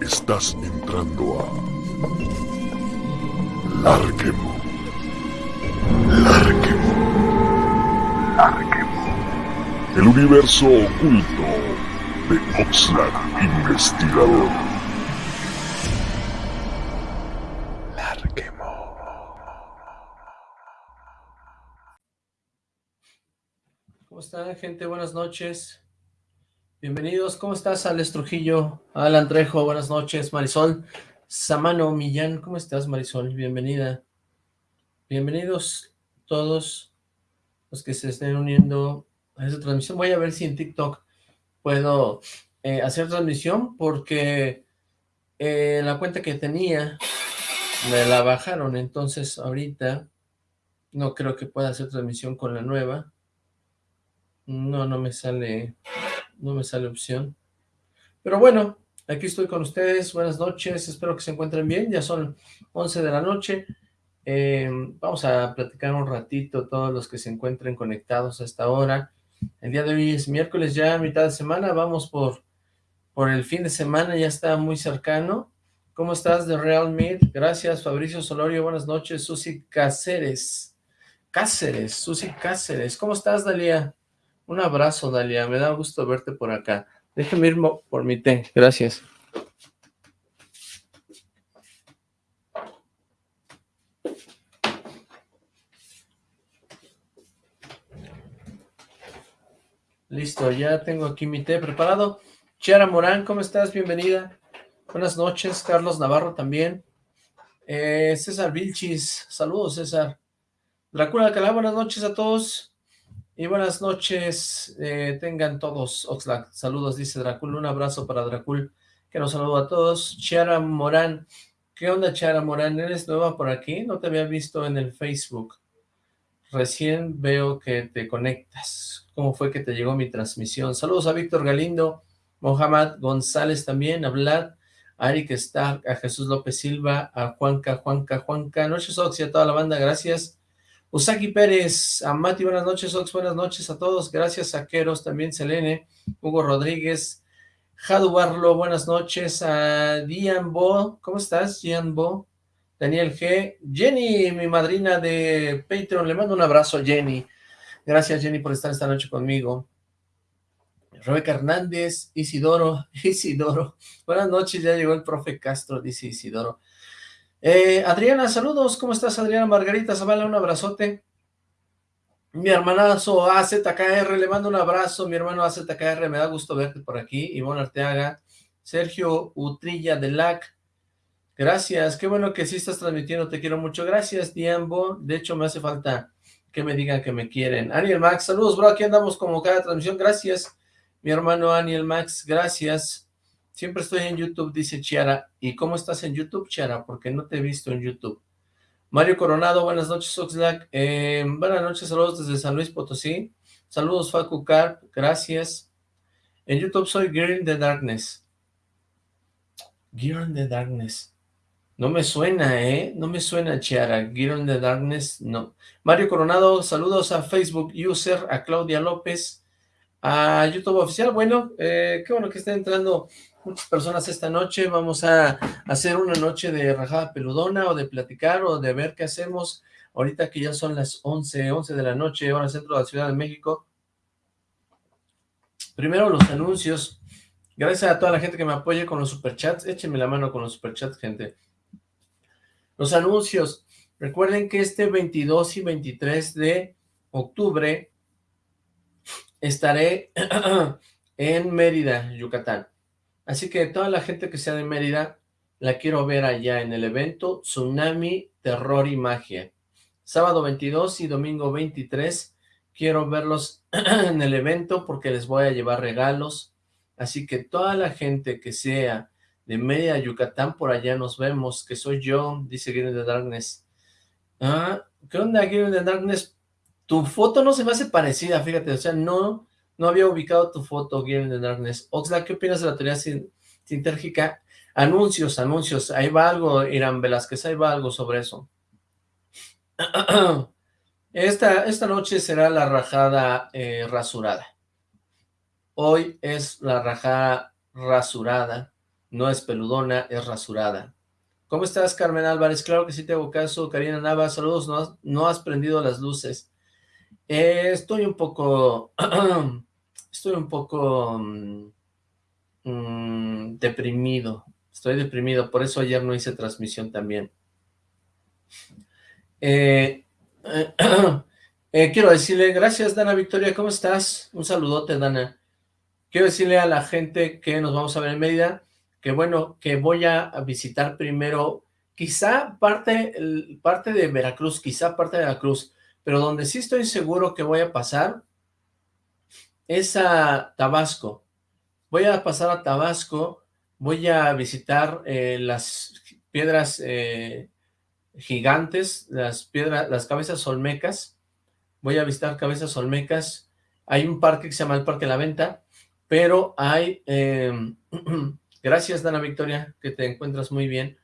Estás entrando a Larquemo. Larquemo. Larquemo. El universo oculto de Oxlack Investigador. Larquemo. ¿Cómo están, gente? Buenas noches. Bienvenidos, ¿cómo estás, Alex Trujillo? Alan Trejo, buenas noches, Marisol. Samano Millán, ¿cómo estás, Marisol? Bienvenida. Bienvenidos todos los que se estén uniendo a esta transmisión. Voy a ver si en TikTok puedo eh, hacer transmisión, porque eh, la cuenta que tenía me la bajaron, entonces ahorita no creo que pueda hacer transmisión con la nueva. No, no me sale no me sale opción. Pero bueno, aquí estoy con ustedes, buenas noches, espero que se encuentren bien, ya son 11 de la noche, eh, vamos a platicar un ratito todos los que se encuentren conectados a esta hora. El día de hoy es miércoles ya, mitad de semana, vamos por, por el fin de semana, ya está muy cercano. ¿Cómo estás de Real Meat? Gracias, Fabricio Solorio, buenas noches, Susi Cáceres. Cáceres, Susi Cáceres, ¿cómo estás, Dalia? Un abrazo, Dalia. Me da gusto verte por acá. Déjeme ir por mi té. Gracias. Listo, ya tengo aquí mi té preparado. Chiara Morán, ¿cómo estás? Bienvenida. Buenas noches. Carlos Navarro también. Eh, César Vilchis. Saludos, César. Dracula Alcalá, buenas noches a todos. Y buenas noches, eh, tengan todos, Oxlack. Saludos, dice Dracul. Un abrazo para Dracul, que nos saluda a todos. Chiara Morán. ¿Qué onda, Chiara Morán? ¿Eres nueva por aquí? No te había visto en el Facebook. Recién veo que te conectas. ¿Cómo fue que te llegó mi transmisión? Saludos a Víctor Galindo, Mohamed González también, a Vlad, a Eric Stark, a Jesús López Silva, a Juanca, Juanca, Juanca. Noches, Ox, y a toda la banda, gracias. Usaki Pérez, a Mati, buenas noches, Ox, buenas noches a todos, gracias a Queros, también Selene, Hugo Rodríguez, Jadu Barlo, buenas noches, a Dian Bo, ¿cómo estás, Dian Bo? Daniel G, Jenny, mi madrina de Patreon, le mando un abrazo a Jenny, gracias Jenny por estar esta noche conmigo, Rebeca Hernández, Isidoro, Isidoro, buenas noches, ya llegó el profe Castro, dice Isidoro, eh, Adriana, saludos, ¿cómo estás Adriana? Margarita Zavala, un abrazote. Mi hermanazo AZKR, le mando un abrazo, mi hermano AZKR, me da gusto verte por aquí, Ivonne Arteaga, Sergio Utrilla de LAC, gracias, qué bueno que sí estás transmitiendo, te quiero mucho, gracias Diambo, de hecho me hace falta que me digan que me quieren. Aniel Max, saludos bro, aquí andamos como cada transmisión, gracias, mi hermano Aniel Max, gracias. Siempre estoy en YouTube, dice Chiara. ¿Y cómo estás en YouTube, Chiara? Porque no te he visto en YouTube. Mario Coronado, buenas noches, Oxlack. Eh, buenas noches, saludos desde San Luis Potosí. Saludos, Facu Carp, gracias. En YouTube soy Girl in the Darkness. Girl in the Darkness. No me suena, ¿eh? No me suena, Chiara. Girl in the Darkness, no. Mario Coronado, saludos a Facebook User, a Claudia López, a YouTube Oficial. Bueno, eh, qué bueno que está entrando muchas personas esta noche, vamos a hacer una noche de rajada peludona o de platicar o de ver qué hacemos ahorita que ya son las 11, 11 de la noche, hora centro de la Ciudad de México. Primero los anuncios, gracias a toda la gente que me apoye con los superchats, échenme la mano con los superchats, gente. Los anuncios, recuerden que este 22 y 23 de octubre estaré en Mérida, Yucatán. Así que toda la gente que sea de Mérida, la quiero ver allá en el evento Tsunami, Terror y Magia. Sábado 22 y domingo 23, quiero verlos en el evento porque les voy a llevar regalos. Así que toda la gente que sea de Mérida, Yucatán, por allá nos vemos, que soy yo, dice Gideon de Darkness. Ah, ¿qué onda, Gideon de Darkness? Tu foto no se me hace parecida, fíjate, o sea, no, no había ubicado tu foto, Guillermo de Darkness. Oxlack, ¿qué opinas de la teoría sintérgica? Anuncios, anuncios. Ahí va algo, Irán Velázquez, ahí va algo sobre eso. Esta, esta noche será la rajada eh, rasurada. Hoy es la rajada rasurada no es peludona, es rasurada. ¿Cómo estás, Carmen Álvarez? Claro que sí te hago caso. Karina Nava, saludos, no, no has prendido las luces. Eh, estoy un poco... estoy un poco... Mm, mm, deprimido. Estoy deprimido, por eso ayer no hice transmisión también. Eh, eh, quiero decirle, gracias Dana Victoria, ¿cómo estás? Un saludote, Dana. Quiero decirle a la gente que nos vamos a ver en Mérida, que bueno, que voy a visitar primero, quizá parte, parte de Veracruz, quizá parte de Veracruz, pero donde sí estoy seguro que voy a pasar es a Tabasco. Voy a pasar a Tabasco, voy a visitar eh, las piedras eh, gigantes, las las cabezas olmecas, voy a visitar cabezas olmecas, hay un parque que se llama el Parque La Venta, pero hay, em, gracias Dana Victoria, que te encuentras muy bien,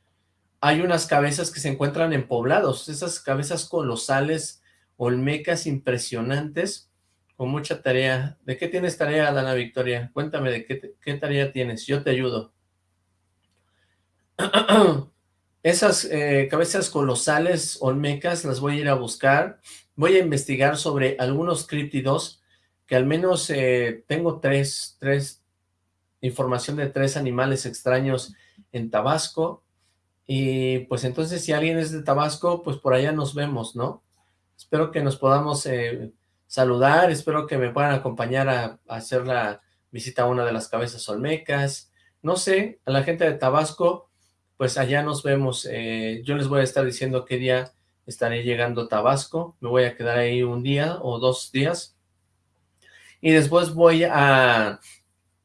hay unas cabezas que se encuentran en poblados, esas cabezas colosales, olmecas impresionantes, con mucha tarea. ¿De qué tienes tarea, Dana Victoria? Cuéntame de qué, qué tarea tienes, yo te ayudo. Esas eh, cabezas colosales olmecas las voy a ir a buscar, voy a investigar sobre algunos críptidos, que al menos eh, tengo tres, tres, información de tres animales extraños en Tabasco, y pues entonces si alguien es de Tabasco, pues por allá nos vemos, ¿no? Espero que nos podamos eh, saludar, espero que me puedan acompañar a, a hacer la visita a una de las cabezas olmecas, no sé, a la gente de Tabasco, pues allá nos vemos. Eh, yo les voy a estar diciendo qué día estaré llegando a Tabasco. Me voy a quedar ahí un día o dos días. Y después voy a,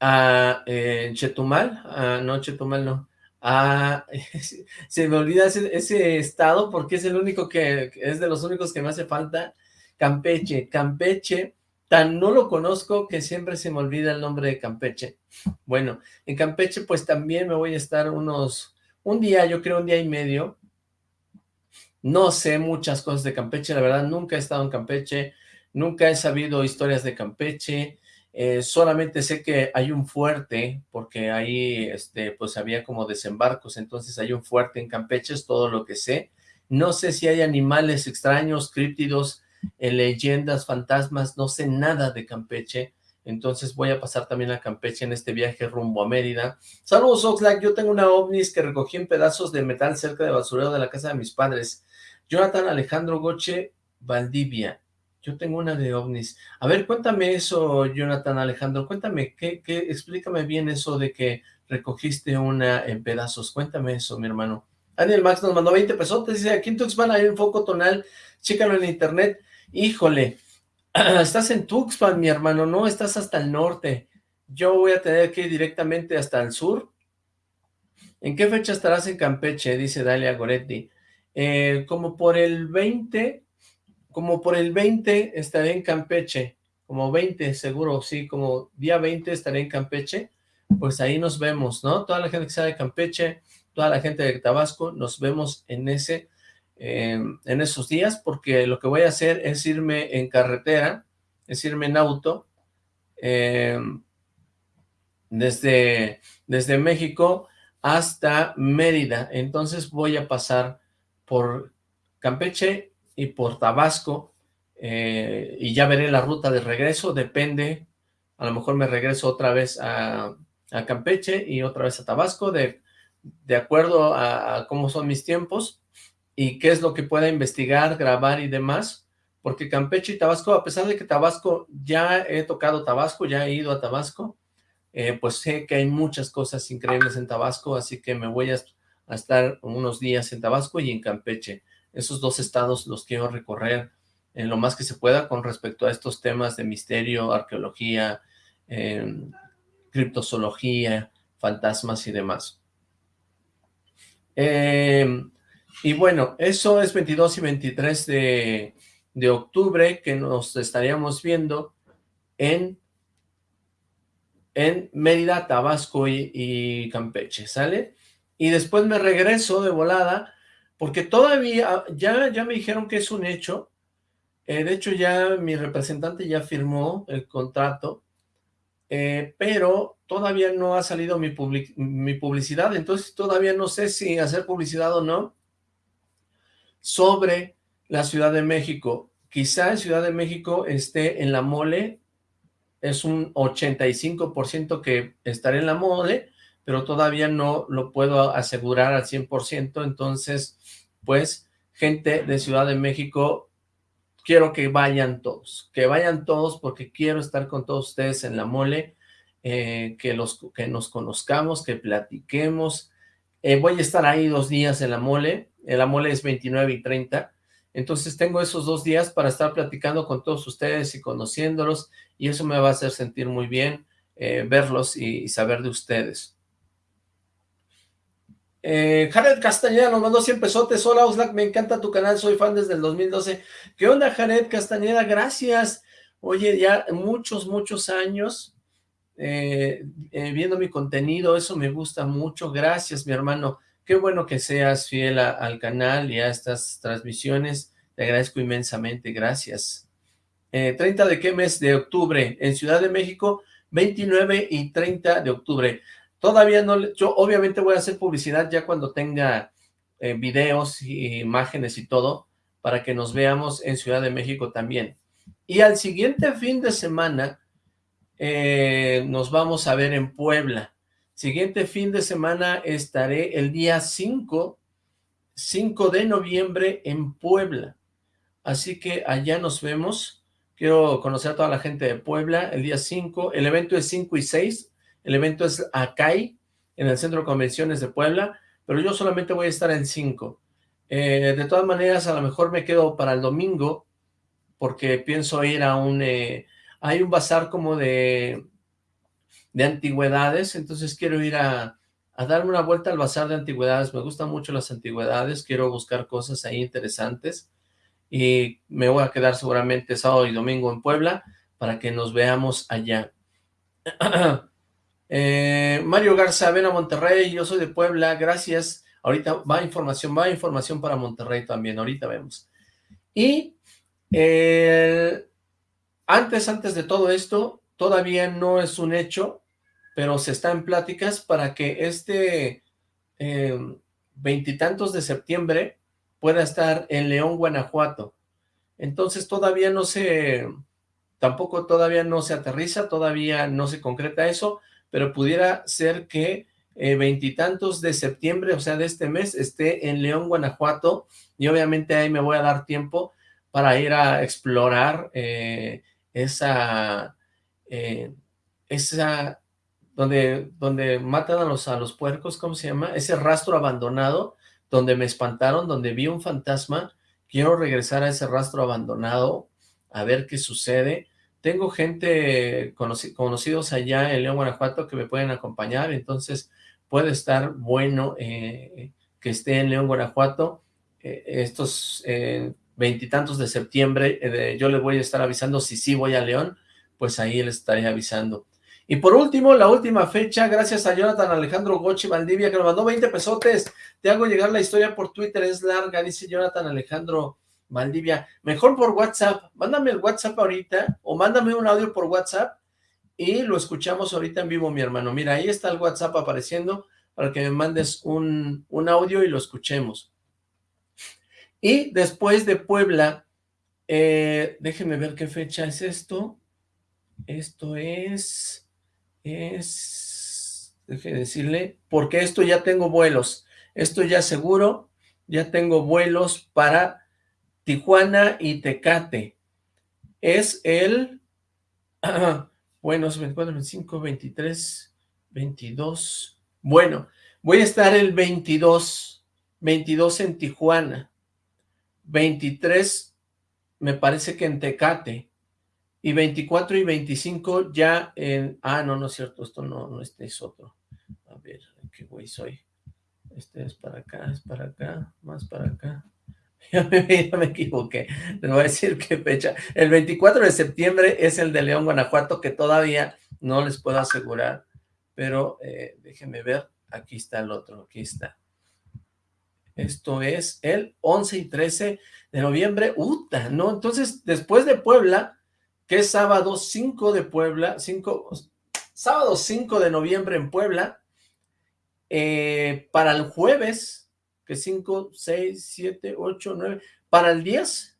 a eh, Chetumal, no Chetumal no, a, se me olvida ese, estado porque es el único que, es de los únicos que me hace falta, Campeche, Campeche, tan no lo conozco que siempre se me olvida el nombre de Campeche. Bueno, en Campeche pues también me voy a estar unos un día, yo creo un día y medio, no sé muchas cosas de Campeche, la verdad nunca he estado en Campeche, nunca he sabido historias de Campeche, eh, solamente sé que hay un fuerte, porque ahí este, pues había como desembarcos, entonces hay un fuerte en Campeche, es todo lo que sé. No sé si hay animales extraños, críptidos, eh, leyendas, fantasmas, no sé nada de Campeche, entonces voy a pasar también a Campeche en este viaje rumbo a Mérida. Saludos Oxlack, yo tengo una ovnis que recogí en pedazos de metal cerca del basurero de la casa de mis padres. Jonathan Alejandro Goche, Valdivia. Yo tengo una de ovnis. A ver, cuéntame eso, Jonathan Alejandro, cuéntame, ¿qué, qué, explícame bien eso de que recogiste una en pedazos. Cuéntame eso, mi hermano. Daniel Max nos mandó 20 pesos, dice, aquí en Tuxpan hay un foco tonal, chécalo en internet. Híjole, estás en Tuxpan, mi hermano, no, estás hasta el norte. Yo voy a tener que ir directamente hasta el sur. ¿En qué fecha estarás en Campeche? Dice Dalia Goretti. Eh, como por el 20, como por el 20 estaré en Campeche, como 20 seguro, sí, como día 20 estaré en Campeche, pues ahí nos vemos, ¿no? Toda la gente que sea de Campeche, toda la gente de Tabasco, nos vemos en ese en esos días, porque lo que voy a hacer es irme en carretera, es irme en auto, em, desde, desde México hasta Mérida, entonces voy a pasar por Campeche y por Tabasco, eh, y ya veré la ruta de regreso, depende, a lo mejor me regreso otra vez a, Campeche y otra vez a Tabasco, de, de acuerdo a cómo son mis tiempos, y qué es lo que pueda investigar, grabar y demás, porque Campeche y Tabasco, a pesar de que Tabasco, ya he tocado Tabasco, ya he ido a Tabasco, eh, pues sé que hay muchas cosas increíbles en Tabasco, así que me voy a, estar unos días en Tabasco y en Campeche. Esos dos estados los quiero recorrer en lo más que se pueda con respecto a estos temas de misterio, arqueología, em, criptozoología, fantasmas y demás. Eh, y bueno, eso es 22 y 23 de, octubre que nos estaríamos viendo en, en Mérida, Tabasco y, Campeche, ¿sale? Y después me regreso de volada, porque todavía, ya, ya me dijeron que es un hecho, eh, de hecho ya mi representante ya firmó el contrato, eh, pero todavía no ha salido mi publicidad, entonces todavía no sé si hacer publicidad o no sobre la Ciudad de México. Quizá Ciudad de México esté en la mole, es un 85% que estaré en la mole, pero todavía no lo puedo asegurar al 100%, entonces, pues, gente de Ciudad de México, quiero que vayan todos, que vayan todos porque quiero estar con todos ustedes en la mole, eh, que, los, que nos conozcamos, que platiquemos. Eh, voy a estar ahí dos días en la mole, la mole es 29 y 30, entonces tengo esos dos días para estar platicando con todos ustedes y conociéndolos, y eso me va a hacer sentir muy bien, eh, verlos y, saber de ustedes. Eh, Jared Castañeda nos mandó 100 pesotes. Hola, Oslac, me encanta tu canal, soy fan desde el 2012. ¿Qué onda, Jared Castañeda? Gracias. Oye, ya muchos, muchos años eh, viendo mi contenido, eso me gusta mucho, gracias mi hermano, qué bueno que seas fiel al canal y a estas transmisiones, te agradezco inmensamente, gracias. 30 eh, de qué mes de octubre, en Ciudad de México, 29 y 30 de octubre, todavía no, yo obviamente voy a hacer publicidad ya cuando tenga videos y imágenes y todo, para que nos veamos en Ciudad de México también. Y al siguiente fin de semana, eh, nos vamos a ver en Puebla. Siguiente fin de semana estaré el día 5, 5 de noviembre en Puebla. Así que allá nos vemos. Quiero conocer a toda la gente de Puebla el día 5. El evento es 5 y 6. El evento es Acay, en el Centro de Convenciones de Puebla, pero yo solamente voy a estar en 5. Eh, de todas maneras, a lo mejor me quedo para el domingo, porque pienso ir a un... Eh, hay un bazar como de, de antigüedades, entonces quiero ir a, a darme una vuelta al bazar de antigüedades, me gustan mucho las antigüedades, quiero buscar cosas ahí interesantes, y me voy a quedar seguramente sábado y domingo en Puebla, para que nos veamos allá. Eh, Mario Garza, ven a Monterrey, yo soy de Puebla, gracias, ahorita va información, va información para Monterrey también, ahorita vemos. Y eh, antes, antes de todo esto, todavía no es un hecho, pero se está en pláticas para que este em, veintitantos de septiembre pueda estar en León, Guanajuato. Entonces todavía no se, tampoco todavía no se aterriza, todavía no se concreta eso, pero pudiera ser que eh, veintitantos de septiembre, o sea, de este mes, esté en León, Guanajuato, y obviamente ahí me voy a dar tiempo para ir a explorar eh, esa, eh, esa, donde, donde matan a los, a los puercos, ¿cómo se llama? Ese rastro abandonado, donde me espantaron, donde vi un fantasma, quiero regresar a ese rastro abandonado, a ver qué sucede. Tengo gente, conocidos allá en León, Guanajuato, que me pueden acompañar, entonces puede estar bueno eh, que esté en León, Guanajuato. Eh, estos veintitantos de septiembre, eh, yo le voy a estar avisando si sí voy a León, pues ahí les estaré avisando. Y por último, la última fecha, gracias a Jonathan Alejandro Gochi Valdivia, que nos mandó 20 pesotes, te hago llegar la historia por Twitter, es larga, dice Jonathan Alejandro Valdivia, mejor por WhatsApp, mándame el WhatsApp ahorita, o mándame un audio por WhatsApp, y lo escuchamos ahorita en vivo, mi hermano. Mira, ahí está el WhatsApp apareciendo, para que me mandes un, un audio y lo escuchemos. Y después de Puebla, eh, déjenme ver qué fecha es esto. Esto es, es, déjenme decirle, porque esto ya tengo vuelos. Esto ya seguro, ya tengo vuelos para Tijuana y Tecate. Es el, bueno, es 24, 25, 23, 22. Bueno, voy a estar el 22, 22 en Tijuana. 23 me parece que en Tecate, y 24 y 25 ya en... Ah, no, no es cierto, esto no, no, este es otro. A ver, qué güey soy. Este es para acá, es para acá, más para acá. Ya me, ya me equivoqué, les voy a decir qué fecha. El 24 de septiembre es el de León, Guanajuato, que todavía no les puedo asegurar, pero eh, déjenme ver, aquí está el otro, aquí está. Esto es el 11 y 13 de noviembre. ¡Uta! ¿No? Entonces, después de Puebla, que es sábado 5 de Puebla, 5, sábado 5 de noviembre en Puebla, eh, para el jueves, que 5, 6, 7, 8, 9, para el 10,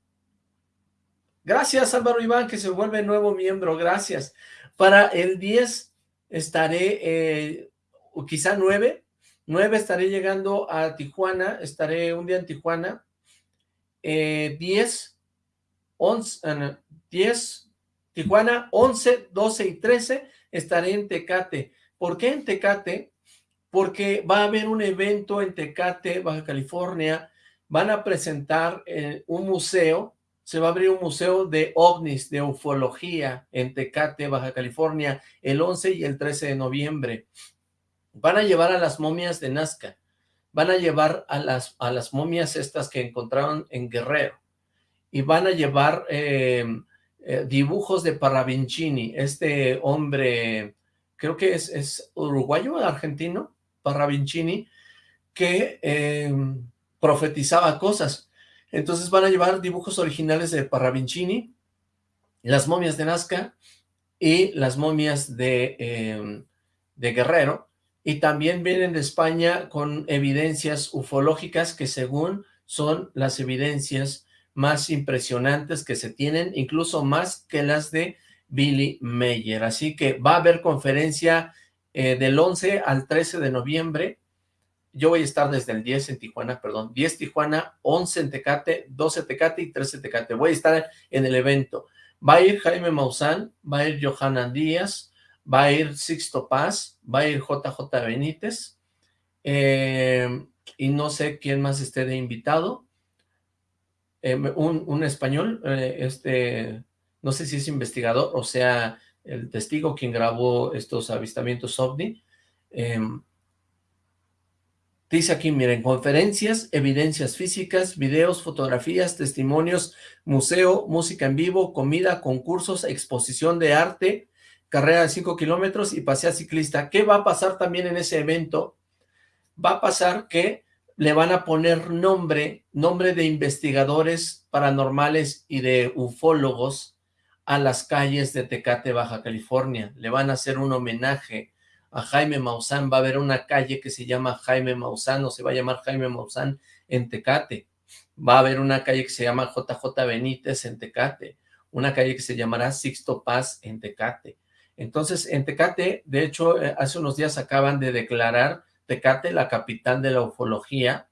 gracias Álvaro Iván, que se vuelve nuevo miembro, gracias, para el 10 estaré, eh, quizá 9, 9 estaré llegando a Tijuana, estaré un día en Tijuana, eh, 10, 11, 10, Tijuana, 11, 12 y 13 estaré en Tecate. ¿Por qué en Tecate? Porque va a haber un evento en Tecate, Baja California, van a presentar eh, un museo, se va a abrir un museo de ovnis, de ufología en Tecate, Baja California, el 11 y el 13 de noviembre. Van a llevar a las momias de Nazca, van a llevar a las, a las momias estas que encontraron en Guerrero, y van a llevar eh, eh, dibujos de Parravincini, este hombre, creo que es, es uruguayo, argentino, Parravincini, que eh, profetizaba cosas. Entonces van a llevar dibujos originales de Parravincini, las momias de Nazca y las momias de, eh, de Guerrero, y también vienen de España con evidencias ufológicas que según son las evidencias más impresionantes que se tienen, incluso más que las de Billy Mayer. Así que va a haber conferencia eh, del 11 al 13 de noviembre. Yo voy a estar desde el 10 en Tijuana, perdón, 10 Tijuana, 11 en Tecate, 12 Tecate y 13 Tecate. Voy a estar en el evento. Va a ir Jaime Maussan, va a ir Johanna Díaz, va a ir Sixto Paz, va a ir JJ Benítez, eh, y no sé quién más esté de invitado, eh, un, español, eh, este, no sé si es investigador, o sea, el testigo quien grabó estos avistamientos OVNI, em, dice aquí, miren, conferencias, evidencias físicas, videos, fotografías, testimonios, museo, música en vivo, comida, concursos, exposición de arte, carrera de 5 kilómetros y pasea ciclista. ¿Qué va a pasar también en ese evento? Va a pasar que le van a poner nombre, nombre de investigadores paranormales y de ufólogos a las calles de Tecate, Baja California. Le van a hacer un homenaje a Jaime Maussan. Va a haber una calle que se llama Jaime Maussan o se va a llamar Jaime Maussan en Tecate. Va a haber una calle que se llama JJ Benítez en Tecate. Una calle que se llamará Sixto Paz en Tecate. Entonces, en Tecate, de hecho, eh, hace unos días acaban de declarar Tecate, la capital de la ufología.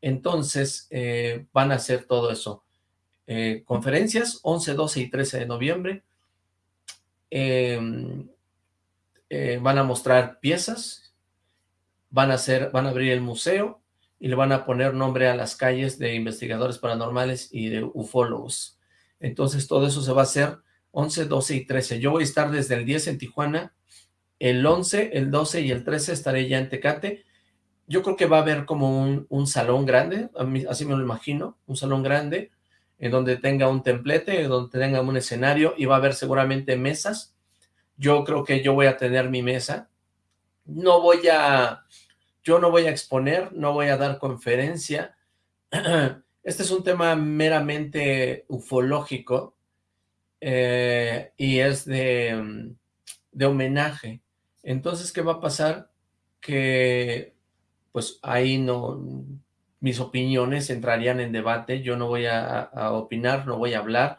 Entonces, eh, van a hacer todo eso. Eh, conferencias, 11, 12 y 13 de noviembre. Em, eh, van a mostrar piezas, van a, van a abrir el museo y le van a poner nombre a las calles de investigadores paranormales y de ufólogos. Entonces, todo eso se va a hacer 11, 12 y 13. Yo voy a estar desde el 10 en Tijuana el 11, el 12 y el 13 estaré ya en Tecate. Yo creo que va a haber como un, salón grande, así me lo imagino, un salón grande, en donde tenga un templete, donde tenga un escenario, y va a haber seguramente mesas. Yo creo que yo voy a tener mi mesa. No voy a, yo no voy a exponer, no voy a dar conferencia. Este es un tema meramente ufológico, eh, y es de, de homenaje. Entonces, ¿qué va a pasar? Que, pues, ahí no, mis opiniones entrarían en debate, yo no voy a, opinar, no voy a hablar,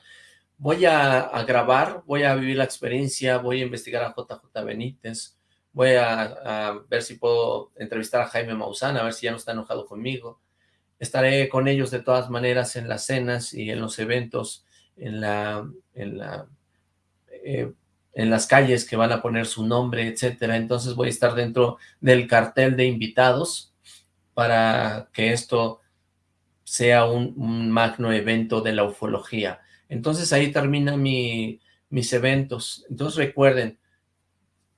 voy a, grabar, voy a vivir la experiencia, voy a investigar a JJ Benítez, voy a, ver si puedo entrevistar a Jaime Maussan, a ver si ya no está enojado conmigo, estaré con ellos de todas maneras en las cenas y en los eventos, en la, en la eh, en las calles que van a poner su nombre, etcétera. Entonces voy a estar dentro del cartel de invitados para que esto sea un, magno evento de la ufología. Entonces ahí terminan mis eventos. Entonces recuerden,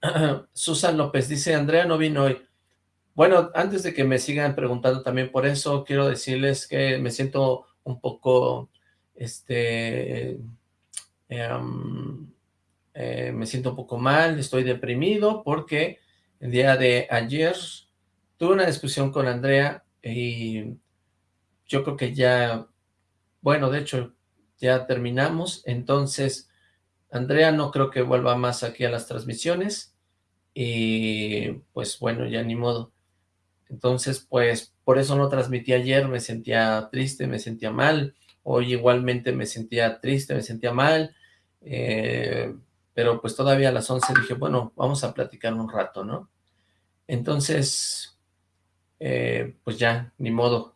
Susan López dice, Andrea no vino hoy. Bueno, antes de que me sigan preguntando también por eso, quiero decirles que me siento un poco, este, em, eh, me siento un poco mal, estoy deprimido porque el día de ayer tuve una discusión con Andrea y yo creo que ya, bueno, de hecho ya terminamos, entonces Andrea no creo que vuelva más aquí a las transmisiones y pues bueno, ya ni modo. Entonces, pues por eso no transmití ayer, me sentía triste, me sentía mal, hoy igualmente me sentía triste, me sentía mal, eh, pero pues todavía a las 11 dije, bueno, vamos a platicar un rato, ¿no? Entonces, eh, pues ya, ni modo,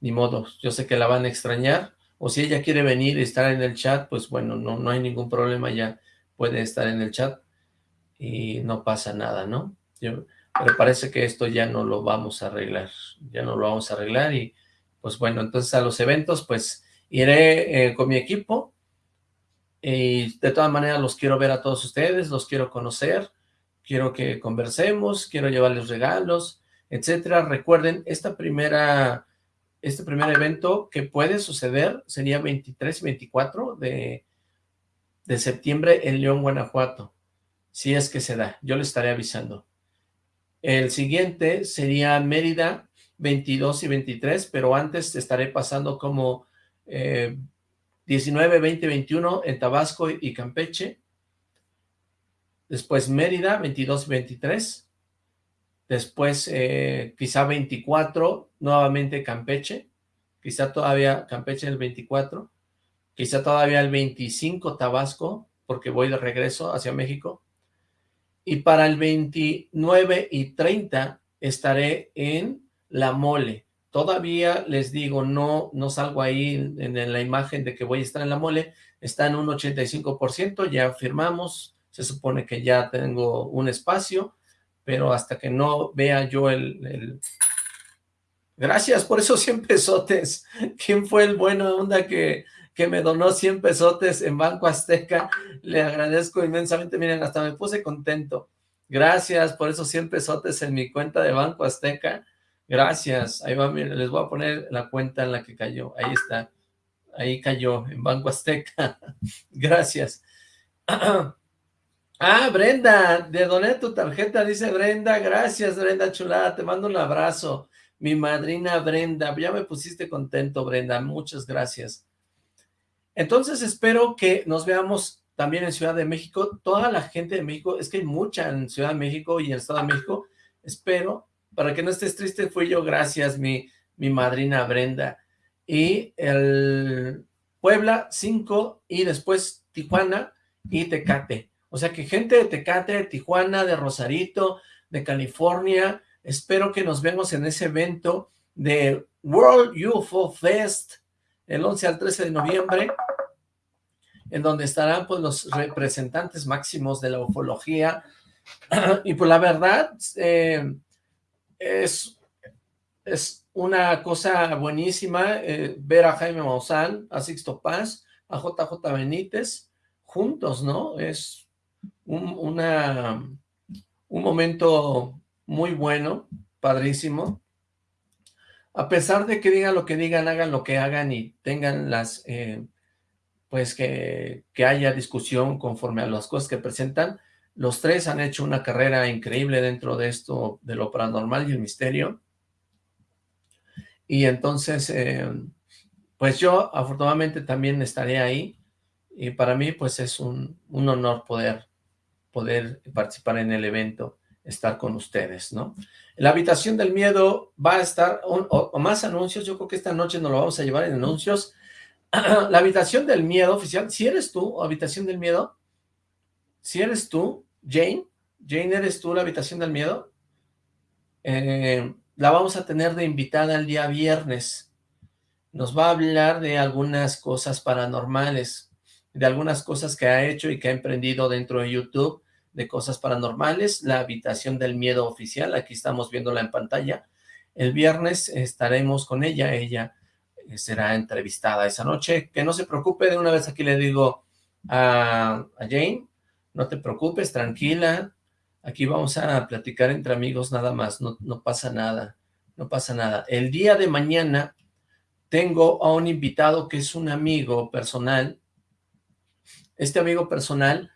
ni modo, yo sé que la van a extrañar, o si ella quiere venir y estar en el chat, pues bueno, no, no hay ningún problema, ya puede estar en el chat y no pasa nada, ¿no? Yo, pero parece que esto ya no lo vamos a arreglar, ya no lo vamos a arreglar y pues bueno, entonces a los eventos pues iré eh, con mi equipo y de todas maneras los quiero ver a todos ustedes, los quiero conocer, quiero que conversemos, quiero llevarles regalos, etcétera. Recuerden, esta primera, este primer evento que puede suceder sería 23 y 24 de, de septiembre en León, Guanajuato, si es que se da, yo les estaré avisando. El siguiente sería Mérida, 22 y 23, pero antes estaré pasando como 19, 20, 21 en Tabasco y Campeche. Después Mérida, 22 y 23. Después eh, quizá 24, nuevamente Campeche. Quizá todavía Campeche el 24. Quizá todavía el 25 Tabasco, porque voy de regreso hacia México y para el 29 y 30 estaré en La Mole. Todavía les digo, no, no salgo ahí en, la imagen de que voy a estar en La Mole, está en un 85%, ya firmamos, se supone que ya tengo un espacio, pero hasta que no vea yo el... Gracias por esos 100 pesotes. ¿Quién fue el bueno onda que que me donó 100 pesotes en Banco Azteca. Le agradezco inmensamente. Miren, hasta me puse contento. Gracias por esos 100 pesotes en mi cuenta de Banco Azteca. Gracias. Ahí va, les voy a poner la cuenta en la que cayó. Ahí está. Ahí cayó, en Banco Azteca. Gracias. Ah, Brenda, de doné tu tarjeta, dice Brenda. Gracias, Brenda chulada. Te mando un abrazo. Mi madrina Brenda. Ya me pusiste contento, Brenda. Muchas gracias. Entonces espero que nos veamos también en Ciudad de México, toda la gente de México, es que hay mucha en Ciudad de México y en el Estado de México, espero, para que no estés triste, fui yo, gracias, mi, mi madrina Brenda, y el Puebla 5 y después Tijuana y Tecate, o sea que gente de Tecate, de Tijuana, de Rosarito, de California, espero que nos vemos en ese evento de World UFO Fest, el 11 al 13 de noviembre, en donde estarán pues los representantes máximos de la ufología, y pues la verdad, eh, es, es una cosa buenísima eh, ver a Jaime Maussan, a Sixto Paz, a JJ Benítez, juntos, ¿no? Es un, una, un momento muy bueno, padrísimo, a pesar de que digan lo que digan, hagan lo que hagan y tengan las, eh, pues que, que, haya discusión conforme a las cosas que presentan, los tres han hecho una carrera increíble dentro de esto, de lo paranormal y el misterio. Y entonces, eh, pues yo afortunadamente también estaré ahí, y para mí pues es un, honor poder, poder participar en el evento estar con ustedes, ¿no? La habitación del miedo va a estar, o, más anuncios, yo creo que esta noche nos lo vamos a llevar en anuncios. la habitación del miedo oficial, si eres tú, habitación del miedo, si eres tú, Jane, Jane, ¿eres tú la habitación del miedo? Eh, la vamos a tener de invitada el día viernes. Nos va a hablar de algunas cosas paranormales, de algunas cosas que ha hecho y que ha emprendido dentro de YouTube, de cosas paranormales, la habitación del miedo oficial, aquí estamos viéndola en pantalla. El viernes estaremos con ella, ella eh, será entrevistada esa noche. Que no se preocupe, de una vez aquí le digo a, Jane, no te preocupes, tranquila, aquí vamos a platicar entre amigos nada más, no, no pasa nada, no pasa nada. El día de mañana tengo a un invitado que es un amigo personal, este amigo personal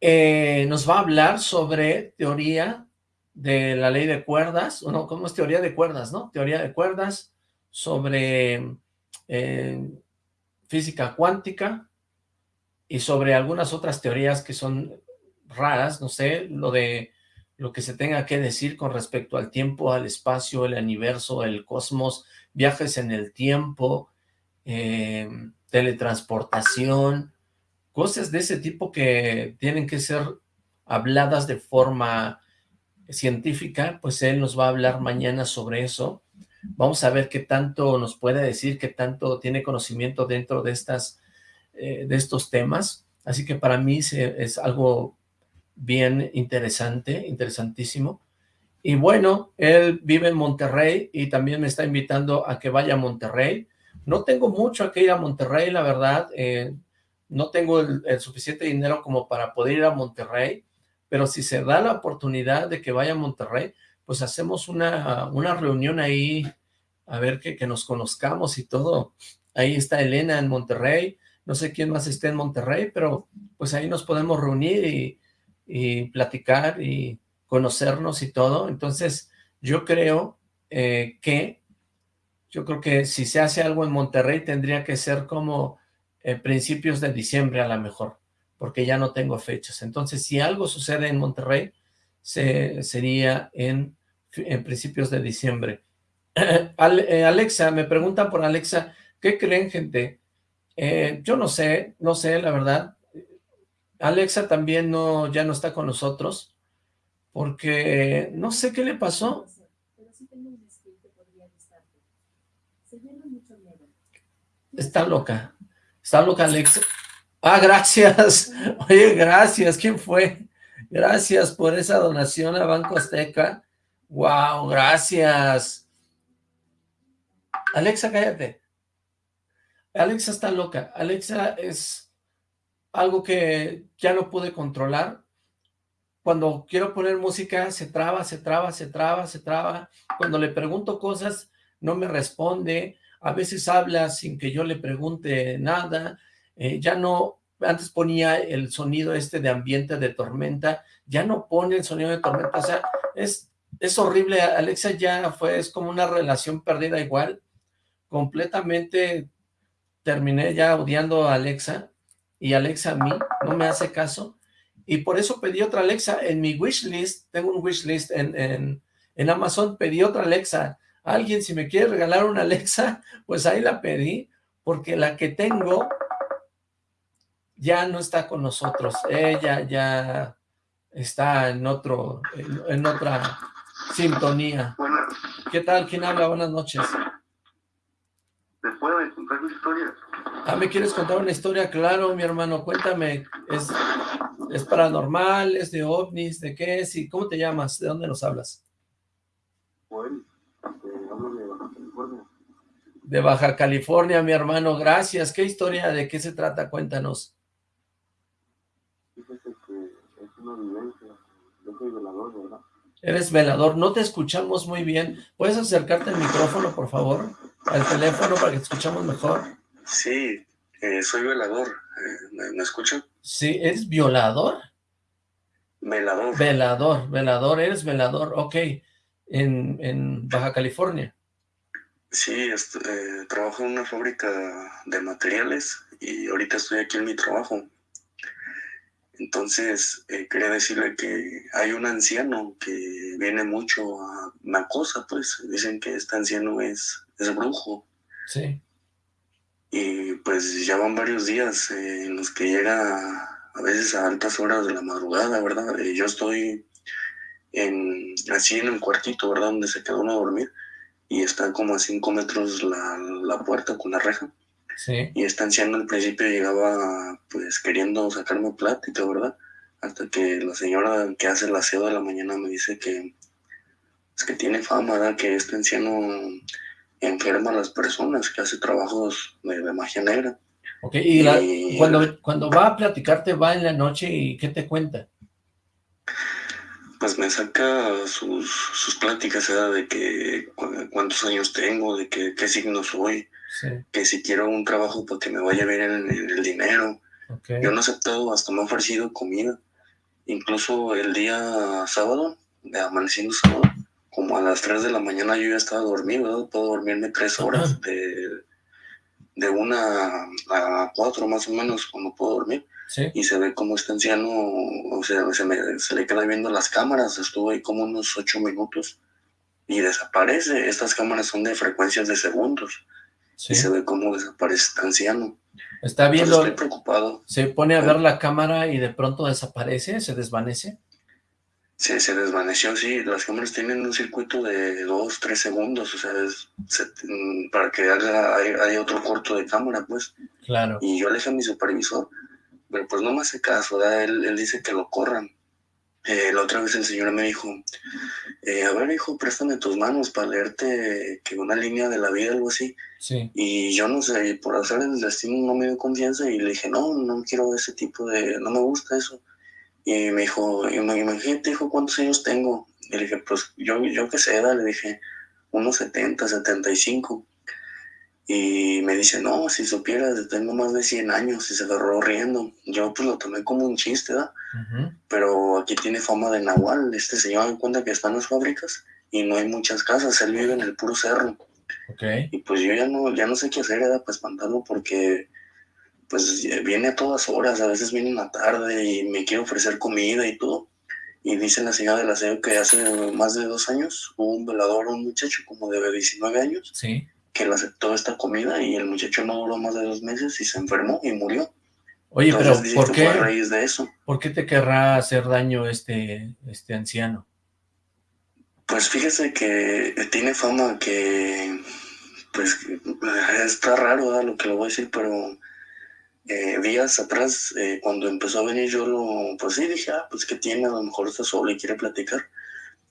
eh, nos va a hablar sobre teoría de la ley de cuerdas, no, ¿cómo es teoría de cuerdas, no? Teoría de cuerdas, sobre eh, física cuántica y sobre algunas otras teorías que son raras, no sé, lo de lo que se tenga que decir con respecto al tiempo, al espacio, el universo, el cosmos, viajes en el tiempo, eh, teletransportación, cosas de ese tipo que tienen que ser habladas de forma científica, pues él nos va a hablar mañana sobre eso. Vamos a ver qué tanto nos puede decir, qué tanto tiene conocimiento dentro de, estas, eh, de estos temas. Así que para mí es algo bien interesante, interesantísimo. Y bueno, él vive en Monterrey y también me está invitando a que vaya a Monterrey. No tengo mucho a que ir a Monterrey, la verdad. Eh, no tengo el, suficiente dinero como para poder ir a Monterrey, pero si se da la oportunidad de que vaya a Monterrey, pues hacemos una, una reunión ahí, a ver que, que nos conozcamos y todo. Ahí está Elena en Monterrey, no sé quién más esté en Monterrey, pero pues ahí nos podemos reunir y, y platicar y conocernos y todo. Entonces, yo creo eh, que, yo creo que si se hace algo en Monterrey tendría que ser como eh, principios de diciembre a lo mejor, porque ya no tengo fechas. Entonces, si algo sucede en Monterrey, se, sería en, en principios de diciembre. Eh, Alexa, me preguntan por Alexa, ¿qué creen, gente? Yo no sé, no sé, la verdad, Alexa también no, ya no está con nosotros, porque no sé qué le pasó. Está loca, está loca Alexa. Ah, gracias, oye, gracias, ¿quién fue? Gracias por esa donación a Banco Azteca. Wow, gracias. Alexa, cállate. Alexa está loca. Alexa es algo que ya no pude controlar. Cuando quiero poner música, se traba, se traba, se traba, se traba. Cuando le pregunto cosas, no me responde. A veces habla sin que yo le pregunte nada. Eh, ya no, antes ponía el sonido este de ambiente de tormenta, ya no pone el sonido de tormenta. O sea, es, es horrible. Alexa ya fue, es como una relación perdida igual. Completamente terminé ya odiando a Alexa y Alexa a mí no me hace caso, y por eso pedí otra Alexa en mi wishlist, tengo un wishlist en, en, en Amazon, pedí otra Alexa, alguien si me quiere regalar una Alexa, pues ahí la pedí, porque la que tengo ya no está con nosotros, ella ya está en otro, en, otra sintonía. ¿Qué tal? ¿Quién habla? Buenas noches. ¿Te puedo contar mi historia? Ah, ¿me quieres contar una historia? Claro, mi hermano, cuéntame. ¿Es, es paranormal? ¿Es de ovnis? ¿De qué es? ¿Y cómo te llamas? ¿De dónde nos hablas? Bueno, hablo de Baja California. De Baja California, mi hermano, gracias. ¿Qué historia? ¿De qué se trata? Cuéntanos. Fíjate que es una vivencia. Yo soy velador, ¿verdad? Eres velador, no te escuchamos muy bien. ¿Puedes acercarte al micrófono, por favor? Al teléfono para que te escuchamos mejor. Sí, eh, soy velador. Eh, ¿me, ¿Me escuchan? Sí, ¿eres violador? Velador. Velador, velador, eres velador, ok. En, en Baja California. Sí, eh, trabajo en una fábrica de materiales y ahorita estoy aquí en mi trabajo. Entonces, eh, quería decirle que hay un anciano que viene mucho a una cosa, pues. Dicen que este anciano es, es brujo. Sí. Y pues ya van varios días eh, en los que llega a veces a altas horas de la madrugada, ¿verdad? Eh, yo estoy en, así en el cuartito, ¿verdad? Donde se quedó uno a dormir y está como a cinco metros la, la puerta con la reja. Sí. Y este anciano al principio llegaba pues queriendo sacarme plática, ¿verdad? Hasta que la señora que hace el aseo de la mañana me dice que es pues, que tiene fama, ¿verdad? Que este anciano enferma a las personas, que hace trabajos de, magia negra. Ok, y, cuando, cuando va a platicarte, va en la noche y ¿qué te cuenta? Pues me saca sus, sus pláticas, ¿verdad? De que cuántos años tengo, de que, qué signo soy, que si quiero un trabajo para que me vaya bien en, en el dinero. Okay. Yo no he aceptado, hasta me ha ofrecido comida. Incluso el día sábado, de amaneciendo sábado, como a las 3 de la mañana yo ya estaba dormido, puedo dormirme tres horas de, de una a cuatro más o menos cuando puedo dormir. y se ve como este anciano, o sea, se, me, se le queda viendo las cámaras, estuvo ahí como unos ocho minutos y desaparece. Estas cámaras son de frecuencias de segundos y se ve como desaparece este anciano. Está viendo... estoy preocupado. Se pone a ver la cámara y de pronto desaparece, se desvanece. Sí, se desvaneció, sí. Las cámaras tienen un circuito de dos, tres segundos, o sea, mm, para que haya, haya, otro corto de cámara, pues. Claro. Y yo le dije a mi supervisor, pero pues no me hace caso, Él, él dice que lo corran. Eh, la otra vez el señor me dijo, eh, a ver hijo, préstame tus manos para leerte que una línea de la vida, algo así. Sí. Y yo no sé, por hacer el destino no me dio confianza y le dije, no, no quiero ese tipo de, no me gusta eso. Y me dijo, imagínate, hijo, ¿cuántos años tengo? Y le dije, pues yo, yo qué sé, le dije, unos 70, 75. Y me dice, no, si supieras, tengo más de 100 años y se agarró riendo. Yo pues lo tomé como un chiste, ¿verdad? Pero aquí tiene fama de Nahual. Este señor me cuenta que están las fábricas y no hay muchas casas. Él vive en el puro cerro. Okay. Y pues yo ya no, ya no sé qué hacer, ¿verdad? Para espantarlo porque pues viene a todas horas, a veces viene en la tarde y me quiere ofrecer comida y todo. Y dice la señora del aseo que hace más de dos años hubo un velador, un muchacho como de 19 años, que le aceptó esta comida y el muchacho no duró más de dos meses y se enfermó y murió. Oye, pero ¿por qué? A raíz de eso. ¿Por qué te querrá hacer daño este, este anciano? Pues fíjese que tiene fama que, pues, está raro lo que le voy a decir, pero eh, días atrás, eh, cuando empezó a venir, yo lo, pues sí, dije, ah, pues que tiene, a lo mejor está solo y quiere platicar.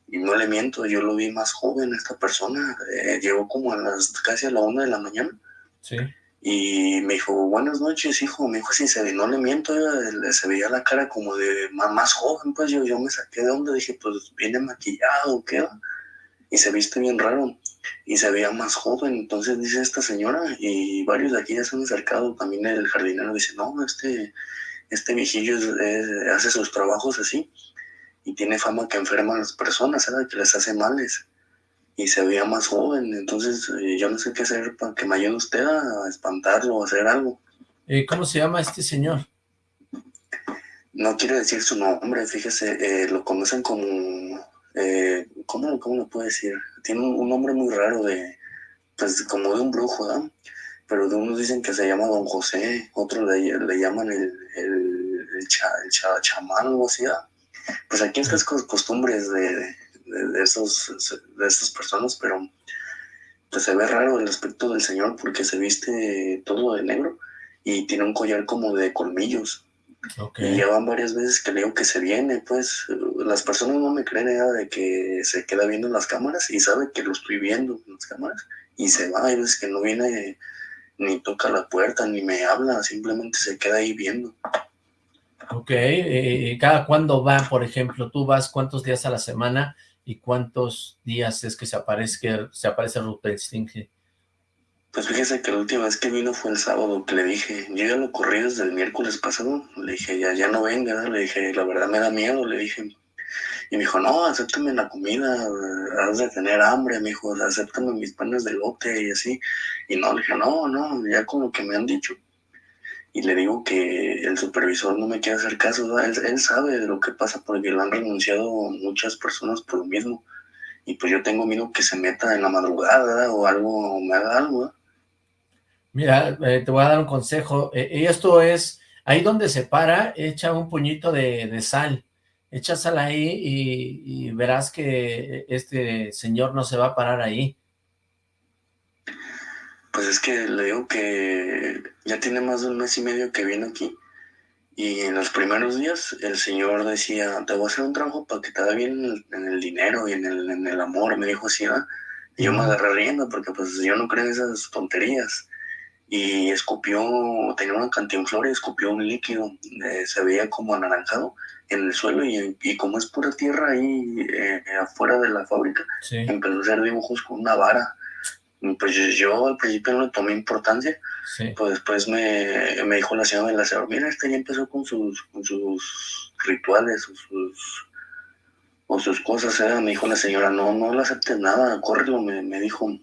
Y no le miento, yo lo vi más joven, esta persona, eh, llegó como a las, casi a la una de la mañana. Sí. Y me dijo, buenas noches, hijo. Me dijo, sí, se, no le miento, se veía la cara como de más, joven, pues yo, yo me saqué de onda, dije, pues viene maquillado, ¿qué va? Y se viste bien raro y se veía más joven. Entonces dice esta señora, y varios de aquí ya se han acercado, también el jardinero dice, no, este, este viejillo hace sus trabajos así y tiene fama que enferma a las personas, ¿sabes? que les hace males. Y se veía más joven, entonces eh, yo no sé qué hacer para que me ayude usted a espantarlo o hacer algo. ¿Y ¿Cómo se llama este señor? No quiero decir su nombre, fíjese, eh, lo conocen como eh, ¿cómo, ¿cómo, lo puedo decir? Tiene un, nombre muy raro de, pues como de un brujo, ¿verdad? Pero de unos dicen que se llama Don José, otros le, llaman el, el, el, chamán o así, Pues aquí estas costumbres de, de, esos, de estas personas, pero pues se ve raro el aspecto del señor porque se viste todo de negro y tiene un collar como de colmillos. Y ya van varias veces que le digo que se viene, pues las personas no me creen nada de que se queda viendo en las cámaras y sabe que lo estoy viendo en las cámaras y se va, hay veces que no viene ni toca la puerta ni me habla, simplemente se queda ahí viendo. Ok, eh, ¿cada cuándo va, por ejemplo? ¿Tú vas cuántos días a la semana y cuántos días es que se aparece, que se aparece Rupert pues fíjese que la última vez que vino fue el sábado que le dije, yo ya lo corrí desde el miércoles pasado, le dije, ya, ya no venga, le dije, la verdad me da miedo, le dije, y me dijo, no, acéptame la comida, has de tener hambre, me dijo, acéptame mis panes de lote y así, y no, le dije, no, no, ya con lo que me han dicho, y le digo que el supervisor no me quiere hacer caso, él, él sabe de lo que pasa porque le han renunciado muchas personas por lo mismo, y pues yo tengo miedo que se meta en la madrugada o algo, me haga algo, Mira, eh, te voy a dar un consejo. Eh, esto es, ahí donde se para, echa un puñito de, sal. Echa sal ahí y, verás que este señor no se va a parar ahí. Pues es que le digo que ya tiene más de un mes y medio que viene aquí. Y en los primeros días el señor decía, te voy a hacer un trabajo para que te da bien en el, dinero y en el, en el, amor. Me dijo así, Y yo me agarré riendo porque pues yo no creo en esas tonterías y escupió, tenía una cantinflora y escupió un líquido, eh, se veía como anaranjado en el suelo y, y como es pura tierra ahí eh, afuera de la fábrica, empezó a hacer dibujos con una vara. Pues yo al principio no le tomé importancia, pues después me, me, dijo la señora del asador, mira, este ya empezó con sus, con sus rituales o sus, o sus cosas, ¿eh? me dijo la señora, no, no le aceptes nada, córrelo, me, me dijo,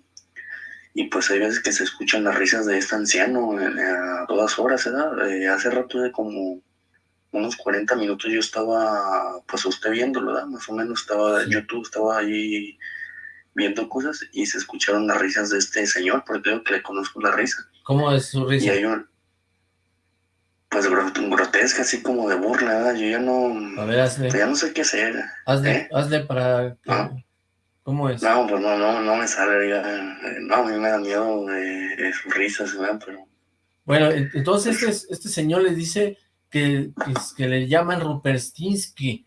y pues hay veces que se escuchan las risas de este anciano eh, a todas horas, ¿verdad? Eh, hace rato de como unos 40 minutos yo estaba, pues usted viéndolo, ¿verdad? Más o menos estaba, en YouTube estaba ahí viendo cosas y se escucharon las risas de este señor, porque creo que le conozco la risa. ¿Cómo es su risa? Y hay un, pues grotesca, así como de burla, ¿verdad? Yo ya no, A ver, hazle, pues ya no sé qué hacer. hazle, ¿eh? hazle para... que- Ah. ¿Cómo es? No, pues no, no, no me sale, eh, no, a mí me da miedo de, de sus risas, ¿verdad? Pero, Bueno, en- entonces este, este señor le dice que, que, que le llaman Ruperstinsky.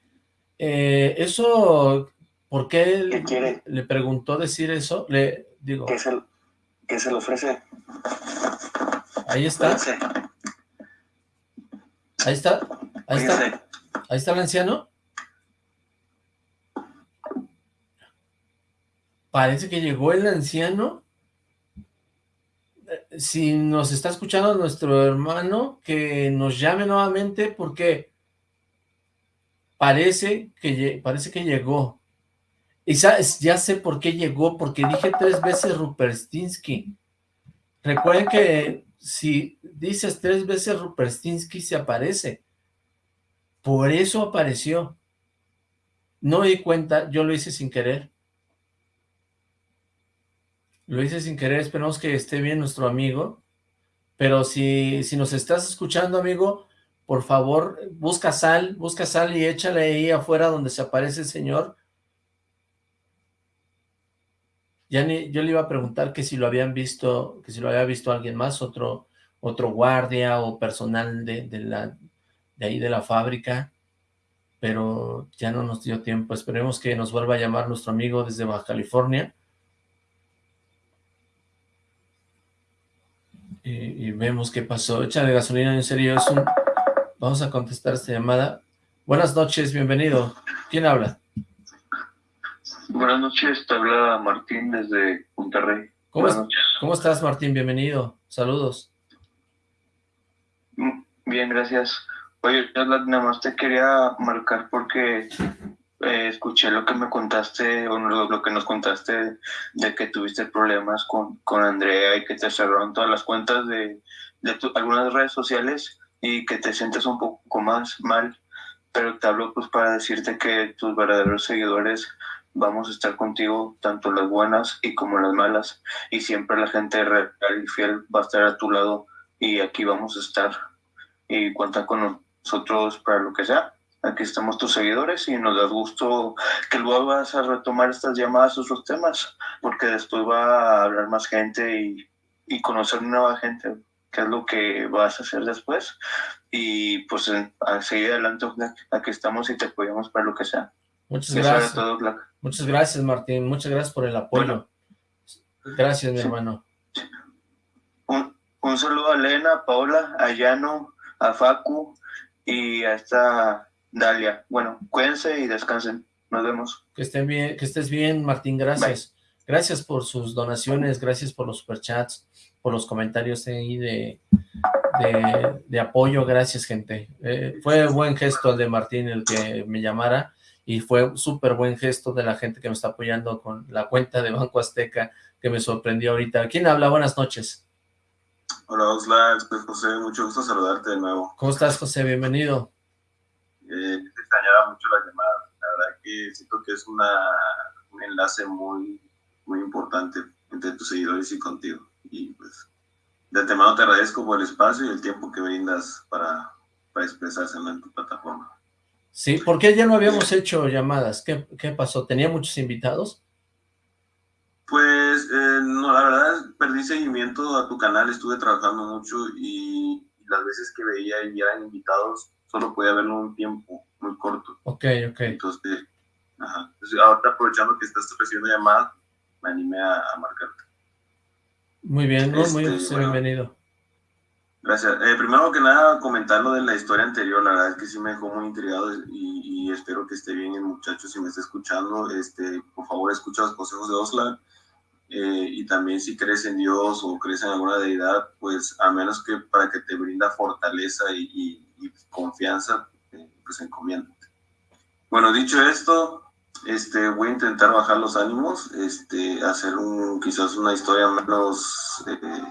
Eh, eso, ¿por qué ¿Qué le, quiere? le preguntó decir eso? Le digo, ¿qué se, qué se le ofrece? ahí está, ahí está, ahí está, ahí está el anciano. Parece que llegó el anciano. Si nos está escuchando nuestro hermano, que nos llame nuevamente porque parece que, parece que llegó. Ya sé por qué llegó, porque dije tres veces Ruperstinsky. Recuerden que si dices tres veces Ruperstinsky se aparece. Por eso apareció. No di cuenta, yo lo hice sin querer. Lo hice sin querer, esperamos que esté bien nuestro amigo. Pero si, si nos estás escuchando, amigo, por favor, busca sal, busca sal y échale ahí afuera donde se aparece el señor. Ya yo le iba a preguntar que si lo habían visto, que si lo había visto alguien más, otro, otro guardia o personal de, de la, de ahí de la fábrica, pero ya no nos dio tiempo. Esperemos que nos vuelva a llamar nuestro amigo desde Baja California. Y, y vemos qué pasó. Échale gasolina, en serio, es un... Vamos a contestar esta llamada. Buenas noches, bienvenido. ¿Quién habla? Buenas noches, te habla Martín desde Monterrey. ¿Cómo, Buenas es- noches. ¿Cómo estás, Martín? Bienvenido. Saludos. Mm, Bien, gracias. Oye, nada más te quería marcar porque eh, escuché lo que me contaste, o lo, lo que nos contaste de que tuviste problemas con, con Andrea y que te cerraron todas las cuentas de, de tu- algunas redes sociales y que te sientes un poco más mal, pero te hablo pues para decirte que tus verdaderos seguidores vamos a estar contigo, tanto las buenas y como las malas, y siempre la gente real y fiel va a estar a tu lado y aquí vamos a estar. Y cuenta con nosotros para lo que sea. Aquí estamos tus seguidores y nos da gusto que luego vas a retomar estas llamadas o esos temas, porque después va a hablar más gente y, y conocer nueva gente, que es lo que vas a hacer después. Y pues a seguir adelante, Black. aquí estamos y te apoyamos para lo que sea. Muchas era gracias. todo, Black. Muchas gracias, Martín. Muchas gracias por el apoyo. Gracias, mi Sí. hermano. Un, un saludo a Elena, a Paola, a Yano, a Facu y a esta Dalia. Bueno, cuídense y descansen. Nos vemos. Que estén bien, que estés bien, Martín. Gracias. Gracias por sus donaciones, gracias por los superchats, por los comentarios ahí de, de, de apoyo. Gracias, gente. Eh, fue buen gesto el de Martín el que me llamara y fue súper buen gesto de la gente que me está apoyando con la cuenta de Banco Azteca que me sorprendió ahorita. ¿Quién habla? Buenas noches. Hola Oxlack, José, mucho gusto saludarte de nuevo. ¿Cómo estás, José? Bienvenido. Eh, te extrañaba mucho la llamada, la verdad que siento que es una, un enlace muy, muy importante entre tus seguidores y contigo. Y pues de antemano te agradezco por el espacio y el tiempo que brindas para, para expresarse en tu plataforma. Sí, ¿por qué ya no habíamos hecho llamadas? ¿Qué, qué pasó? ¿Tenía muchos invitados? Pues eh, no, la verdad perdí seguimiento a tu canal, estuve trabajando mucho y, y las veces que veía y eran invitados solo podía verlo un tiempo muy corto. Ok, ok. Entonces, ajá. Entonces, ahorita aprovechando que estás recibiendo llamadas, me animé a, a marcarte. Muy bien, ¿no? Muy Este, bueno. bienvenido. Gracias. Eh, primero que nada, comentar lo de la historia anterior, la verdad es que sí me dejó muy intrigado y, y espero que esté bien el muchacho si me está escuchando. Este, por favor, escucha los consejos de Osla. Eh, y también si crees en Dios o crees en alguna deidad, pues a menos que para que te brinda fortaleza y, y- y confianza, eh, pues encomiéndate. Bueno, dicho esto, este, voy a intentar bajar los ánimos, este, hacer un, quizás una historia menos, eh,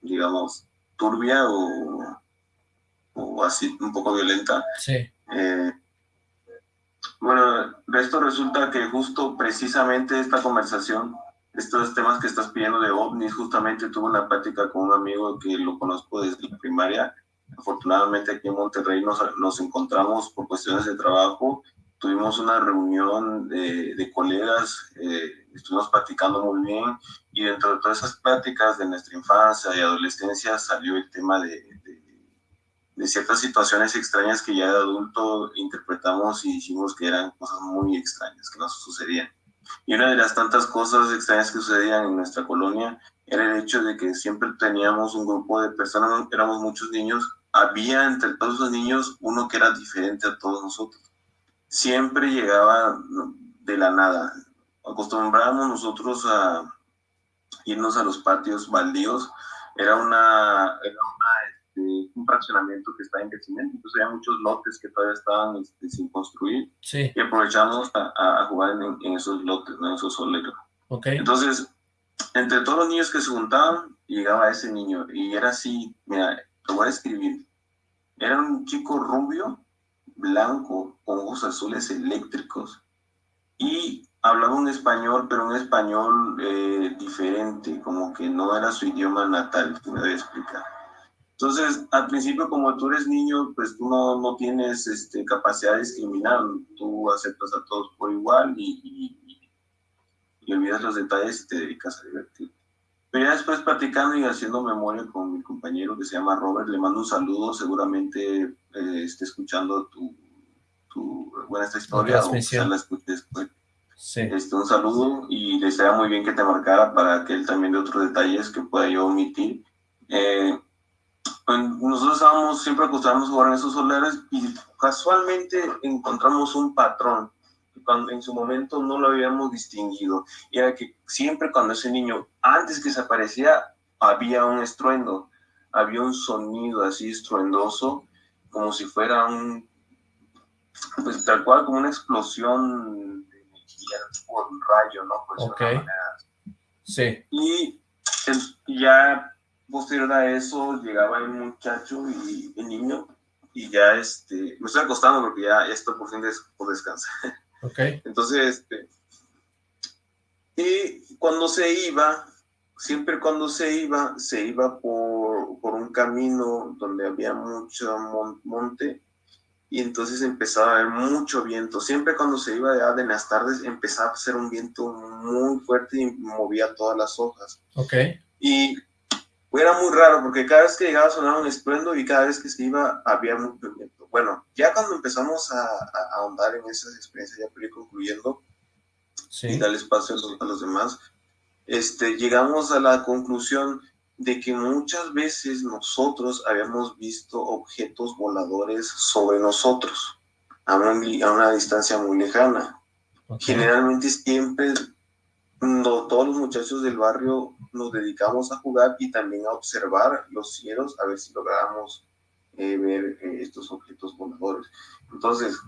digamos, turbia o, o así un poco violenta. Sí. Eh, bueno, esto resulta que justo precisamente esta conversación, estos temas que estás pidiendo de ovnis, justamente tuve una práctica con un amigo que lo conozco desde la primaria. Afortunadamente aquí en Monterrey nos, nos encontramos por cuestiones de trabajo. Tuvimos una reunión de, de colegas, eh, estuvimos platicando muy bien y dentro de todas esas pláticas de nuestra infancia y adolescencia salió el tema de, de ciertas situaciones extrañas que ya de adulto interpretamos y dijimos que eran cosas muy extrañas, que nos sucedían. Y una de las tantas cosas extrañas que sucedían en nuestra colonia era el hecho de que siempre teníamos un grupo de personas, éramos muchos niños, había entre todos los niños uno que era diferente a todos nosotros. Siempre llegaba de la nada. Acostumbrábamos nosotros a irnos a los patios baldíos. Era una, era una este, un fraccionamiento que está en crecimiento, entonces había muchos lotes que todavía estaban este, sin construir sí. y aprovechamos a, a jugar en, esos lotes, en esos soleros. Okay. Entonces, entre todos los niños que se juntaban, llegaba ese niño y era así, mira, te voy a escribir, era un chico rubio, blanco, con ojos azules eléctricos y hablaba un español, pero un español eh, diferente, como que no era su idioma natal, te voy a explicar. Entonces, al principio, como tú eres niño, pues tú no, no tienes este, capacidad de discriminar, tú aceptas a todos por igual y, y, y, olvidas los detalles y te dedicas a divertir. Pero ya después platicando y haciendo memoria con mi compañero que se llama Robert, le mando un saludo, seguramente eh, esté escuchando tu, tu, bueno, esta historia o quizás la escuche después. Sí. Este, un saludo y le sería muy bien que te marcara para que él también de otros detalles que pueda yo omitir. Eh, nosotros estábamos siempre acostumbrados a jugar en esos solares y casualmente encontramos un patrón cuando en su momento no lo habíamos distinguido. Y era que siempre cuando ese niño, antes que se aparecía, había un estruendo, había un sonido así estruendoso, como si fuera un, pues tal cual como una explosión de energía, un rayo, ¿no? Ok. Sí. Y ya posterior a eso llegaba el muchacho y el niño y ya este, me estoy acostando porque ya, esto por fin des, por descansar. Ok. Entonces, este, y cuando se iba, siempre cuando se iba, se iba por, por un camino donde había mucho monte y entonces empezaba a haber mucho viento. Siempre cuando se iba de las tardes empezaba a ser un viento muy fuerte y movía todas las hojas. Ok. Y era muy raro porque cada vez que llegaba sonaba un estruendo y cada vez que se iba había mucho viento. Bueno, ya cuando empezamos a, a ahondar en esas experiencias, ya ir concluyendo sí. y darle espacio a los, a los, demás, este, llegamos a la conclusión de que muchas veces nosotros habíamos visto objetos voladores sobre nosotros a una, a una distancia muy lejana. Okay. Generalmente siempre no, todos los muchachos del barrio nos dedicamos a jugar y también a observar los cielos a ver si logramos eh, ver eh, estos objetos voladores. Entonces,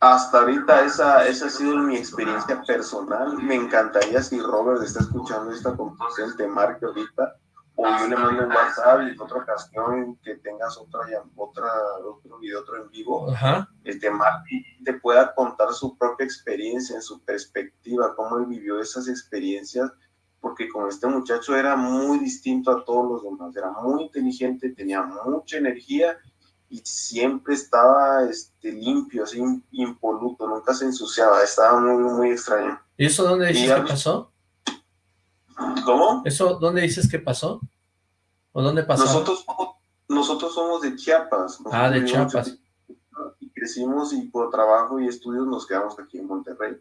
hasta ahorita esa, esa ha sido mi experiencia personal. Me encantaría si Robert está escuchando esta conversación, te marque ahorita o yo le mando un WhatsApp y en otra ocasión que tengas otra, otra, otro video, otro en vivo, Ajá. este Marty te pueda contar su propia experiencia, en su perspectiva, cómo él vivió esas experiencias, porque con este muchacho era muy distinto a todos los demás, era muy inteligente, tenía mucha energía y siempre estaba este, limpio, así impoluto, nunca se ensuciaba, estaba muy, muy extraño. ¿Y eso dónde dices que pasó? ¿Cómo? ¿Eso dónde dices que pasó? ¿O dónde pasó? Nosotros, nosotros somos de Chiapas. Nosotros ah, de Chiapas. Y crecimos y por trabajo y estudios nos quedamos aquí en Monterrey.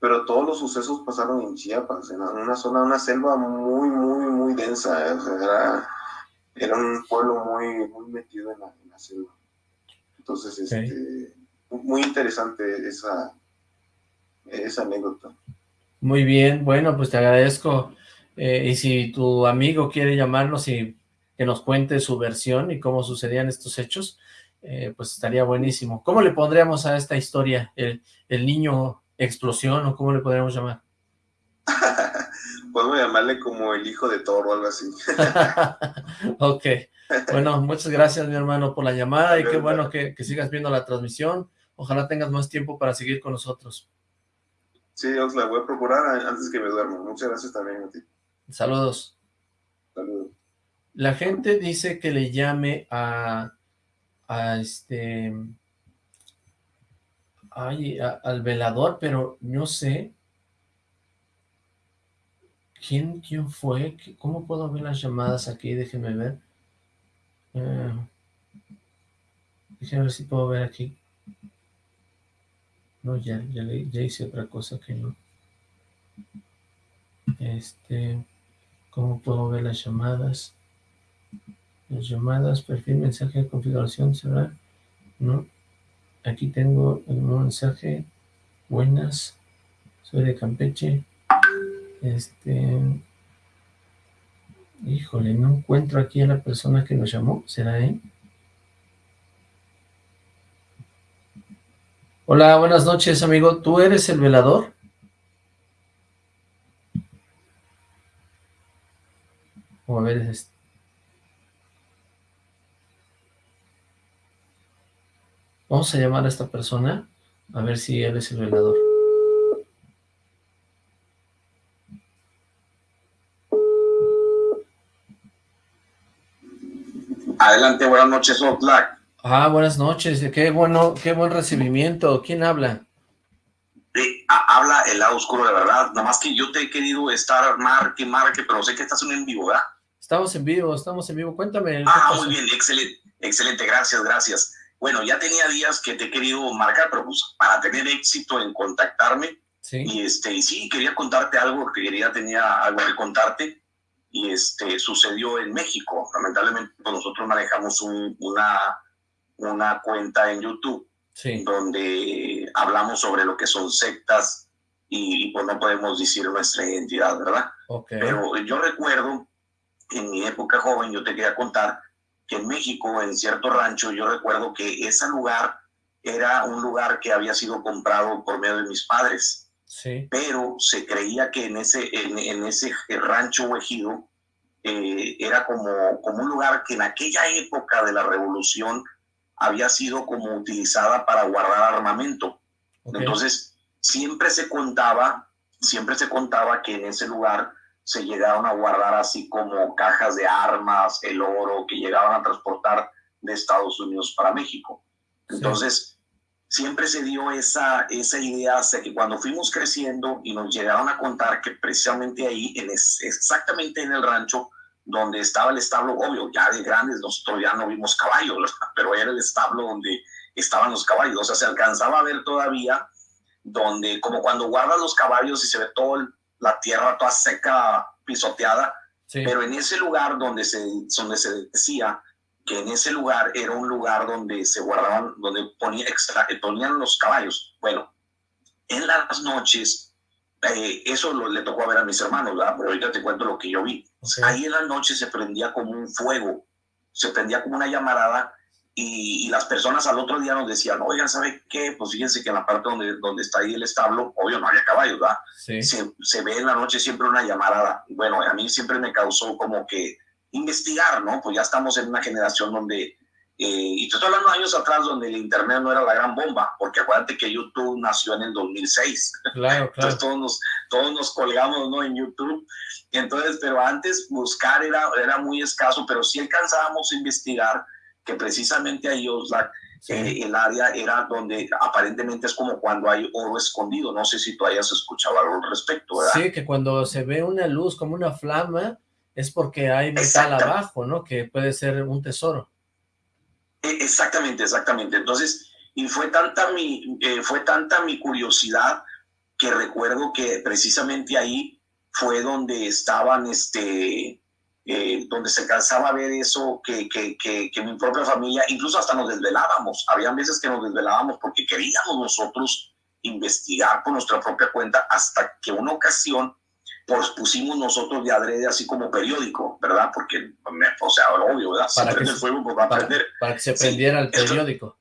Pero todos los sucesos pasaron en Chiapas, en una zona, una selva muy, muy, muy densa. ¿eh? O sea, era, era, un pueblo muy, muy metido en la, en la selva. Entonces, okay. este, muy interesante esa, esa anécdota. Muy bien, bueno, pues te agradezco. Eh, y si tu amigo quiere llamarnos y que nos cuente su versión y cómo sucedían estos hechos, eh, pues estaría buenísimo. ¿Cómo le pondríamos a esta historia? ¿El, el niño explosión o cómo le podríamos llamar? Podemos llamarle como el hijo de Thor o algo así. ok, Bueno, muchas gracias, mi hermano, por la llamada y qué bueno que, que sigas viendo la transmisión. Ojalá tengas más tiempo para seguir con nosotros. Sí, os la voy a procurar antes que me duerma. Muchas gracias también a ti. Saludos. Saludos. La gente dice que le llame a, a este, ay, al velador, pero no sé quién, quién fue, ¿Qué- cómo puedo ver las llamadas aquí, déjeme ver, Eh, déjeme ver si puedo ver aquí, no, ya, ya, ya hice otra cosa que no, este, ¿cómo puedo ver las llamadas? Las llamadas, perfil, mensaje configuración, ¿será? No. Aquí tengo un mensaje. Buenas. Soy de Campeche. Este... Híjole, no encuentro aquí a la persona que nos llamó. ¿Será él? Hola, buenas noches, amigo. ¿Tú eres el velador? O a ver, es- Vamos a llamar a esta persona a ver si él es el velador. Adelante, buenas noches, Oxlack. Ah, buenas noches. Qué bueno, qué buen recibimiento. ¿Quién habla? Ha- habla el lado oscuro de verdad. Nada más que yo te he querido estar marque, marque, pero sé que estás en vivo, ¿verdad? Estamos en vivo, estamos en vivo. Cuéntame. ¿qué Ah, muy bien, excelente, excelente, gracias, gracias. Bueno, ya tenía días que te he querido marcar, pero pues para tener éxito en contactarme, Sí, y este, sí, quería contarte algo, que quería, tenía algo que contarte, y este, sucedió en México. Lamentablemente, pues, nosotros manejamos un- una, una cuenta en YouTube sí. donde hablamos sobre lo que son sectas y, y, pues no podemos decir nuestra identidad, ¿verdad? Ok. Pero yo recuerdo, en mi época joven, yo te quería contar que en México, en cierto rancho, yo recuerdo que ese lugar era un lugar que había sido comprado por medio de mis padres, Sí, pero se creía que en ese, en, en ese rancho o ejido eh, era como, como un lugar que en aquella época de la revolución había sido como utilizada para guardar armamento. Entonces, siempre se contaba, siempre se contaba que en ese lugar se llegaron a guardar así como cajas de armas, el oro, que llegaban a transportar de Estados Unidos para México. Sí. Entonces, siempre se dio esa, esa idea hasta que cuando fuimos creciendo y nos llegaron a contar que precisamente ahí, en es- exactamente en el rancho donde estaba el establo, obvio, ya de grandes nosotros ya no vimos caballos, pero era el establo donde estaban los caballos, o sea, se alcanzaba a ver todavía donde, como cuando guardas los caballos y se ve toda la tierra toda seca, pisoteada, sí. pero en ese lugar donde se, donde se decía que en ese lugar era un lugar donde se guardaban, donde ponía extra, eh, ponían los caballos. Bueno, en las noches, eh, eso lo, le tocó a ver a mis hermanos, ¿verdad? Pero ahorita te cuento lo que yo vi. Ok. Ahí en la noche se prendía como un fuego, se prendía como una llamarada y, y las personas al otro día nos decían, oigan, ¿sabe qué? Pues fíjense que en la parte donde, donde está ahí el establo, obvio no había caballos, ¿verdad? Sí, se, se ve en la noche siempre una llamarada. Bueno, a mí siempre me causó como que investigar, ¿no? Pues ya estamos en una generación donde, eh, y te estoy hablando de años atrás, donde el Internet no era la gran bomba, porque acuérdate que YouTube nació en el 2006. claro, claro. Entonces todos nos, todos nos colgamos, ¿no? En YouTube. Entonces, pero antes buscar era, era muy escaso, pero sí alcanzábamos a investigar que precisamente ahí Oxlack, Sí. eh, el área era donde aparentemente es como cuando hay oro escondido. No sé si tú hayas escuchado algo al respecto, ¿verdad? Sí, que cuando se ve una luz como una flama es porque hay metal abajo, ¿no? Que puede ser un tesoro. E- Exactamente, exactamente. Entonces, y fue tanta mi, eh, fue tanta mi curiosidad que recuerdo que precisamente ahí fue donde estaban, este, eh, donde se alcanzaba a ver eso, que, que, que, que mi propia familia, incluso hasta nos desvelábamos. Habían veces que nos desvelábamos porque queríamos nosotros investigar por nuestra propia cuenta hasta que una ocasión pues pusimos nosotros de adrede así como periódico, ¿verdad? Porque, o sea, obvio, ¿verdad? Si Para que el se- fuego, pues va a Para, prender. para que se Sí, prendiera el esto- periódico.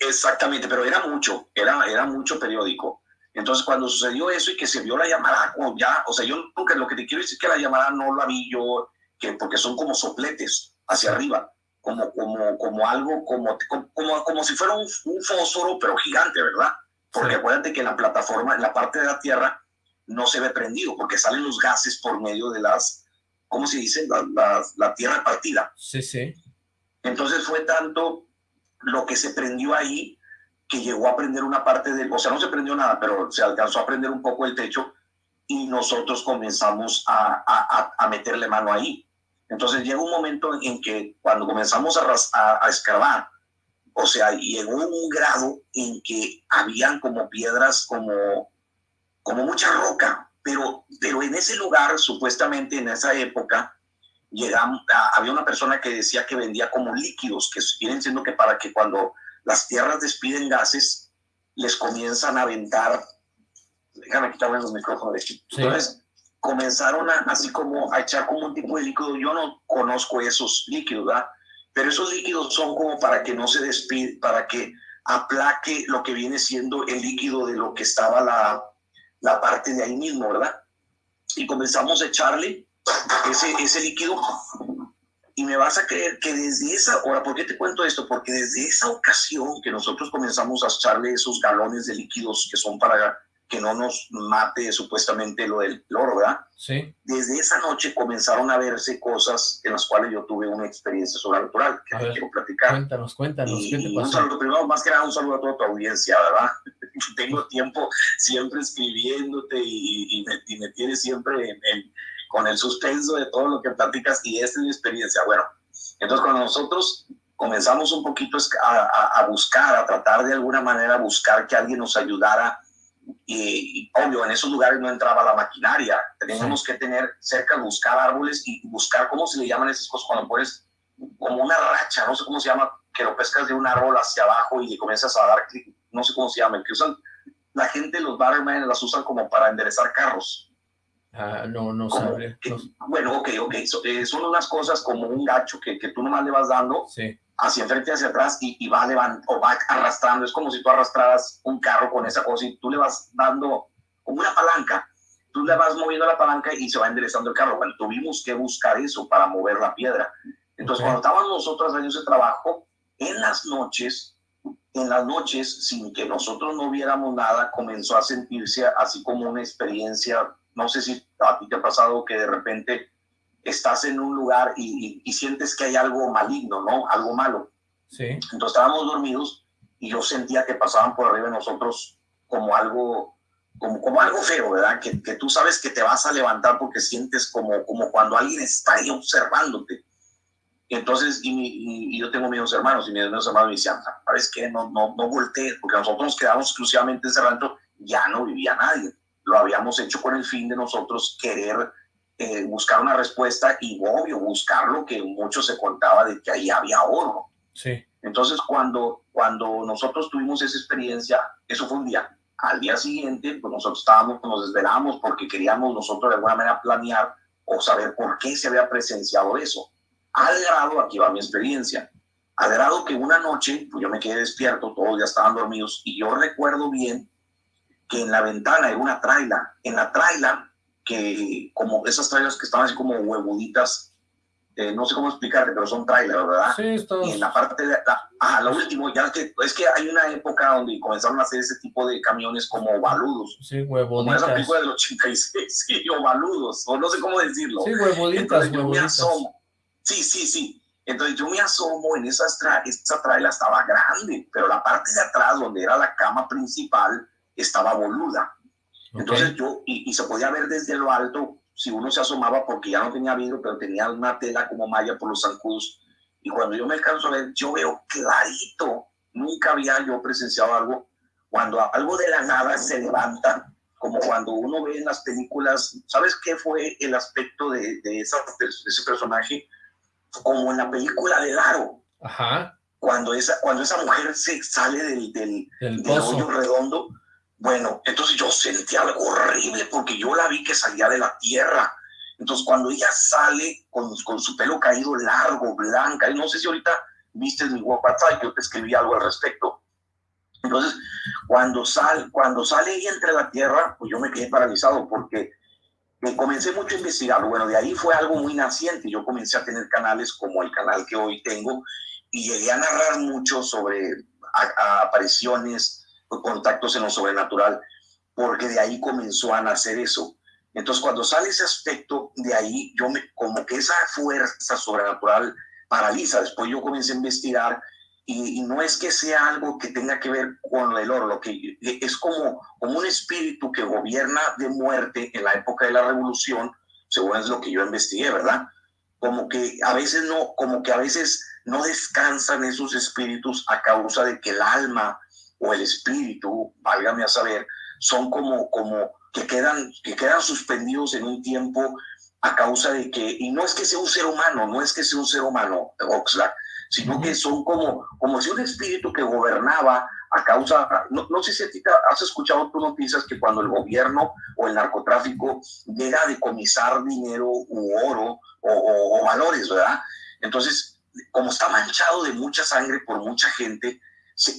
Exactamente, pero era mucho, era, era mucho periódico. Entonces, cuando sucedió eso y que se vio la llamada, como ya, o sea, yo nunca, lo que te quiero decir es que la llamada no la vi yo, que, porque son como sopletes hacia arriba. como, como, como algo, como, como, como si fuera un, fósforo, pero gigante, ¿verdad? Porque acuérdate que la plataforma, en la parte de la Tierra, no se ve prendido, porque salen los gases por medio de las, ¿cómo se dice? La, la, Tierra partida. Sí, sí. Entonces fue tanto lo que se prendió ahí que llegó a prender una parte del, o sea, no se prendió nada, pero se alcanzó a prender un poco el techo y nosotros comenzamos a, a, a meterle mano ahí. Entonces llega un momento en que cuando comenzamos a, a, escarbar, o sea, llegó un grado en que habían como piedras, como, como mucha roca, pero, pero en ese lugar, supuestamente en esa época, llegamos, había una persona que decía que vendía como líquidos, que vienen siendo que para que cuando las tierras despiden gases, les comienzan a aventar, déjame quitarme los micrófonos de aquí. Entonces, comenzaron a, así como a echar como un tipo de líquido. Yo no conozco esos líquidos, ¿verdad? Pero esos líquidos son como para que no se despide, para que aplaque lo que viene siendo el líquido de lo que estaba la, la parte de ahí mismo, ¿verdad? Y comenzamos a echarle ese, ese líquido y me vas a creer que desde esa hora, ¿por qué te cuento esto? Porque desde esa ocasión que nosotros comenzamos a echarle esos galones de líquidos que son para que no nos mate supuestamente lo del oro, ¿verdad? Sí. Desde esa noche comenzaron a verse cosas en las cuales yo tuve una experiencia sobrenatural que te quiero platicar. Cuéntanos, cuéntanos, ¿qué te pasó? Un saludo, primero, más que nada, un saludo a toda tu audiencia, ¿verdad? Tengo tiempo siempre escribiéndote y, me, tienes siempre con el suspenso de todo lo que platicas y esta es mi experiencia. Bueno, entonces cuando nosotros comenzamos un poquito a, a buscar, a tratar de alguna manera buscar que alguien nos ayudara y, obvio, en esos lugares no entraba la maquinaria. Teníamos que tener cerca, buscar árboles y buscar, ¿cómo se le llaman esas cosas cuando pones como una racha? No sé cómo se llama, que lo pescas de un árbol hacia abajo y le comienzas a dar clic, no sé cómo se llama, que usan, la gente, los barman las usan como para enderezar carros. Ah, no, no sabe. Bueno, ok, ok. Eh, son unas cosas como un gacho que, que tú nomás le vas dando. Sí hacia enfrente y hacia atrás y, va levantando o va arrastrando. Es como si tú arrastraras un carro con esa cosa y tú le vas dando como una palanca. Tú le vas moviendo la palanca y se va enderezando el carro. Bueno, tuvimos que buscar eso para mover la piedra. Entonces, cuando estábamos nosotros haciendo ese trabajo, en las noches, en las noches, sin que nosotros no viéramos nada, comenzó a sentirse así como una experiencia. No sé si a ti te ha pasado que de repente estás en un lugar y, sientes que hay algo maligno, ¿no? Algo malo. Sí. Entonces estábamos dormidos y yo sentía que pasaban por arriba de nosotros como algo, como, como algo feo, ¿verdad? Que, que tú sabes que te vas a levantar porque sientes como, como cuando alguien está ahí observándote. Y entonces, y, yo tengo mis hermanos, y mis hermanos me decían, ¿sabes qué? No, no, no voltees, porque nosotros nos quedamos exclusivamente encerrando, ya no vivía nadie. Lo habíamos hecho con el fin de nosotros querer eh, buscar una respuesta y obvio buscar lo que mucho se contaba de que ahí había oro. Sí. Entonces cuando, cuando nosotros tuvimos esa experiencia, eso fue un día. Al día siguiente, pues nosotros estábamos, nos desvelamos porque queríamos nosotros de alguna manera planear o saber por qué se había presenciado eso. Al grado, aquí va mi experiencia, al grado que una noche, pues yo me quedé despierto, todos ya estaban dormidos, y yo recuerdo bien que en la ventana hay una traila. En la traila que como esas trailers que estaban así como huevuditas, eh, no sé cómo explicarte, pero son trailers, ¿verdad? Sí, Y en la parte de, ah, lo último, ya que, es que hay una época donde comenzaron a hacer ese tipo de camiones como baludos. Sí, huevuditas. Como esa película del 86, sí, o baludos, o no sé cómo decirlo. Sí, huevuditas, huevuditas. Sí, sí, sí. Entonces yo me asomo en esa, tra esa trailer estaba grande, pero la parte de atrás, donde era la cama principal, estaba boluda. Entonces yo, y, se podía ver desde lo alto, si uno se asomaba porque ya no tenía vidrio, pero tenía una tela como malla por los zancudos. Y cuando yo me alcanzo a ver, yo veo clarito, nunca había yo presenciado algo, cuando algo de la nada se levanta, como cuando uno ve en las películas, ¿sabes qué fue el aspecto de, de, esa, ese personaje? Como en la película de Laro. Ajá. Cuando esa, cuando esa mujer se sale del, del, del hoyo redondo, bueno, entonces yo sentí algo horrible porque yo la vi que salía de la tierra. Entonces cuando ella sale con, con su pelo caído largo, blanca, y no sé si ahorita viste mi WhatsApp, yo te escribí algo al respecto. Entonces, cuando, sal, cuando sale ella entre la tierra, pues yo me quedé paralizado porque me comencé mucho a investigar. Bueno, de ahí fue algo muy naciente. Yo comencé a tener canales como el canal que hoy tengo y llegué a narrar mucho sobre apariciones, contactos en lo sobrenatural, porque de ahí comenzó a nacer eso. Entonces, cuando sale ese aspecto, de ahí yo me, como que esa fuerza sobrenatural paraliza. Después yo comencé a investigar y, no es que sea algo que tenga que ver con el oro, lo que es como, como un espíritu que gobierna de muerte en la época de la revolución, según es lo que yo investigué, ¿verdad? Como que a veces no, como que a veces no descansan esos espíritus a causa de que el alma o el espíritu, válgame a saber, son como, como que quedan, que quedan suspendidos en un tiempo a causa de que, y no es que sea un ser humano, no es que sea un ser humano, Oxlack, sino que son como, como si un espíritu que gobernaba a causa, no, no sé si ti has escuchado tú noticias que cuando el gobierno o el narcotráfico llega a decomisar dinero u oro o, o valores, ¿verdad? Entonces, como está manchado de mucha sangre por mucha gente,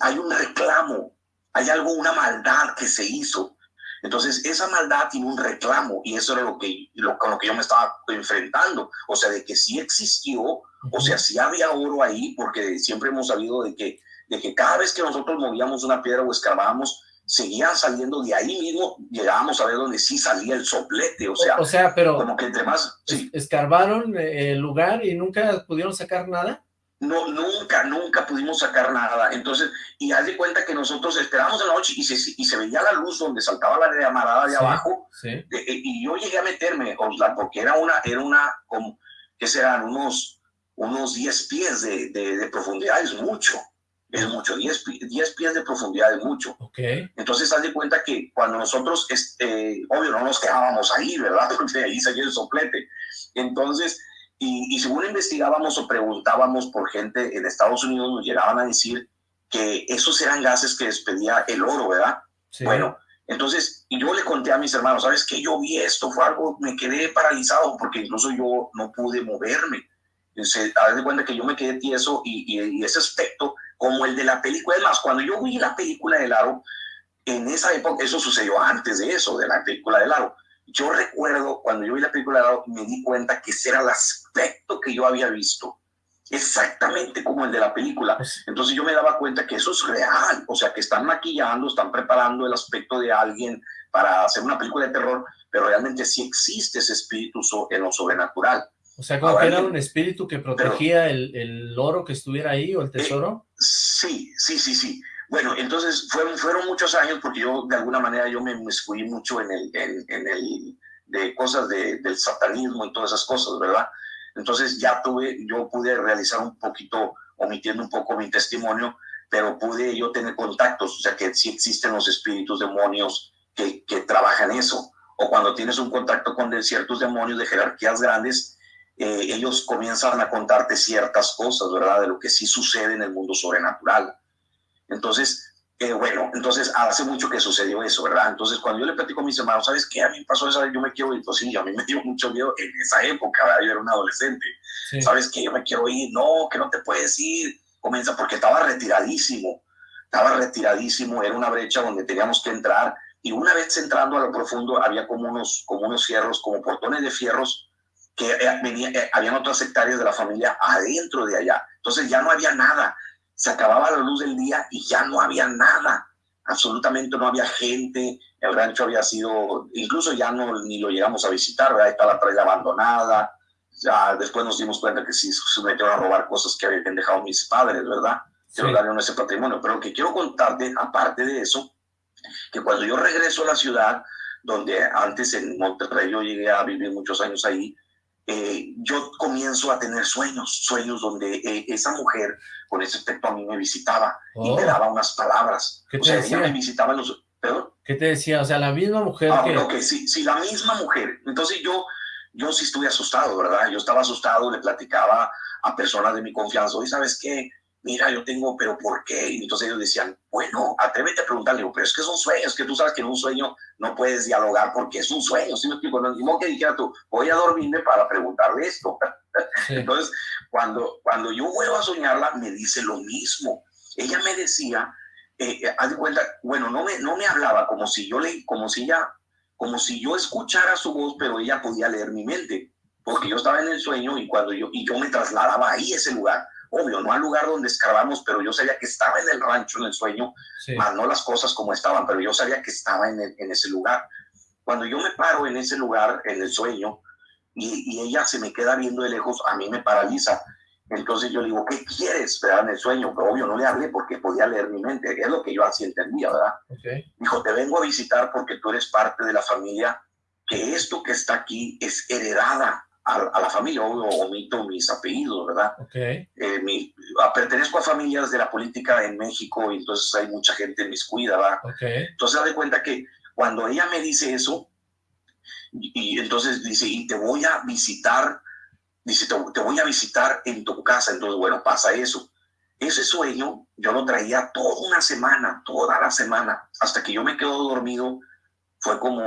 hay un reclamo, hay algo, una maldad que se hizo. Entonces, esa maldad tiene un reclamo y eso era lo que, lo, con lo que yo me estaba enfrentando. O sea, de que sí existió, o sea, sí había oro ahí, porque siempre hemos sabido de que, de que cada vez que nosotros movíamos una piedra o escarbábamos, seguían saliendo de ahí mismo, llegábamos a ver donde sí salía el soplete, o sea, o, sea pero como que entre más... ¿Escarbaron eh, el lugar y nunca pudieron sacar nada? No, nunca, nunca pudimos sacar nada. Entonces, y haz de cuenta que nosotros esperamos en la noche y se, y se veía la luz donde saltaba la llamarada de abajo. Eh, y yo llegué a meterme, porque era una, era una, como, que serán unos, unos 10 pies de, de, profundidad, es mucho. Es mucho, 10, 10 pies de profundidad es mucho. Okay. Entonces, haz de cuenta que cuando nosotros, este, obvio, no nos quedábamos ahí, ¿verdad? Porque ahí salía el soplete. Entonces, y, según investigábamos o preguntábamos por gente en Estados Unidos, nos llegaban a decir que esos eran gases que despedía el oro, ¿verdad? Bueno, entonces, y yo le conté a mis hermanos, ¿sabes qué? Yo vi esto, fue algo, me quedé paralizado porque incluso yo no pude moverme. Se da de cuenta que yo me quedé tieso y, y, ese aspecto, como el de la película, es más, cuando yo vi la película del aro, en esa época, eso sucedió antes de eso, de la película del aro, yo recuerdo cuando yo vi la película me di cuenta que ese era el aspecto que yo había visto, exactamente como el de la película. Pues Entonces yo me daba cuenta que eso es real, o sea, que están maquillando, están preparando el aspecto de alguien para hacer una película de terror, pero realmente sí existe ese espíritu en lo sobrenatural. O sea, como que era un espíritu que protegía el, el, oro que estuviera ahí o el tesoro. Eh, sí, sí, sí, sí. Bueno, entonces fueron, muchos años porque yo de alguna manera yo me fui mucho en el, en, el de cosas de, del satanismo y todas esas cosas, ¿verdad? Entonces ya tuve, yo pude realizar un poquito, omitiendo un poco mi testimonio, pero pude yo tener contactos, o sea que sí existen los espíritus demonios que, que trabajan eso, o cuando tienes un contacto con ciertos demonios de jerarquías grandes, eh, ellos comienzan a contarte ciertas cosas, ¿verdad? De lo que sí sucede en el mundo sobrenatural. Entonces, eh, bueno, entonces hace mucho que sucedió eso, ¿verdad? Entonces, cuando yo le platico a mis hermanos, ¿sabes qué? A mí me pasó eso, yo me quiero ir. Pues sí, a mí me dio mucho miedo en esa época, ¿verdad? Yo era un adolescente. ¿Sabes qué? Yo me quiero ir. No, que no te puedes ir. Comienza porque estaba retiradísimo. Estaba retiradísimo, era una brecha donde teníamos que entrar. Y una vez entrando a lo profundo, había como unos, como unos fierros, como portones de fierros, que eh, venía, eh, habían otras hectáreas de la familia adentro de allá. Entonces ya no había nada se acababa la luz del día y ya no había nada, absolutamente no había gente, el rancho había sido, incluso ya no ni lo llegamos a visitar, ¿verdad? Está la playa abandonada, ya después nos dimos cuenta que sí se metieron a robar cosas que habían dejado mis padres, ¿verdad? Que sí. darle ese patrimonio. Pero lo que quiero contarte, aparte de eso, que cuando yo regreso a la ciudad, donde antes en Monterrey yo llegué a vivir muchos años ahí, eh, yo comienzo a tener sueños, sueños donde eh, esa mujer con ese aspecto a mí me visitaba y me oh. daba unas palabras. ¿Qué te o sea, decía? ella me visitaba los... ¿Perdón? ¿Qué te decía? O sea, la misma mujer ah, que... Ok, sí, sí, la misma mujer. Entonces yo, yo sí estuve asustado, ¿verdad? Yo estaba asustado, le platicaba a personas de mi confianza, y ¿sabes qué? Mira, yo tengo, pero ¿por qué? Y entonces ellos decían, bueno, atrévete a preguntarle, pero es que son sueños, que tú sabes que en un sueño no puedes dialogar porque es un sueño, ¿sí me explico? No, que dijera tú, voy a dormirme para preguntarle esto. Entonces, cuando, cuando yo vuelvo a soñarla, me dice lo mismo. Ella me decía, eh, eh, haz de cuenta, bueno, no me, no me hablaba como si yo le, como si ella como si yo escuchara su voz, pero ella podía leer mi mente, porque yo estaba en el sueño y cuando yo, y yo me trasladaba ahí, ese lugar, obvio, no al lugar donde escarbamos, pero yo sabía que estaba en el rancho, en el sueño, más no las cosas como estaban, pero yo sabía que estaba en, en ese lugar. Cuando yo me paro en ese lugar, en el sueño, y, y, ella se me queda viendo de lejos, a mí me paraliza. Entonces yo le digo, ¿qué quieres? ¿verdad? En el sueño, pero obvio no le hablé porque podía leer mi mente, es lo que yo así entendía, ¿verdad? Okay. Dijo, te vengo a visitar porque tú eres parte de la familia, que esto que está aquí es heredada a, a la familia, obvio, omito mis apellidos, ¿verdad? Okay. Eh, mi, pertenezco a familias de la política en México y entonces hay mucha gente en mis cuida, ¿verdad? Okay. Entonces, de cuenta que cuando ella me dice eso, y, y entonces dice, y te voy a visitar dice, te, te, voy a visitar en tu casa. Entonces, bueno, pasa eso. Ese sueño yo lo traía toda una semana, toda la semana, hasta que yo me quedo dormido. Fue como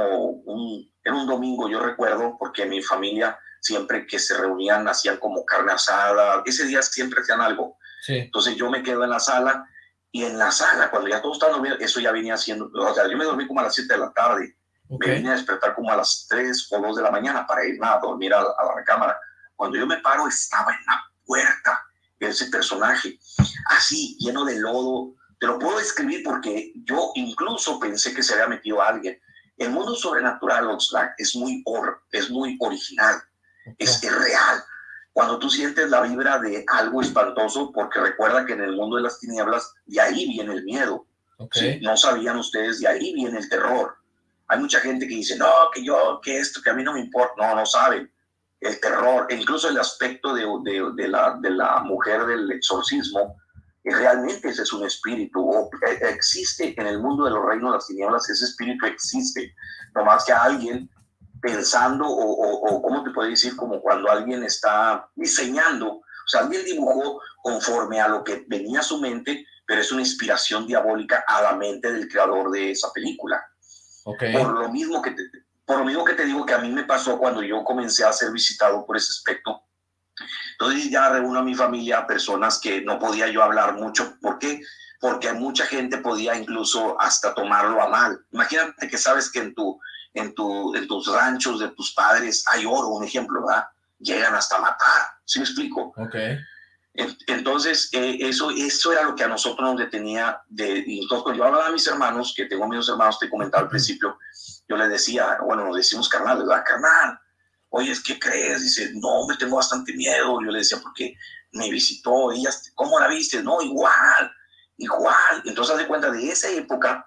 un, era un domingo, yo recuerdo, porque mi familia siempre que se reunían hacían como carne asada. Ese día siempre hacían algo. Sí. Entonces yo me quedo en la sala y en la sala, cuando ya todos estaban dormidos, eso ya venía haciendo, o sea, yo me dormí como a las 7 de la tarde. Okay. Me vine a despertar como a las 3 o 2 de la mañana para ir a dormir a, a la recámara cuando yo me paro, estaba en la puerta ese personaje, así, lleno de lodo. Te lo puedo describir porque yo incluso pensé que se había metido a alguien. El mundo sobrenatural, Oxlack, es muy, or, es muy original. Es, es real. Cuando tú sientes la vibra de algo espantoso, porque recuerda que en el mundo de las tinieblas, de ahí viene el miedo. Okay. ¿sí? No sabían ustedes, de ahí viene el terror. Hay mucha gente que dice, no, que yo, que esto, que a mí no me importa. No, no saben el terror, e incluso el aspecto de, de, de, la, de la mujer del exorcismo, realmente ese es un espíritu, o existe en el mundo de los reinos de las tinieblas, ese espíritu existe, nomás que alguien pensando, o, o, o ¿cómo te puedo decir? Como cuando alguien está diseñando, o sea, alguien dibujó conforme a lo que venía a su mente, pero es una inspiración diabólica a la mente del creador de esa película. Okay. Por lo mismo que te, por lo mismo que te digo que a mí me pasó cuando yo comencé a ser visitado por ese aspecto. Entonces ya reúno a mi familia, personas que no podía yo hablar mucho. ¿Por qué? Porque mucha gente podía incluso hasta tomarlo a mal. Imagínate que sabes que en, tu, en, tu, en tus ranchos de tus padres hay oro, un ejemplo, ¿verdad? Llegan hasta matar, ¿sí me explico? Ok. Entonces, eh, eso, eso era lo que a nosotros nos detenía. De, y entonces, cuando yo hablaba a mis hermanos, que tengo mis hermanos, te comentaba al principio, yo le decía, bueno, nos decimos carnal, ¿verdad? Carnal, oye, ¿qué crees? Dice, no, me tengo bastante miedo. Yo le decía, porque me visitó, ella, ¿cómo la viste? No, igual, igual. Entonces, haz de cuenta de esa época,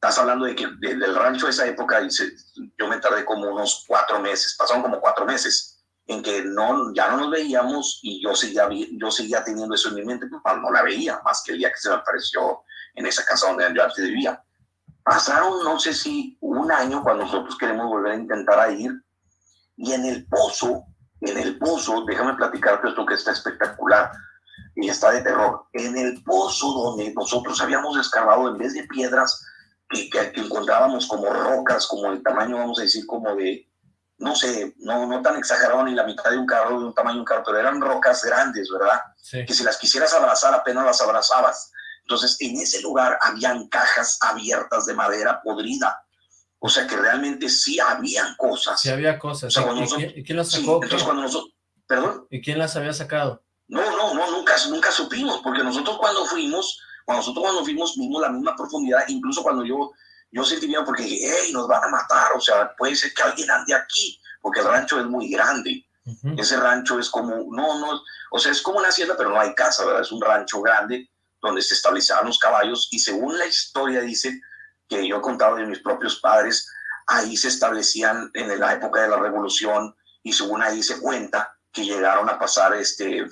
estás hablando de que de, del rancho de esa época, yo me tardé como unos cuatro meses, pasaron como cuatro meses en que no, ya no nos veíamos y yo seguía, yo seguía teniendo eso en mi mente, pues, no la veía, más que el día que se me apareció en esa casa donde yo antes vivía. Pasaron, no sé si un año cuando nosotros queremos volver a intentar a ir, y en el pozo, en el pozo, déjame platicarte esto que está espectacular y está de terror, en el pozo donde nosotros habíamos escarbado, en vez de piedras, que, que, que encontrábamos como rocas, como el tamaño, vamos a decir, como de, no sé, no, no tan exagerado ni la mitad de un carro, de un tamaño de un carro, pero eran rocas grandes, ¿verdad? Sí. Que si las quisieras abrazar, apenas las abrazabas. Entonces, en ese lugar habían cajas abiertas de madera podrida. O sea que realmente sí habían cosas. Sí había cosas. O sea, ¿Y, nosotros, ¿Y, quién, las sacó? Sí, entonces cuando nosotros, ¿perdón? ¿Y quién las había sacado? No, no, no, nunca, nunca supimos, porque nosotros cuando fuimos, cuando nosotros cuando fuimos vimos la misma profundidad, incluso cuando yo, yo sentí miedo porque dije, hey, nos van a matar, o sea, puede ser que alguien ande aquí porque el rancho es muy grande. Uh -huh. Ese rancho es como, no, no, o sea, es como una hacienda, pero no hay casa, ¿verdad? Es un rancho grande donde se establecían los caballos y según la historia dice que yo he contado de mis propios padres, ahí se establecían en la época de la revolución y según ahí se cuenta que llegaron a pasar, este,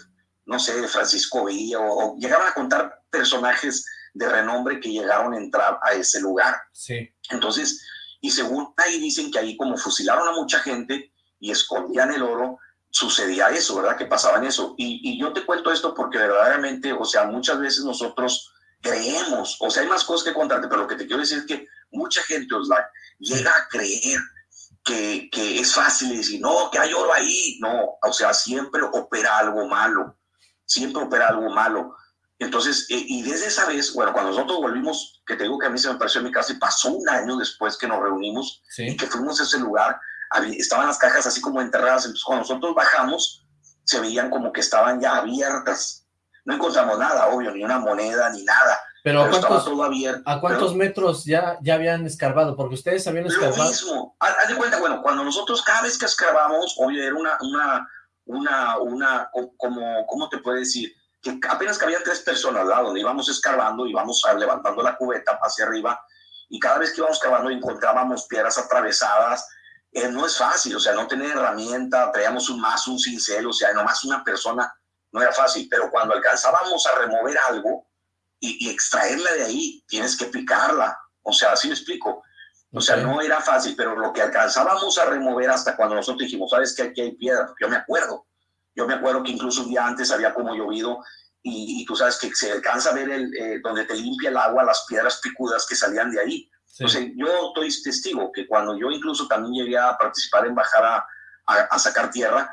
no sé, Francisco Villa o, o llegaron a contar personajes de renombre que llegaron a entrar a ese lugar. Sí. Entonces, y según ahí dicen que ahí como fusilaron a mucha gente y escondían el oro, sucedía eso, ¿verdad? Que pasaban eso. Y, y, yo te cuento esto porque verdaderamente, o sea, muchas veces nosotros creemos, o sea, hay más cosas que contarte, pero lo que te quiero decir es que mucha gente, Oslac, llega a creer que, que es fácil decir, no, que hay oro ahí. No, o sea, siempre opera algo malo, siempre opera algo malo. Entonces, eh, y desde esa vez, bueno, cuando nosotros volvimos, que te digo que a mí se me pareció en mi casa y pasó un año después que nos reunimos y que fuimos a ese lugar, estaban las cajas así como enterradas, entonces cuando nosotros bajamos, se veían como que estaban ya abiertas. No encontramos nada, obvio, ni una moneda, ni nada. Pero, ¿a cuántos, ¿a cuántos metros ya, ya habían escarbado? Porque ustedes habían escarbado. Lo mismo. Haz de cuenta, bueno, cuando nosotros cada vez que escarbamos, obvio, era una, una, una, una, como, ¿cómo te puede decir? Que apenas cabían tres personas lado, donde íbamos escarbando, íbamos levantando la cubeta hacia arriba, y cada vez que íbamos cavando encontrábamos piedras atravesadas, eh, no es fácil, o sea, no tener herramienta, traíamos un más, un cincel, o sea, nomás una persona, no era fácil, pero cuando alcanzábamos a remover algo y, extraerla de ahí, tienes que picarla, o sea, así me explico. O sea, no era fácil, pero lo que alcanzábamos a remover hasta cuando nosotros dijimos, sabes que aquí hay piedra, yo me acuerdo, yo me acuerdo que incluso un día antes había como llovido y, tú sabes que se alcanza a ver el, eh, donde te limpia el agua, las piedras picudas que salían de ahí. Entonces, yo estoy testigo que cuando yo incluso también llegué a participar en bajar a, a, sacar tierra,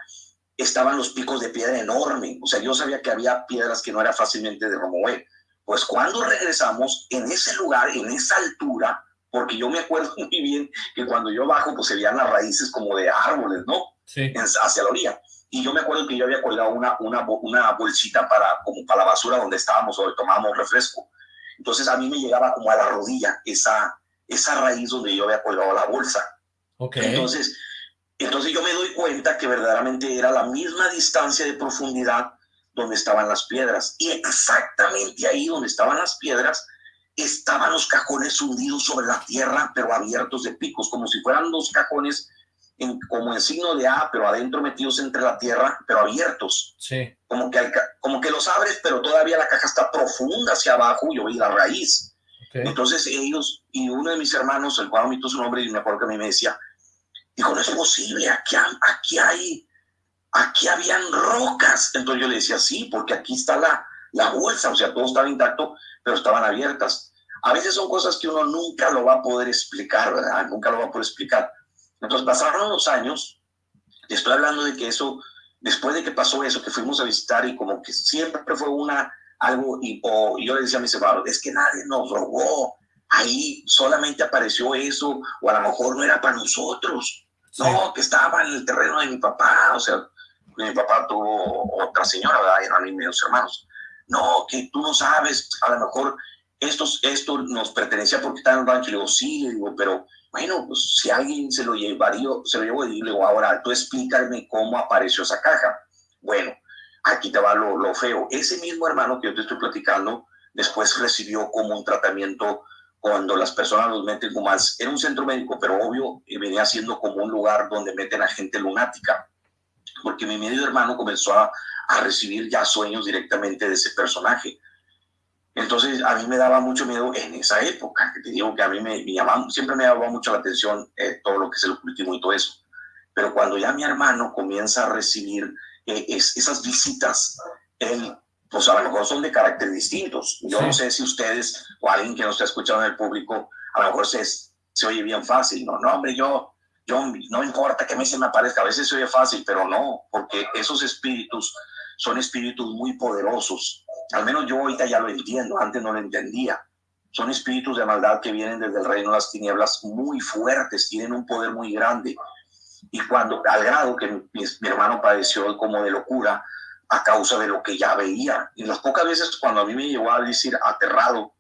estaban los picos de piedra enorme. O sea, yo sabía que había piedras que no era fácilmente de remover. Pues cuando regresamos, en ese lugar, en esa altura, porque yo me acuerdo muy bien que cuando yo bajo, pues se veían las raíces como de árboles, ¿no? Sí. hacia la orilla. Y yo me acuerdo que yo había colgado una, una, una bolsita para, como para la basura donde estábamos o tomábamos refresco. Entonces a mí me llegaba como a la rodilla esa, esa raíz donde yo había colgado la bolsa. Okay. Entonces, entonces yo me doy cuenta que verdaderamente era la misma distancia de profundidad donde estaban las piedras. Y exactamente ahí donde estaban las piedras estaban los cajones hundidos sobre la tierra, pero abiertos de picos, como si fueran dos cajones en, como en signo de A, pero adentro metidos entre la tierra, pero abiertos. Sí. Como que, como que los abres, pero todavía la caja está profunda hacia abajo y vi la raíz. Entonces ellos, y uno de mis hermanos, el cual omito su nombre, y me acuerdo que a mí me decía, dijo, no es posible, aquí, aquí hay, aquí habían rocas. Entonces yo le decía, sí, porque aquí está la, la bolsa, o sea, todo estaba intacto, pero estaban abiertas. A veces son cosas que uno nunca lo va a poder explicar, ¿verdad? Nunca lo va a poder explicar. Entonces pasaron los años, te estoy hablando de que eso, después de que pasó eso, que fuimos a visitar y como que siempre fue una algo, y, o, yo le decía a mis hermanos, es que nadie nos robó, ahí solamente apareció eso, o a lo mejor no era para nosotros, no, que estaba en el terreno de mi papá, o sea, mi papá tuvo otra señora, ¿verdad? eran mis medios hermanos, no, que tú no sabes, a lo mejor estos, esto nos pertenecía porque estaba en un rancho, le digo, sí, le digo, pero bueno, pues si alguien se lo llevaría, se lo llevó, y le digo, ahora tú explícame cómo apareció esa caja. Bueno, aquí te va lo, feo. Ese mismo hermano que yo te estoy platicando, después recibió como un tratamiento cuando las personas los meten como más, era un centro médico, pero obvio venía siendo como un lugar donde meten a gente lunática, porque mi medio hermano comenzó a, a recibir ya sueños directamente de ese personaje. Entonces a mí me daba mucho miedo en esa época, que te digo que a mí me, llamaba, siempre me llamaba mucho la atención eh, todo lo que es el ocultismo y todo eso. Pero cuando ya mi hermano comienza a recibir eh, es, esas visitas, él, pues a lo mejor son de carácter distintos. Yo no sé si ustedes o alguien que nos está escuchando en el público, a lo mejor se, se oye bien fácil. No, no, hombre, yo, yo no importa que a mí se me aparezca, a veces se oye fácil, pero no, porque esos espíritus son espíritus muy poderosos. Al menos yo ahorita ya lo entiendo, antes no lo entendía. Son espíritus de maldad que vienen desde el reino de las tinieblas muy fuertes, tienen un poder muy grande y cuando, al grado que mi, hermano padeció como de locura a causa de lo que ya veía. Y las pocas veces cuando a mí me llevó a decir aterrado,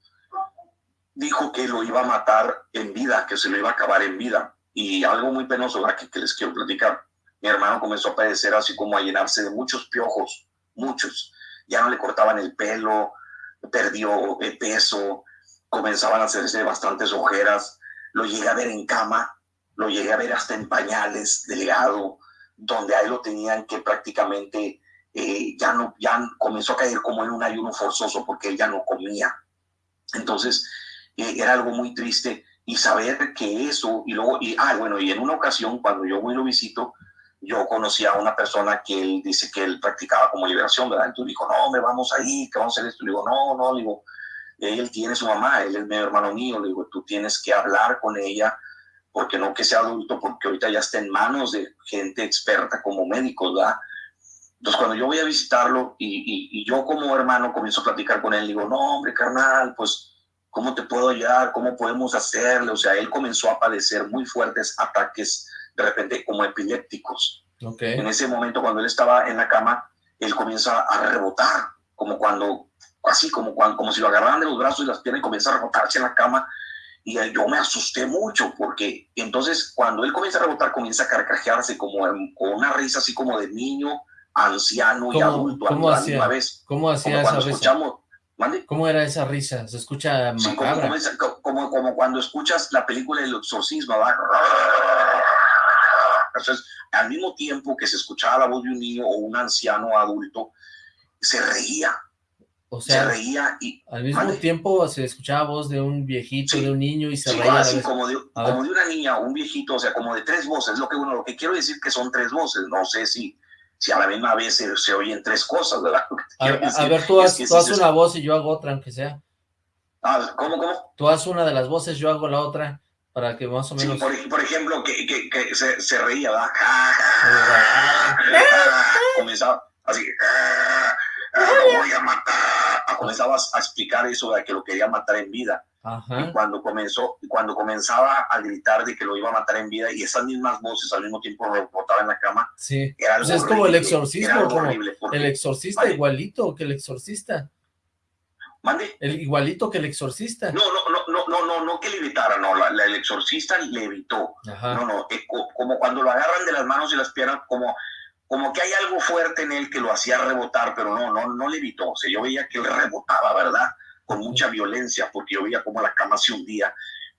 dijo que lo iba a matar en vida, que se lo iba a acabar en vida. Y algo muy penoso que les quiero platicar. Mi hermano comenzó a padecer así como a llenarse de muchos piojos, muchos. Ya no le cortaban el pelo, perdió peso, comenzaban a hacerse bastantes ojeras. Lo llegué a ver en cama lo llegué a ver hasta en pañales, delgado, donde ahí lo tenían que prácticamente eh, ya no, ya comenzó a caer como en un ayuno forzoso porque él ya no comía. Entonces, eh, era algo muy triste y saber que eso, y luego, y, ah, bueno, y en una ocasión cuando yo voy y lo visito, yo conocí a una persona que él dice que él practicaba como liberación, ¿verdad? Entonces dijo, no, me vamos ahí, que vamos a hacer esto. Digo, no, no, digo, él tiene su mamá, él es mi hermano mío, le digo, tú tienes que hablar con ella, porque no que sea adulto, porque ahorita ya está en manos de gente experta como médicos, ¿verdad? Entonces, cuando yo voy a visitarlo y, y, yo como hermano comienzo a platicar con él, digo, no, hombre, carnal, pues, ¿cómo te puedo ayudar? ¿Cómo podemos hacerle? O sea, él comenzó a padecer muy fuertes ataques, de repente, como epilépticos. Okay. En ese momento, cuando él estaba en la cama, él comienza a rebotar, como cuando, así como, cuando, como si lo agarraran de los brazos y las piernas y comienza a rebotarse en la cama. Y yo me asusté mucho porque entonces cuando él comienza a rebotar, comienza a carcajearse como con una risa así como de niño, anciano y adulto ¿cómo a hacía, vez. ¿Cómo hacía como esa risa? ¿Mande? ¿Cómo era esa risa? Se escucha sí, como, como, como, como, cuando escuchas la película El Exorcismo, ¿verdad? Entonces, al mismo tiempo que se escuchaba la voz de un niño o un anciano adulto, se reía. O sea, se reía y... Al mismo tiempo se escuchaba voz de un viejito, sí, de un niño y se sí, reía. Así como de, como de una niña o un viejito, o sea, como de tres voces. Lo que, bueno, lo que quiero decir que son tres voces. No sé si si a la misma vez se, se oyen tres cosas, ¿verdad? A, a, ver, tú, haz, tú haz una voz y yo hago otra, aunque sea. Ah, ¿Cómo, cómo? Tú haz una de las voces, yo hago la otra, para que más o menos... Sí, por, por ejemplo, que, que, que se, se, reía, ¿verdad? Comenzaba así, lo voy a matar. Comenzaba a explicar eso de que lo quería matar en vida. Ajá. Y cuando comenzó, cuando comenzaba a gritar de que lo iba a matar en vida y esas mismas voces al mismo tiempo rebotaba en la cama. Sí. Era pues es como el exorcismo, como porque, el exorcista ¿vale? igualito que el exorcista. ¿Mande? El igualito que el exorcista. No, no, no, no, no, no, no que le no, la, la, el exorcista le evitó. Ajá. No, no, eh, como cuando lo agarran de las manos y las piernas, como, como que hay algo fuerte en él que lo hacía rebotar, pero no, no, no le evitó. O sea, yo veía que él rebotaba, ¿verdad? con mucha violencia, porque yo veía cómo la cama se hundía.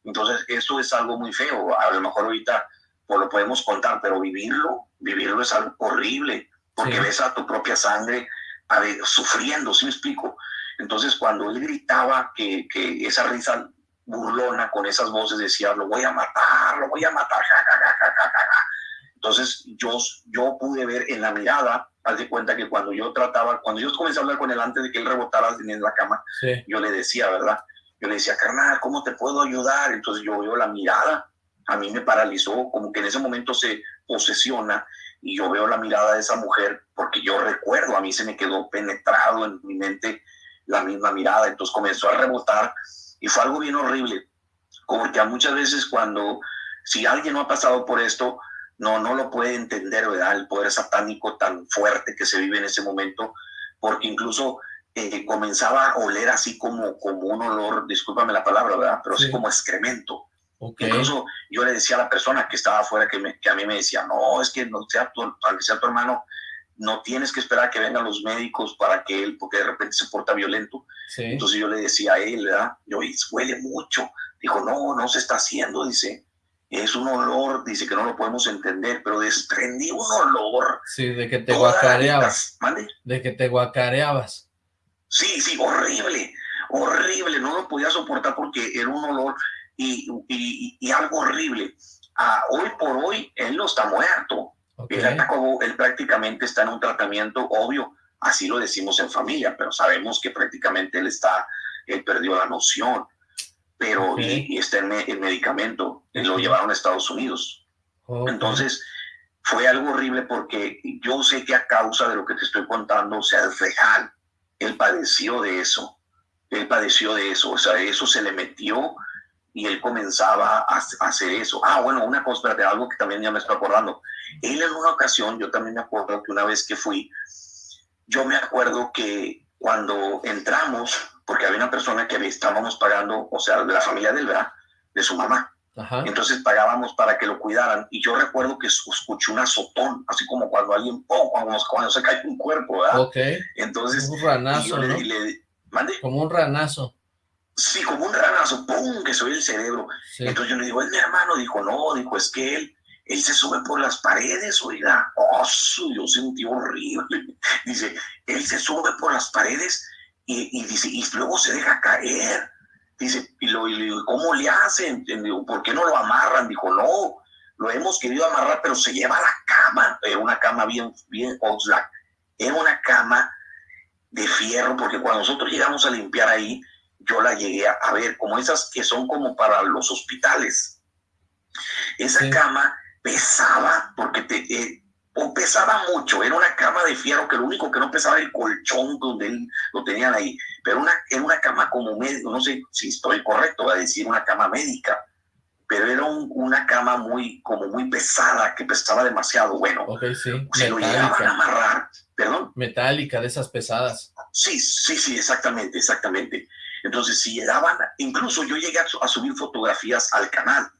Entonces, eso es algo muy feo. A lo mejor ahorita pues, lo podemos contar, pero vivirlo, vivirlo es algo horrible, porque Sí. ves a tu propia sangre a ver, sufriendo, ¿sí me explico? Entonces, cuando él gritaba que, que esa risa burlona con esas voces decía, lo voy a matar, lo voy a matar, ja, ja, ja, ja, ja, ja, ja". Entonces, yo, yo pude ver en la mirada, haz de cuenta que cuando yo trataba, cuando yo comencé a hablar con él antes de que él rebotara en la cama, Sí. yo le decía, ¿verdad? Yo le decía, carnal, ¿cómo te puedo ayudar? Entonces yo veo la mirada, a mí me paralizó, como que en ese momento se posesiona y yo veo la mirada de esa mujer, porque yo recuerdo, a mí se me quedó penetrado en mi mente la misma mirada, entonces comenzó a rebotar y fue algo bien horrible, porque muchas veces cuando, si alguien no ha pasado por esto, no, no lo puede entender, ¿verdad? El poder satánico tan fuerte que se vive en ese momento, porque incluso eh, comenzaba a oler así como, como un olor, discúlpame la palabra, ¿verdad? Pero Sí. así como excremento. Ok. Incluso yo le decía a la persona que estaba afuera, que, me- que a mí me decía, no, es que no sea tu, aunque sea tu hermano, no tienes que esperar a que vengan los médicos para que él, porque de repente se porta violento. Sí. Entonces yo le decía a él, ¿verdad? Yo, "Y huele mucho. Dijo, no, no se está haciendo, dice. Es un olor, dice que no lo podemos entender, pero desprendí un olor. Sí, de que te guacareabas. ¿Mande? De que te guacareabas. Sí, sí, horrible, horrible, no lo podía soportar porque era un olor y, y- y algo horrible. Ah, hoy por hoy, él no está muerto. Él, acabó- él prácticamente está en un tratamiento obvio, así lo decimos en familia, pero sabemos que prácticamente él está, él perdió la noción, pero y, y está en, en medicamento, lo llevaron a Estados Unidos. Entonces, fue algo horrible porque yo sé que a causa de lo que te estoy contando, o sea, es real. Él padeció de eso. Él padeció de eso. O sea, eso se le metió y él comenzaba a, a hacer eso. Ah, bueno, una cosa, espérate, algo que también ya me estoy acordando. Él en una ocasión, yo también me acuerdo que una vez que fui, yo me acuerdo que cuando entramos, porque había una persona que estábamos pagando, o sea, de la familia del ¿verdad? de su mamá. Ajá. Entonces pagábamos para que lo cuidaran. Y yo recuerdo que es- escuché un azotón, así como cuando alguien, ¡pum! cuando, cuando se cae un cuerpo, ¿verdad? Ok. Entonces, Un y ranazo, le, ¿no? le- ¿mande? Como un ranazo. Sí, como un ranazo, ¡pum! que soy el cerebro. Sí. Entonces yo le digo, es mi hermano. Dijo, no, dijo, es que él, él se sube por las paredes, oiga. Oh, su, yo sentí horrible. Dice, él se sube por las paredes y, y dice, y luego se deja caer. Dice, y, lo, y le digo, ¿cómo le hacen? Digo, ¿por qué no lo amarran? Dijo, no, lo hemos querido amarrar, pero se lleva a la cama. Era una cama bien, bien, Oxlack. Era una cama de fierro, porque cuando nosotros llegamos a limpiar ahí, yo la llegué a, a ver, como esas que son como para los hospitales. Esa Sí. cama pesaba, porque te, eh, pesaba mucho, era una cama de fierro que lo único que no pesaba era el colchón donde él lo tenían ahí, pero una, era una cama como médico, no sé si estoy correcto a decir una cama médica, pero era una cama muy, como muy pesada, que pesaba demasiado, bueno, okay, sí. se lo llegaban a amarrar, perdón. Metálica, de esas pesadas. Sí, sí, sí, exactamente, exactamente. Entonces, si llegaban, incluso yo llegué a subir fotografías al canal,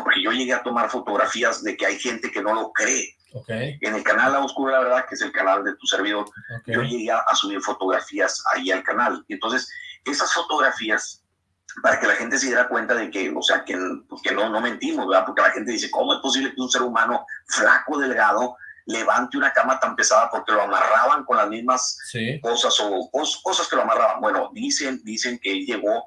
porque yo llegué a tomar fotografías de que hay gente que no lo cree, en el canal La Oscura, la verdad, que es el canal de tu servidor, yo llegué a subir fotografías ahí al canal. Entonces, esas fotografías, para que la gente se diera cuenta de que, o sea, que, pues, que no, no mentimos, ¿verdad? Porque la gente dice, ¿cómo es posible que un ser humano flaco, delgado, levante una cama tan pesada porque lo amarraban con las mismas cosas o cosas que lo amarraban? Bueno, dicen, dicen que él llegó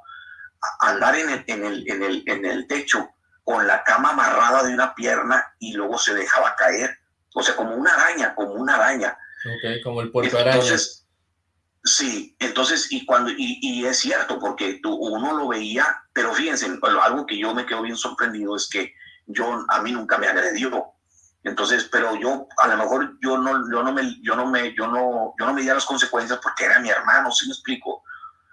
a andar en el, en el, en el, en el techo con la cama amarrada de una pierna y luego se dejaba caer o sea, como una araña, como una araña. Ok, como el puerto araña. Entonces, sí, entonces, y cuando, y, es cierto, porque tú, uno lo veía, pero fíjense, algo que yo me quedo bien sorprendido es que yo, a mí nunca me agredió. Entonces, pero yo, a lo mejor yo no, yo no me, yo no me, yo no, yo no me di las consecuencias porque era mi hermano, ¿sí me explico?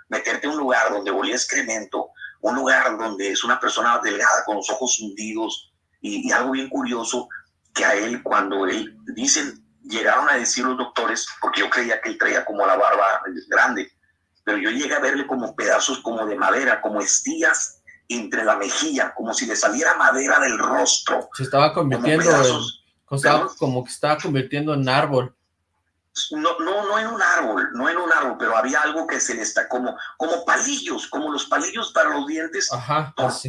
Meterte en un lugar donde volía excremento, un lugar donde es una persona delgada con los ojos hundidos y, y algo bien curioso, que a él cuando él, dicen, llegaron a decir los doctores, porque yo creía que él traía como la barba grande, pero yo llegué a verle como pedazos como de madera, como estías entre la mejilla, como si le saliera madera del rostro. Se estaba convirtiendo en, como que estaba convirtiendo en árbol no, no, no en un árbol, no en un árbol, pero había algo que se le está como, como palillos, como los palillos para los dientes,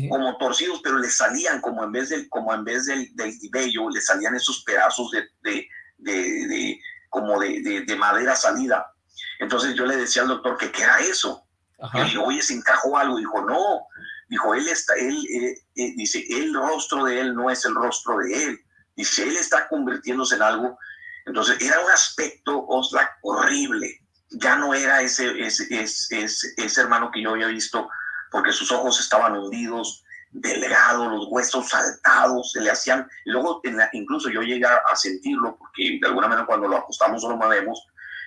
como torcidos, pero le salían como en vez del, como en vez del, del vello, le salían esos pedazos de, de, de, como de, de, madera salida. Entonces yo le decía al doctor que qué era eso. Y le oye, se encajó algo. Dijo, no. Dijo, él está, él, eh, eh, dice, el rostro de él no es el rostro de él. Dice, él está convirtiéndose en algo entonces era un aspecto horrible. Ya no era ese, ese, ese, ese, hermano que yo había visto porque sus ojos estaban hundidos, delgados, los huesos saltados, se le hacían, luego incluso yo llegué a sentirlo, porque de alguna manera cuando lo acostamos o lo movemos,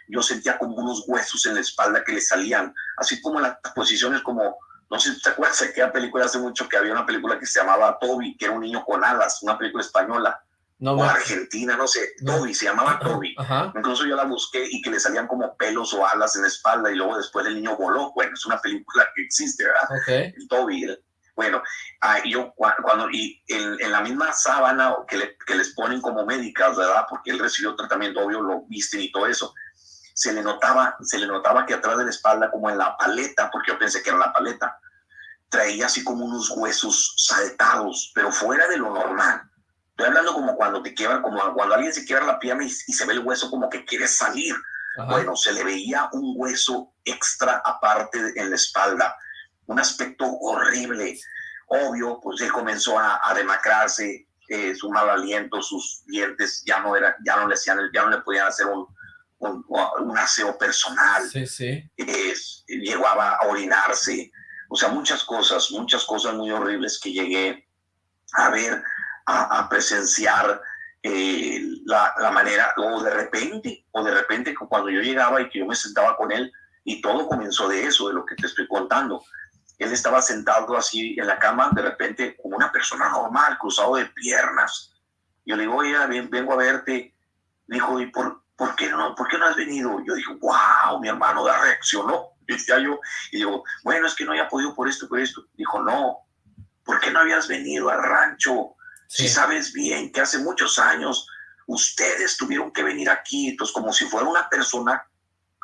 yo sentía como unos huesos en la espalda que le salían, así como en las posiciones como, no sé si te acuerdas de aquella película hace mucho que había una película que se llamaba Toby, que era un niño con alas, una película española, no, o Argentina, no sé, Toby, se llamaba Toby. Incluso yo la busqué y que le salían como pelos o alas en la espalda y luego después el niño voló. Bueno, es una película que existe, ¿verdad? El Toby. bueno, ah, yo cuando, y en, la misma sábana que, que, les ponen como médicas, ¿verdad? Porque él recibió tratamiento, obvio, lo visten y todo eso. Se le notaba, se le notaba que atrás de la espalda, como en la paleta, porque yo pensé que era la paleta, traía así como unos huesos saltados, pero fuera de lo normal Estoy hablando como cuando te quiebra, como cuando alguien se quiebra la pierna y, se ve el hueso como que quiere salir. Bueno, se le veía un hueso extra aparte en la espalda, un aspecto horrible. Obvio, pues él comenzó a, demacrarse, eh, su mal aliento, sus dientes ya no era, ya no le hacían, ya no le podían hacer un, un, aseo personal. Sí, sí. llegó a orinarse, o sea, muchas cosas, muchas cosas muy horribles que llegué a ver a, presenciar eh, la, la, manera, o de repente, o de repente cuando yo llegaba y que yo me sentaba con él, y todo comenzó de eso, de lo que te estoy contando. Él estaba sentado así en la cama, de repente, como una persona normal, cruzado de piernas. Yo le digo, oye, vengo a verte. Dijo, ¿y por, por, qué no, por qué no has venido? Yo dije, wow, mi hermano da reaccionó. Decía yo, y digo, bueno, es que no haya podido por esto, por esto. Dijo, no, ¿por qué no habías venido al rancho? Si sabes bien que hace muchos años ustedes tuvieron que venir aquí, entonces como si fuera una persona,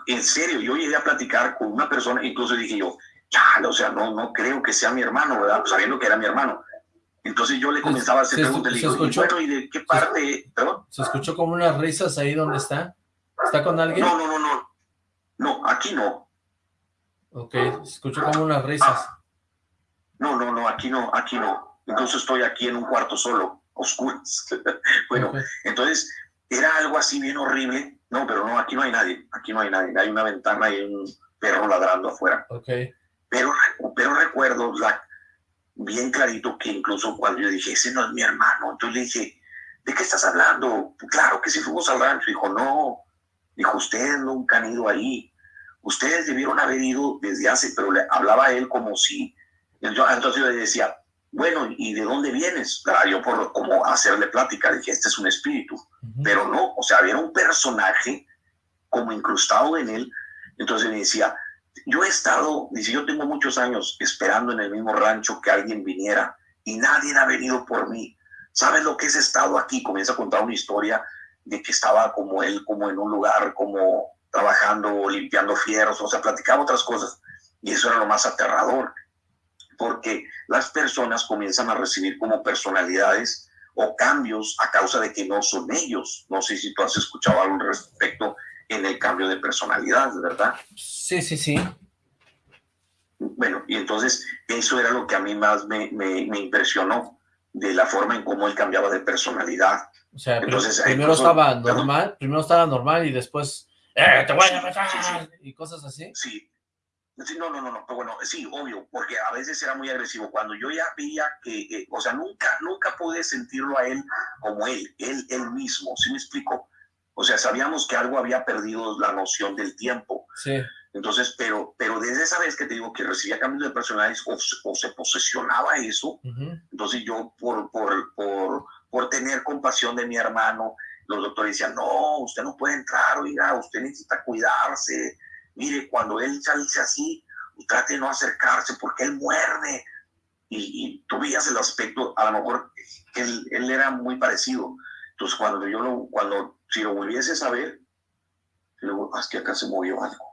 en serio, yo llegué a platicar con una persona, incluso dije yo, ya, o sea, no, no creo que sea mi hermano, ¿verdad? sabiendo que era mi hermano. Entonces yo le comenzaba a hacer preguntas, le digo, bueno, ¿y de qué parte? ¿Perdón? ¿Se escuchó como unas risas ahí donde está? ¿Está con alguien? No, no, no, no. No, aquí no. Ok, se escuchó como unas risas. Ah. no, no, no, aquí no, aquí no. Incluso estoy aquí en un cuarto solo, oscuras. bueno, entonces era algo así bien horrible. No, pero no, aquí no hay nadie, aquí no hay nadie. Hay una ventana y hay un perro ladrando afuera. Okay. Pero, pero recuerdo, bien clarito que incluso cuando yo dije, ese no es mi hermano, entonces le dije, ¿de qué estás hablando? Claro que sí fuimos al rancho. Dijo, no. Dijo, ustedes nunca han ido ahí. Ustedes debieron haber ido desde hace, pero le hablaba a él como si. Entonces yo le decía, bueno, ¿y de dónde vienes? yo por como hacerle plática, dije, este es un espíritu. Pero no, o sea, había un personaje como incrustado en él. Entonces me decía, yo he estado, dice, yo tengo muchos años esperando en el mismo rancho que alguien viniera y nadie ha venido por mí. ¿Sabes lo que es estado aquí? Comienza a contar una historia de que estaba como él, como en un lugar, como trabajando, limpiando fierros, o sea, platicaba otras cosas. Y eso era lo más aterrador, porque las personas comienzan a recibir como personalidades o cambios a causa de que no son ellos. No sé si tú has escuchado algo al respecto en el cambio de personalidad, ¿verdad? Sí, sí, sí. Bueno, y entonces eso era lo que a mí más me, me, me impresionó, de la forma en cómo él cambiaba de personalidad. O sea, entonces, primero estaba normal, primero estaba normal y después, ¡eh, te voy a matar! Y cosas así. Sí, no, no, no, no, pero bueno, sí, obvio, porque a veces era muy agresivo. Cuando yo ya veía que, o sea, nunca, nunca pude sentirlo a él como él, él, él mismo, ¿sí me explico? O sea, sabíamos que algo había perdido la noción del tiempo. Sí. Entonces, pero, pero desde esa vez que te digo que recibía cambios de personajes o, se posesionaba eso, entonces yo por, por, por, por tener compasión de mi hermano, los doctores decían, no, usted no puede entrar, oiga, usted necesita cuidarse. Mire, cuando él salce así, trate de no acercarse porque él muerde. Y, y tú veías el aspecto, a lo mejor él, él era muy parecido. Entonces, cuando yo lo, cuando, si lo volviese a ver, luego, es que acá se movió algo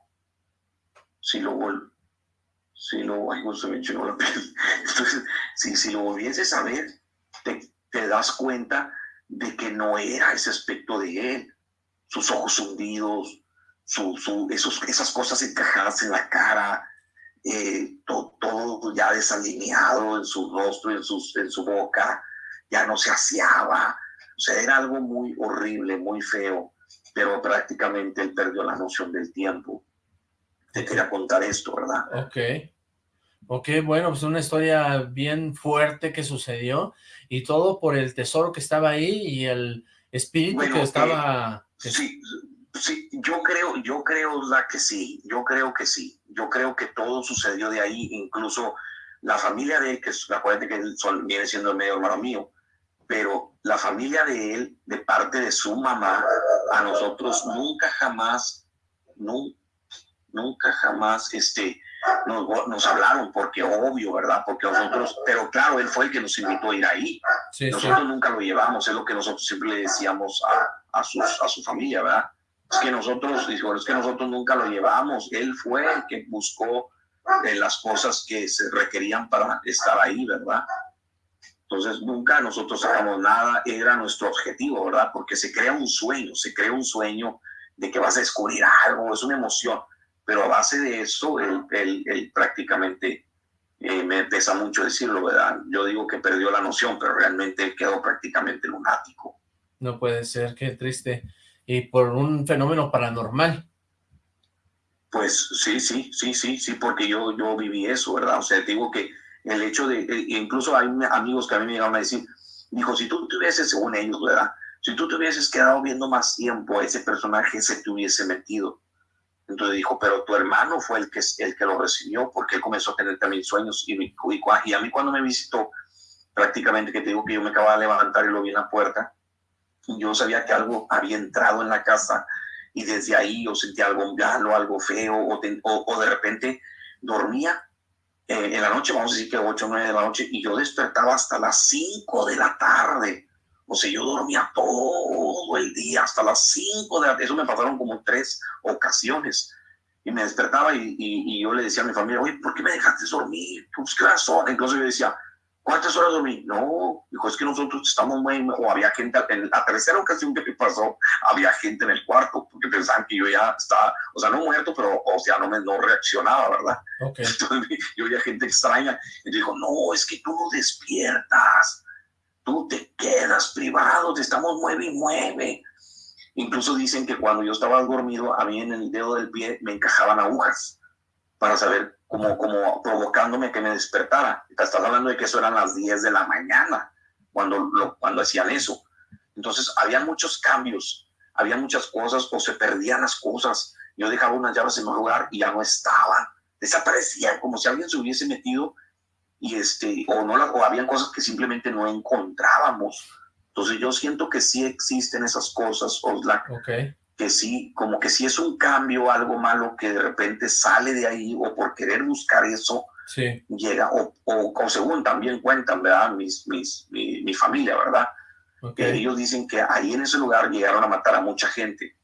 si lo si lo, ay, se me la piel. Entonces, si, si lo volvieses a ver, te, te, das cuenta de que no era ese aspecto de él. Sus ojos hundidos, su, su, esos, esas cosas encajadas en la cara, eh, todo, todo, ya desalineado en su rostro, en, sus, en su boca, ya no se aseaba. O sea, era algo muy horrible, muy feo, pero prácticamente él perdió la noción del tiempo te quería contar esto, ¿verdad? Ok. Ok, bueno, pues una historia bien fuerte que sucedió y todo por el tesoro que estaba ahí y el espíritu que estaba... Sí, sí, yo creo, yo creo la que sí, yo creo que sí, yo creo que todo sucedió de ahí, incluso la familia de él, que acuérdate que él viene siendo el medio hermano mío, pero la familia de él, de parte de su mamá, a nosotros nunca jamás, nunca nunca jamás este, nos, hablaron, porque obvio, ¿verdad? Porque nosotros, pero claro, él fue el que nos invitó a ir ahí. nosotros nunca lo llevamos, es lo que nosotros siempre le decíamos a, a, sus, a su familia, ¿verdad? Que nosotros, dijo, es que nosotros nunca lo llevamos, él fue el que buscó eh, las cosas que se requerían para estar ahí, ¿verdad? Entonces nunca nosotros sacamos nada, era nuestro objetivo, ¿verdad? Porque se crea un sueño, se crea un sueño de que vas a descubrir algo, es una emoción pero a base de eso, él, prácticamente, eh, me pesa mucho decirlo, ¿verdad? Yo digo que perdió la noción, pero realmente quedó prácticamente lunático. No puede ser, qué triste. Y por un fenómeno paranormal. Pues sí, sí, sí, sí, sí, porque yo, yo viví eso, ¿verdad? O sea, digo que el hecho de, eh, incluso hay amigos que a mí me llegaron a decir, dijo, si tú te hubieses, según ellos, ¿verdad? Si tú te hubieses quedado viendo más tiempo ese personaje, se te hubiese metido. Entonces dijo, pero tu hermano fue el que, el que lo recibió, porque él comenzó a tener también sueños. Y, y, y a mí cuando me visitó, prácticamente que te digo que yo me acababa de levantar y lo vi en la puerta, yo sabía que algo había entrado en la casa y desde ahí yo sentía algo malo, algo feo, o, de repente dormía eh, en la noche, vamos a decir que 8 o 9 de la noche, y yo despertaba hasta las 5 de la tarde o sea, yo dormía todo el día, hasta las 5 de la Eso me pasaron como tres ocasiones. Y me despertaba y, y, yo le decía a mi familia, oye, ¿por qué me dejaste dormir? Pues, ¿qué razón? Entonces yo decía, ¿cuántas horas dormí? No, dijo, es que nosotros estamos muy... O había gente, en la tercera ocasión que me pasó, había gente en el cuarto, porque pensaban que yo ya estaba, o sea, no muerto, pero, o sea, no, me, no reaccionaba, ¿verdad? Entonces yo veía gente extraña. Y dijo, no, es que tú no despiertas tú te quedas privado, te estamos mueve y mueve. Incluso dicen que cuando yo estaba dormido, a mí en el dedo del pie me encajaban agujas para saber, como, como provocándome que me despertara. Estás hablando de que eso eran las 10 de la mañana cuando, lo, cuando hacían eso. Entonces, había muchos cambios, había muchas cosas o se perdían las cosas. Yo dejaba unas llaves en un lugar y ya no estaban, desaparecían como si alguien se hubiese metido y este, o no la, o habían cosas que simplemente no encontrábamos. Entonces yo siento que sí existen esas cosas, Oxlack, Ok. Que sí, como que sí es un cambio, algo malo que de repente sale de ahí o por querer buscar eso Sí. llega, o, o, o según también cuentan, ¿verdad? Mis, mis, mi, mi familia, ¿verdad? Que ellos dicen que ahí en ese lugar llegaron a matar a mucha gente.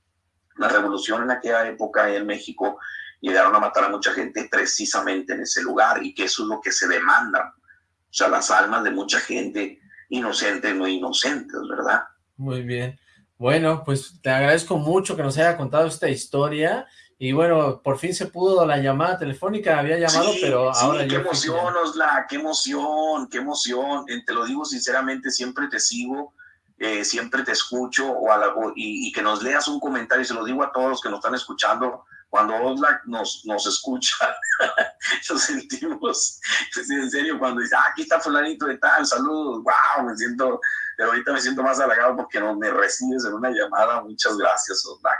La revolución en aquella época en México llegaron a matar a mucha gente precisamente en ese lugar y que eso es lo que se demanda. O sea, las almas de mucha gente inocente no inocentes, ¿verdad? Muy bien. Bueno, pues te agradezco mucho que nos haya contado esta historia. Y bueno, por fin se pudo la llamada telefónica, había llamado, Sí, pero sí, ahora qué yo emoción, Osla, qué emoción, qué emoción. Eh, Te lo digo sinceramente, siempre te sigo, eh, siempre te escucho o a la- o- y, y que nos leas un comentario, y se lo digo a todos los que nos están escuchando, cuando Osla nos, nos escucha, lo sentimos, sí, en serio, cuando dice, ah, aquí está fulanito de tal, saludos, wow, me siento, pero ahorita me siento más halagado porque no me recibes en una llamada, muchas gracias, Osla.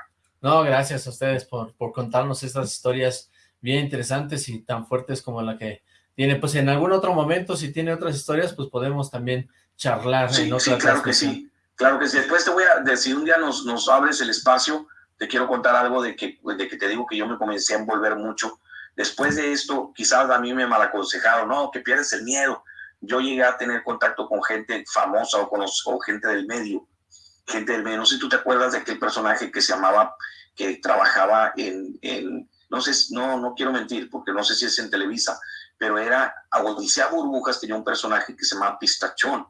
No, gracias a ustedes por, por contarnos estas historias bien interesantes y tan fuertes como la que tiene. Pues en algún otro momento, si tiene otras historias, pues podemos también charlar Sí, en otra sí, claro que sí, claro que sí. Después te voy a decir, un día nos, nos abres el espacio, te quiero contar algo de que, de que te digo que yo me comencé a envolver mucho. Después de esto, quizás a mí me malaconsejaron, no, que pierdes el miedo. Yo llegué a tener contacto con gente famosa o con los- o gente del medio, gente del medio. No sé si tú te acuerdas de aquel personaje que se llamaba, que trabajaba en, en no sé, no, no quiero mentir, porque no sé si es en Televisa, pero era, Odisea Burbujas tenía un personaje que se llama Pistachón.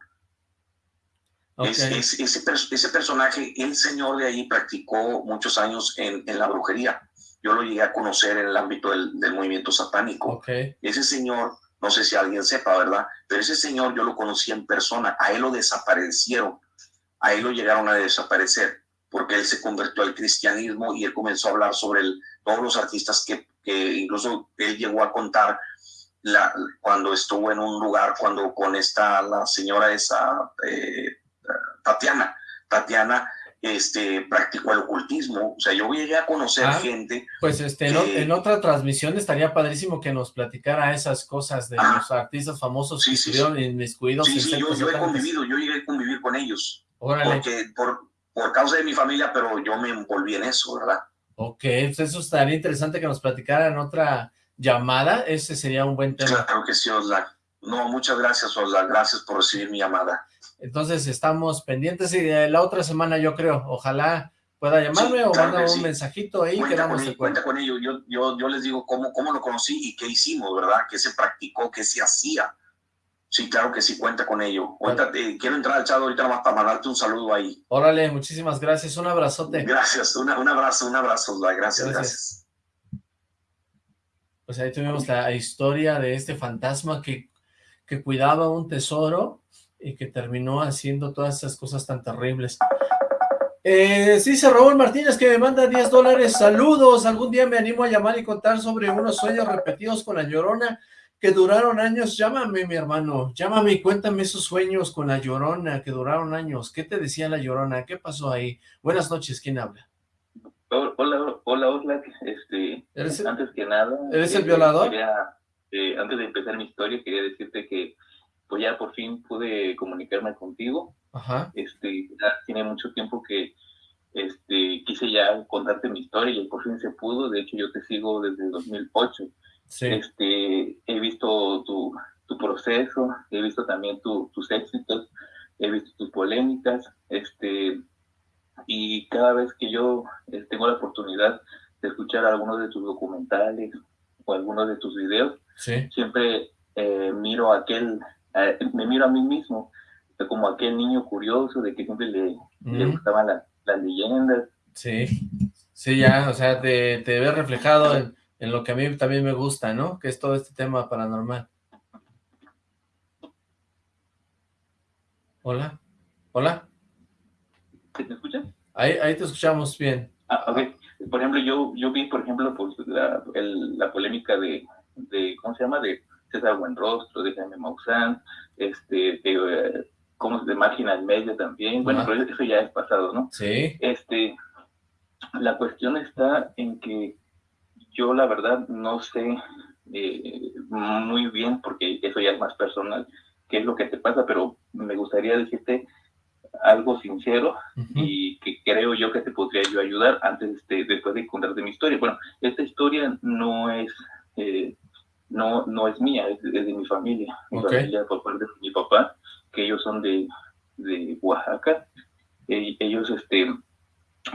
Ok, Es- es- ese, ese personaje, el señor de ahí practicó muchos años en, en la brujería. Yo lo llegué a conocer en el ámbito del, del movimiento satánico. ok, Ese señor, no sé si alguien sepa, ¿verdad? Pero ese señor yo lo conocí en persona. A él lo desaparecieron. A él lo llegaron a desaparecer porque él se convirtió al cristianismo y él comenzó a hablar sobre el- todos los artistas que, que incluso él llegó a contar la, cuando estuvo en un lugar, cuando con esta, la señora esa, eh, Tatiana, Tatiana este, practicó el ocultismo. O sea, yo llegué a conocer Ah. gente pues este, en, o- que- en otra transmisión estaría padrísimo que nos platicara esas cosas de los artistas famosos Sí, que sí, estuvieron inmiscuidos Sí, sí, yo, he convivido, yo llegué a convivir con ellos, Órale, porque por, por causa de mi familia, pero yo me envolví en eso, ¿verdad? ok, pues eso estaría interesante que nos platicara en otra llamada, ese sería un buen tema. Claro que sí, Osla. No, muchas gracias, Osla. Gracias por recibir mi llamada. Entonces estamos pendientes y de la otra semana yo creo, ojalá pueda llamarme Sí, o claro un sí. mensajito ahí cuenta, quedamos con ello, cuenta con ello. Yo, yo, yo les digo cómo, cómo lo conocí y qué hicimos, ¿verdad? ¿Qué se practicó? ¿Qué se hacía? Sí, claro que sí, cuenta con ello. Ahorita te- quiero entrar al chat ahorita nomás para mandarte un saludo ahí. Órale, muchísimas gracias, un abrazote. Gracias, una- un abrazo, un abrazo. Gracias, Gracias. gracias. Pues ahí tuvimos la historia de este fantasma que, que cuidaba un tesoro y que terminó haciendo todas esas cosas tan terribles. Eh, sí, dice Raúl Martínez que me manda 10 dólares. Saludos, algún día me animo a llamar y contar sobre unos sueños repetidos con la Llorona que duraron años. Llámame, mi hermano, llámame y cuéntame esos sueños con la Llorona que duraron años. ¿Qué te decía la Llorona? ¿Qué pasó ahí? Buenas noches, ¿quién habla? Hola, hola, hola. Este, ¿Eres el- antes que nada... ¿Eres el eh, violador? quería, eh, antes de empezar mi historia, quería decirte que pues ya por fin pude comunicarme contigo. Ajá, Este, ya tiene mucho tiempo que este, quise ya contarte mi historia y por fin se pudo. De hecho, yo te sigo desde 2008. sí, Este, he visto tu, tu proceso, he visto también tu- tus éxitos, he visto tus polémicas, este, y cada vez que yo eh, tengo la oportunidad de escuchar algunos de tus documentales o algunos de tus videos, sí, siempre eh, miro aquel, eh, me miro a mí mismo como aquel niño curioso de que siempre le, le gustaban las- las leyendas, Sí, sí, ya, o sea, te, te ves reflejado en, en lo que a mí también me gusta, ¿no? Que es todo este tema paranormal. Hola, hola, ¿me escuchas? ahí, ahí te escuchamos bien. Ah, ok. Por ejemplo, yo, yo vi, por ejemplo, pues, la, el- la polémica de, de, ¿cómo se llama? De César Buenrostro, de Jaime Maussan, este, de, eh, como de máquina en medio también, bueno, pero eso ya es pasado, ¿no? Sí. Este, la cuestión está en que yo la verdad no sé eh, muy bien, porque eso ya es más personal, qué es lo que te pasa, pero me gustaría decirte algo sincero y que creo yo que te podría yo ayudar antes, este, después de contarte mi historia. Bueno, esta historia no es, eh, no, no es mía, es, de mi familia, mi familia por parte de mi papá, que ellos son de, de Oaxaca. E, ellos, este,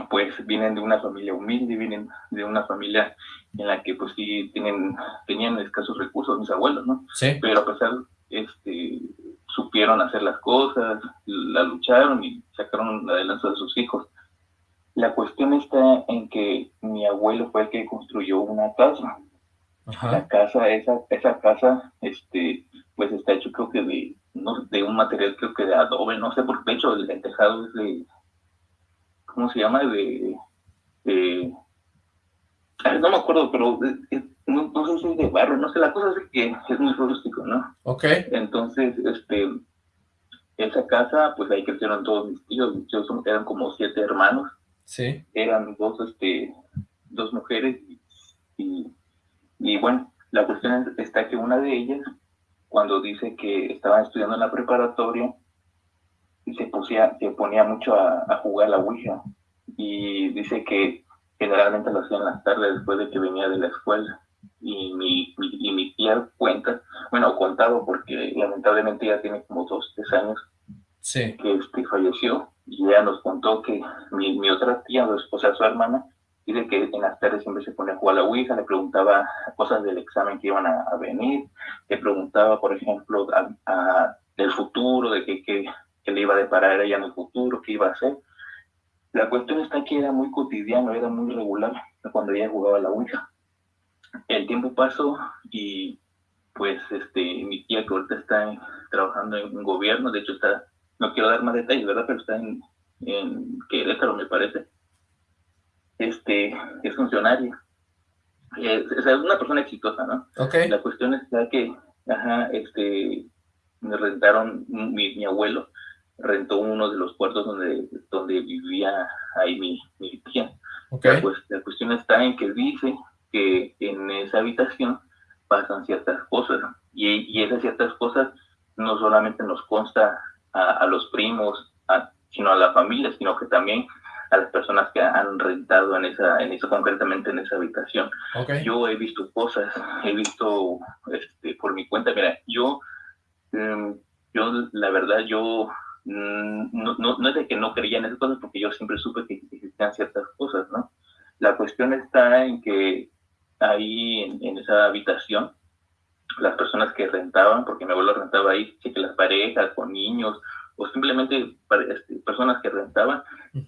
pues vienen de una familia humilde, vienen de una familia en la que pues sí tienen, tenían escasos recursos mis abuelos, ¿no? Sí. Pero a pesar, este, supieron hacer las cosas, la lucharon y sacaron adelante a sus hijos. La cuestión está en que mi abuelo fue el que construyó una casa. La casa, esa, esa casa, este, pues está hecho creo que de, no, de un material creo que de adobe, no sé, porque de hecho el, el tejado es de, ¿cómo se llama? De, no me acuerdo, pero no, sé si es de barro, no sé, la cosa es que es muy rústico, ¿no? Ok. Entonces, este, esa casa, pues ahí crecieron todos mis tíos, mis tíos eran como siete hermanos. Sí. Eran dos, este, dos mujeres y, y, bueno, la cuestión está que una de ellas, cuando dice que estaba estudiando en la preparatoria, se, pusía, se ponía mucho a, a jugar la Ouija. Y dice que generalmente lo hacía en las tardes después de que venía de la escuela. Y mi, y mi tía cuenta, bueno, contado porque lamentablemente ya tiene como dos, tres años sí. que este, falleció. Y ella nos contó que mi, mi otra tía, o sea, su hermana, dice que en las tardes siempre se ponía a jugar a la Ouija, le preguntaba cosas del examen que iban a, venir, le preguntaba, por ejemplo, a, del futuro, de qué que, que, le iba a deparar a ella en el futuro, qué iba a hacer. La cuestión está que era muy cotidiano, era muy regular cuando ella jugaba a la Ouija el tiempo pasó y pues este mi tía que ahorita está trabajando en un gobierno, de hecho está, no quiero dar más detalles, ¿verdad? Pero está en, en Querétaro, me parece. Este, es funcionaria. Es, es una persona exitosa, ¿no? Okay. La cuestión es que, ajá, este, me rentaron, mi, mi abuelo rentó uno de los cuartos donde, donde vivía ahí mi, mi tía. Okay. pues, la cuestión está en que dice que en esa habitación pasan ciertas cosas y, y esas ciertas cosas no solamente nos consta a, los primos, sino a la familia, sino que también a las personas que han rentado en esa, en eso concretamente en esa habitación. Yo he visto cosas, he visto este, por mi cuenta, mira, yo, em, yo la verdad, yo mm, no, no, no, es de que no creía en esas cosas, porque yo siempre supe que existían ciertas cosas, ¿no? La cuestión está en que ahí en, esa habitación, las personas que rentaban, porque mi abuelo rentaba ahí, que las parejas con niños, o simplemente este, personas que rentaban,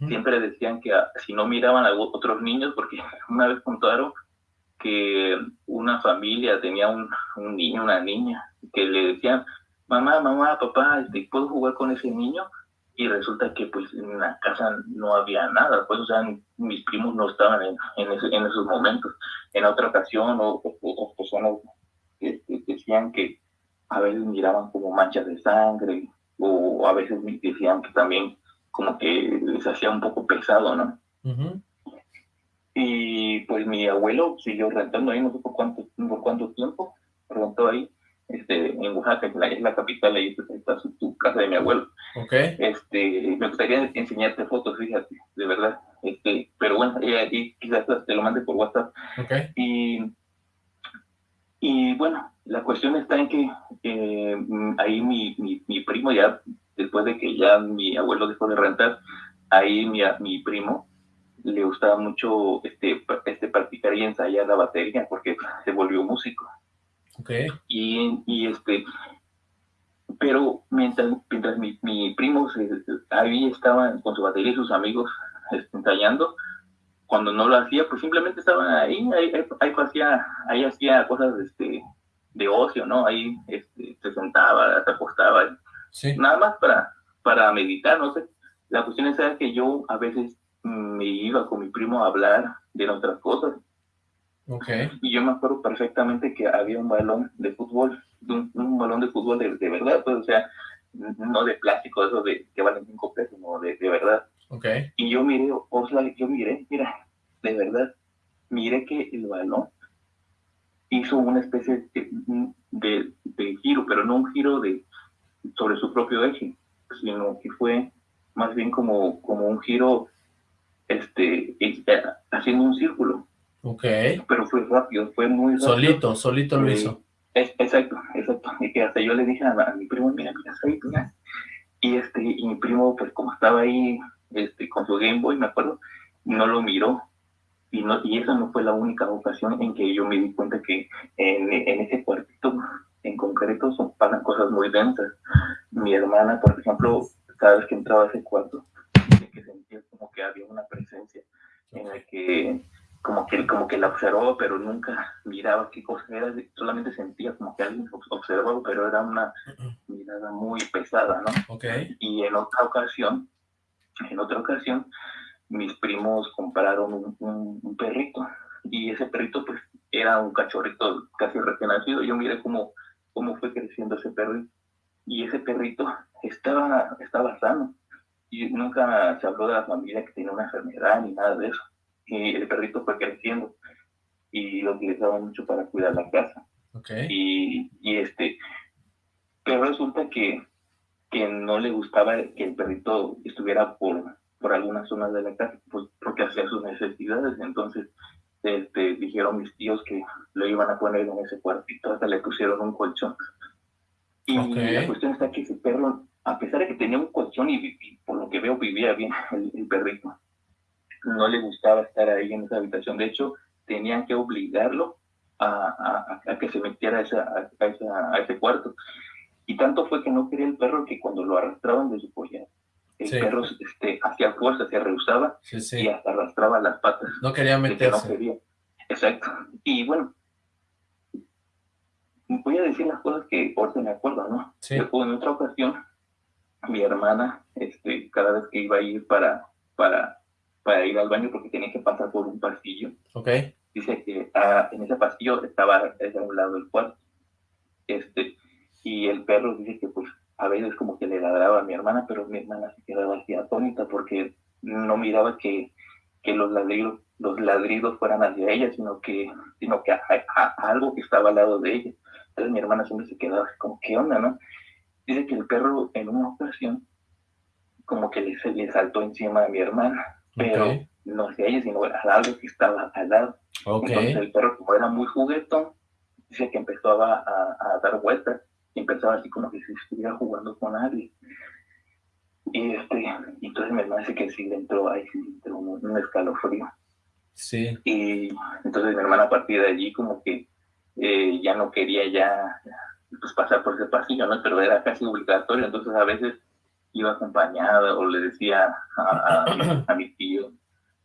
siempre decían que ah, si no miraban a otros niños, porque una vez contaron que una familia tenía un, un niño, una niña, que le decían, mamá, mamá, papá, este, ¿puedo jugar con ese niño? y resulta que pues en la casa no había nada, pues o sea, mis primos no estaban en, en, en esos momentos. En otra ocasión, o, otras personas este, decían que a veces miraban como manchas de sangre, o a veces decían que también como que les hacía un poco pesado, ¿no? Y pues mi abuelo siguió rentando ahí, no sé por cuánto, por cuánto tiempo, rentó ahí, este, en Oaxaca, que es la capital, ahí está su, casa de mi abuelo. Okay. Este, me gustaría enseñarte fotos, fíjate, de verdad. Este, pero bueno, ahí quizás te lo mande por WhatsApp. Okay. Y, y bueno, la cuestión está en que eh, ahí mi, mi, primo ya, después de que ya mi abuelo dejó de rentar, ahí mi, mi primo le gustaba mucho este, este practicar y ensayar la batería porque se volvió músico. Okay. Y, y este, pero mientras, mientras mi, mi primo ahí estaba con su batería y sus amigos este, ensayando, cuando no lo hacía, pues simplemente estaban ahí, ahí, ahí, hacía, ahí hacía cosas este, de ocio, ¿no? Ahí este, se sentaba, se acostaba, sí. nada más para, para meditar, no sé. La cuestión es que yo a veces me iba con mi primo a hablar de otras cosas Okay. Y yo me acuerdo perfectamente que había un balón de fútbol, un, balón de fútbol de, verdad, pues, o sea, no de plástico, eso de que valen cinco pesos, no, de, de verdad. Ok. Y yo miré, Oxlack, yo miré, mira, de verdad, miré que el balón hizo una especie de, de, giro, pero no un giro de sobre su propio eje, sino que fue más bien como, como un giro este, eh, haciendo un círculo. Ok. Pero fue rápido, fue muy rápido. Solito, solito lo hizo. exacto, exacto. Y que hasta yo le dije a, mi primo, mira, mira, ahí, mira. Y, este, y mi primo, pues como estaba ahí este, con su Game Boy, me acuerdo, no lo miró. Y, no, y esa no fue la única ocasión en que yo me di cuenta que en, en ese cuartito en concreto son, pasan cosas muy densas. Mi hermana, por ejemplo, cada vez que entraba a ese cuarto, que sentía como que había una presencia en la que como que, como que la observaba, pero nunca miraba qué cosa era, solamente sentía como que alguien observaba, pero era una mirada muy pesada, ¿no? Okay. Y en otra ocasión, en otra ocasión, mis primos compraron un, un, perrito, y ese perrito pues era un cachorrito casi recién nacido, yo miré cómo, cómo fue creciendo ese perrito, y ese perrito estaba, estaba sano, y nunca se habló de la familia que tenía una enfermedad ni nada de eso. Y el perrito fue creciendo y lo utilizaba mucho para cuidar la casa. Okay. Y, y, este, pero resulta que, que no le gustaba que el perrito estuviera por, por algunas zonas de la casa, pues porque hacía sus necesidades. Entonces, este, dijeron mis tíos que lo iban a poner en ese cuartito, hasta le pusieron un colchón. Y la cuestión está que ese perro, a pesar de que tenía un colchón y, por lo que veo vivía bien el perrito, no le gustaba estar ahí en esa habitación. De hecho, tenían que obligarlo a, a, que se metiera a, esa, a, ese cuarto. Y tanto fue que no quería el perro que cuando lo arrastraban de su polla, el perro este, hacía fuerza, se rehusaba y hasta arrastraba las patas. No quería meterse. No quería. Exacto. Y bueno, voy a decir las cosas que ahorita me acuerdo, ¿no? Sí. En otra ocasión, mi hermana, este, cada vez que iba a ir para, para para ir al baño porque tenía que pasar por un pasillo. Ok. Dice que ah, en ese pasillo estaba a un lado del cuarto. Este, y el perro dice que pues a veces como que le ladraba a mi hermana, pero mi hermana se quedaba así atónita porque no miraba que, que los ladridos los ladridos fueran hacia ella, sino que, sino que algo que estaba al lado de ella. Entonces mi hermana siempre se quedaba así como, ¿qué onda, no? Dice que el perro en una ocasión como que le, le saltó encima a mi hermana pero no hacia ella, sino al algo que estaba al lado. Entonces el perro, como era muy juguetón, dice que empezó a, a, dar vueltas empezaba así como que si estuviera jugando con alguien. Y este, entonces mi hermana dice que sí le entró ahí, sí entró un, escalofrío. Sí. Y entonces mi hermana a partir de allí como que eh, ya no quería ya pues, pasar por ese pasillo, ¿no? Pero era casi obligatorio, entonces a veces iba acompañada o le decía a, a, mi tío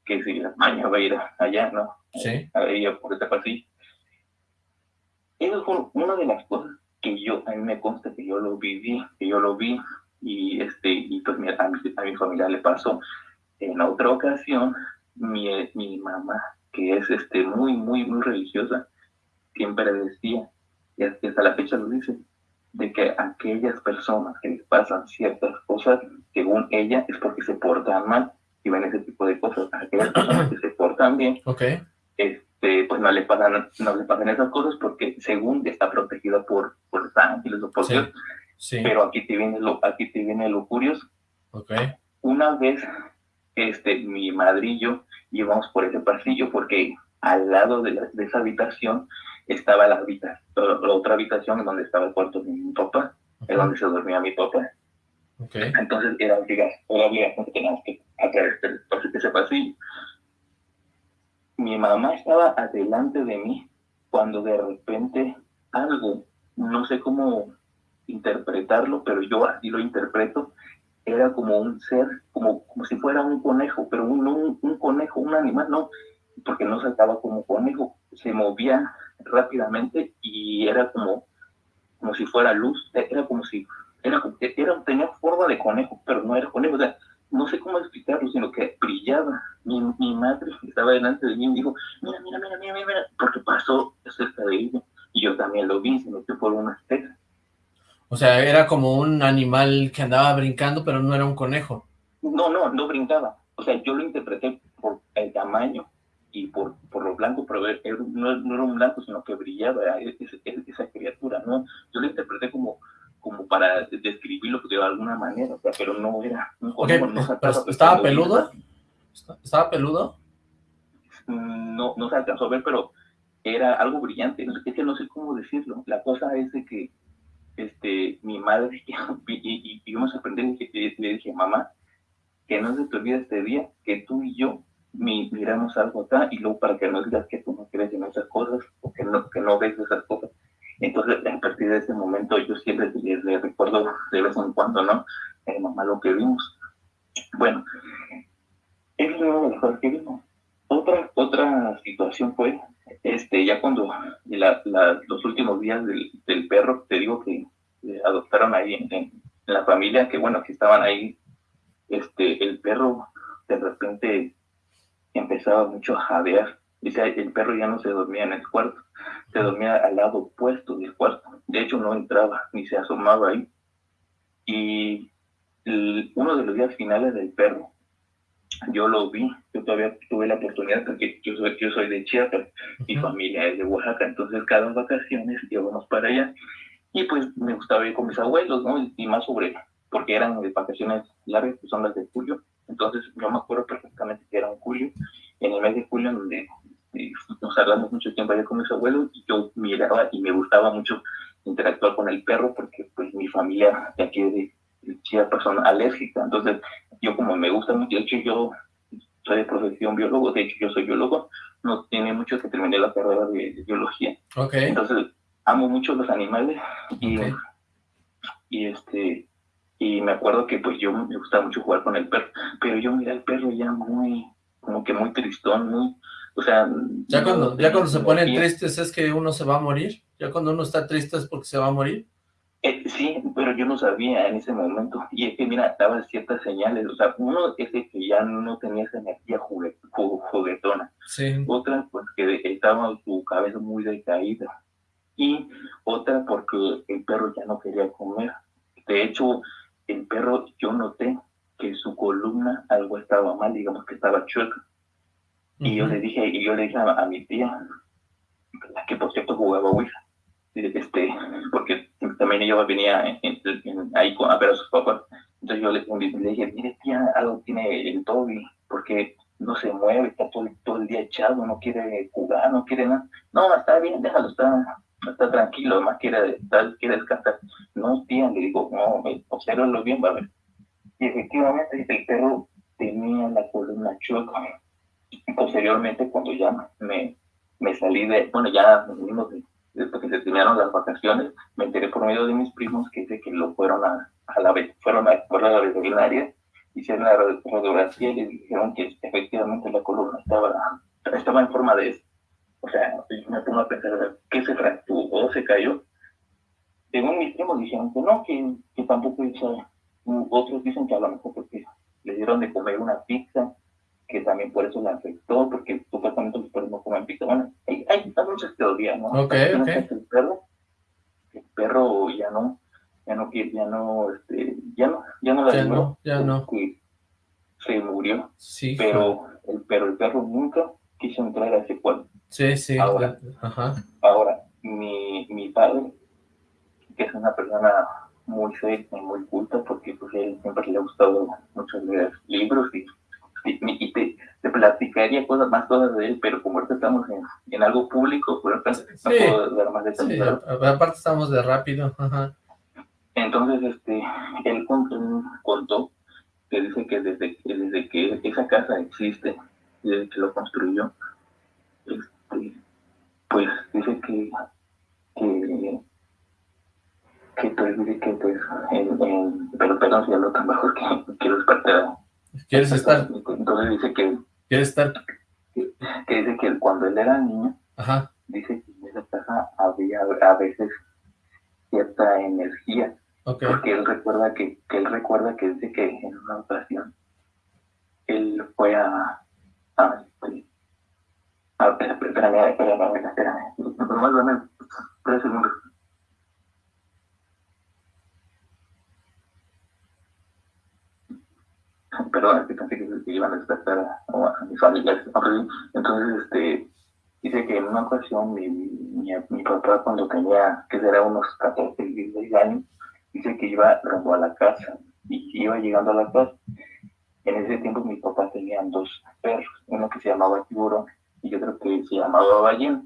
que si la maña va a ir allá, ¿no? Sí. A ella por ese pasillo. Eso fue una de las cosas que yo, a mí me consta que yo lo viví, que yo lo vi, y este, y pues a, mi, a mi familia le pasó. En otra ocasión, mi, mi mamá, que es este muy, muy, muy religiosa, siempre decía, y hasta la fecha lo dice, de que aquellas personas que les pasan ciertas cosas, según ella, es porque se portan mal y ven ese tipo de cosas. Aquellas personas que se portan bien, okay. Este, pues no le pasan, no le pasan esas cosas porque según está protegida por, por los ángeles o por Dios. Sí. Pero aquí te viene lo, aquí te viene lo curioso. Okay. Una vez, este, mi madrillo íbamos por ese pasillo porque al lado de, la, de esa habitación estaba la, habitación, la otra habitación donde estaba el cuarto de mi papá, es donde se dormía mi papá. Okay. Entonces era obligación, era obligación que teníamos que hacer ese pasillo. Mi mamá estaba adelante de mí cuando de repente algo, no sé cómo interpretarlo, pero yo así lo interpreto, era como un ser, como, como si fuera un conejo, pero un, un, conejo, un animal, no, porque no saltaba como conejo, se movía rápidamente y era como, como si fuera luz, era como si, era, era, tenía forma de conejo, pero no era conejo, no sé cómo explicarlo, sino que brillaba. Mi, mi madre estaba delante de mí y me dijo, mira, mira, mira, mira, mira, porque pasó cerca de ella. Y yo también lo vi, se metió por una estera. O sea, era como un animal que andaba brincando, pero no era un conejo. No, no, no brincaba. O sea, yo lo interpreté por el tamaño y por, por lo blanco, pero no, no, era un blanco, sino que brillaba esa, esa criatura, ¿no? Yo lo interpreté como, como para describirlo de alguna manera, o sea, pero no era un conejo. ¿Estaba peludo? ¿Estaba peludo? No, no se alcanzó a ver, pero era algo brillante. Es que no sé cómo decirlo. La cosa es de que este, mi madre y, y, yo me sorprendí y le dije, mamá, que no se te olvide este día que tú y yo miramos algo acá y luego para que no digas que tú no crees en esas cosas o que no, que no ves esas cosas. Entonces, a partir de ese momento, yo siempre le, recuerdo de vez en cuando, ¿no? Eh, mamá, lo que vimos. Bueno, es las cosas que vimos. Otra, otra situación fue, este, ya cuando los últimos días del, del, perro, te digo que adoptaron ahí en, la familia, que bueno, que estaban ahí, este, el perro de repente empezaba mucho a jadear. Dice, el perro ya no se dormía en el cuarto, se dormía al lado opuesto del cuarto. De hecho, no entraba ni se asomaba ahí. Y uno de los días finales del perro, yo lo vi, yo todavía tuve la oportunidad porque yo soy, yo soy de Chiapas, mi familia es de Oaxaca, entonces cada vacaciones íbamos para allá y pues me gustaba ir con mis abuelos, ¿no? Y más sobre, porque eran de vacaciones largas, que son las de julio, entonces yo me acuerdo perfectamente que era en julio, en el mes de julio donde nos hablamos mucho tiempo allá con mis abuelos y yo miraba y me gustaba mucho interactuar con el perro porque pues mi familia de aquí de Chiapas son alérgica, entonces yo como me gusta mucho, de hecho yo soy de profesión biólogo, de hecho yo soy biólogo, no tiene mucho que terminé la carrera de, biología. Okay. Entonces amo mucho los animales y, y este y me acuerdo que pues yo me gustaba mucho jugar con el perro, pero yo miré al perro ya muy, como que muy tristón, muy, o sea... Ya cuando, ya cuando se ponen tristes es que uno se va a morir, ya cuando uno está triste es porque se va a morir. Eh, sí, pero yo no sabía en ese momento. Y es que, mira, daban ciertas señales. O sea, uno es que ya no tenía esa energía juguetona. Sí. Otra, pues que estaba su cabeza muy decaída. Y otra, porque el perro ya no quería comer. De hecho, el perro, yo noté que su columna algo estaba mal, digamos que estaba chueca. Y yo le dije, y yo le dije a, mi tía, la que por cierto jugaba Ouija, este, porque también ella venía ahí a ver a sus papás. Entonces yo le, dije, mire tía, algo tiene el Toby, porque no se mueve, está todo, todo, el día echado, no quiere jugar, no quiere nada. No, está bien, déjalo, está, está tranquilo, más quiere, quiere descansar. No, tía, le digo, no, observalo bien, va a ver. Y efectivamente el perro tenía la columna chueca. Posteriormente, cuando ya me, me salí de, bueno, ya venimos de después que se terminaron las vacaciones, me enteré por medio de mis primos que dice que lo fueron a, a la fueron a, la veterinaria, hicieron la radiografía y le dijeron que efectivamente la columna estaba, estaba en forma de O sea, yo me pongo a pensar, ¿qué se fracturó? ¿Se cayó? Según mis primos dijeron que no, que, que tampoco hizo. Otros dicen que a lo mejor porque le dieron de comer una pizza que también por eso la afectó, porque supuestamente los perros no comen pizza. Bueno, hay, hay, muchas teorías, ¿no? Ok, ok. El perro, el perro ya no, ya no quiere, ya no, este, ya no, ya no la ya no, ya no. Se murió. Sí. Pero el, pero el perro nunca quiso entrar a ese cuarto. Sí, sí. Ahora, Ajá. ahora mi, mi padre, que es una persona muy seria y muy culta, porque pues él siempre le ha gustado mucho leer libros y y te, te, platicaría cosas, más cosas de él, pero como ahorita estamos en, algo público, pues no puedo dar más detalles. Sí, aparte estamos de rápido. Ajá. Entonces, este, él contó, que dice que desde, desde que esa casa existe, desde que lo construyó, este, pues dice que, que que pues que pues en, en, pero perdón si hablo tan bajo que quiero despertar ¿Quieres estar? Entonces dice que... ¿Quieres estar? Que, dice que cuando él era niño, Ajá. dice que en esa casa había a veces cierta energía. Okay. Porque él recuerda que, que él recuerda que dice que en una ocasión él fue a... a, este, a espérame, espérame, espérame, nomás dame tres segundos. Perdón, que pensé que, iban a despertar a, mis familiares. Entonces, este, dice que en una ocasión mi, mi, papá cuando tenía, que será unos 14, 16 años, dice que iba rumbo a la casa y iba llegando a la casa. En ese tiempo mi papá tenía dos perros, uno que se llamaba tiburón y otro que se llamaba ballena.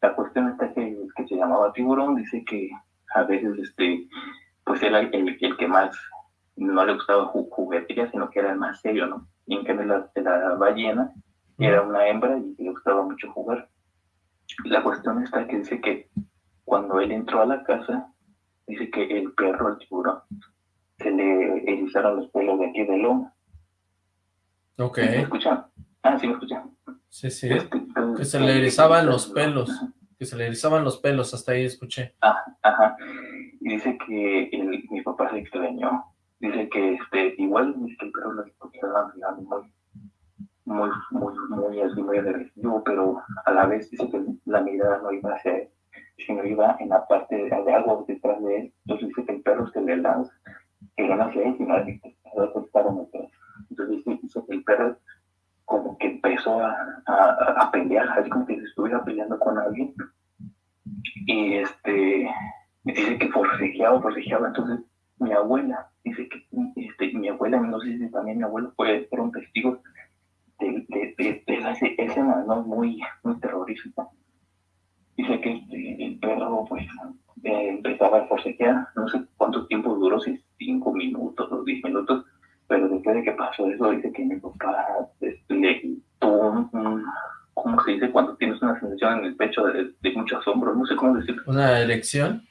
La cuestión está que que se llamaba tiburón dice que a veces este pues era el, el que más no le gustaba juguetería, sino que era el más serio, ¿no? Y en cambio la, la ballena era una hembra y le gustaba mucho jugar. La cuestión está que dice que cuando él entró a la casa, dice que el perro, el tiburón, se le erizaron los pelos de aquí del lomo. Ok. ¿Me escuchan? Ah, sí, me escuchan. Sí, sí. Este, que se le erizaban los pelos. Que se le erizaban los pelos, hasta ahí escuché. Ah, ajá. Y dice que el, mi papá se extrañó dice que este, igual el perro lo mirando muy, muy, muy, muy, así, muy agresivo, pero a la vez dice que la mirada no iba hacia él, sino iba en la parte de, algo detrás de él. Entonces dice que el perro se le lanza, que no hacia él, sino estaban atrás. Entonces dice, dice, que el perro como que empezó a, a, a, pelear, así como que se estuviera peleando con alguien. Y este, dice que forcejeaba, forcejeaba, entonces mi abuela, dice que este, mi abuela, no sé si también mi abuelo puede ser un testigo de, de, de, de ¿no? muy, muy terrorífica. Dice que este, el perro pues eh, empezaba a forcejear, no sé cuánto tiempo duró, si cinco minutos o diez minutos, pero después de que pasó eso, dice que mi papá este, le tuvo un, ¿cómo se dice? Cuando tienes una sensación en el pecho de, de mucho asombro, no sé cómo decirlo. ¿Una erección?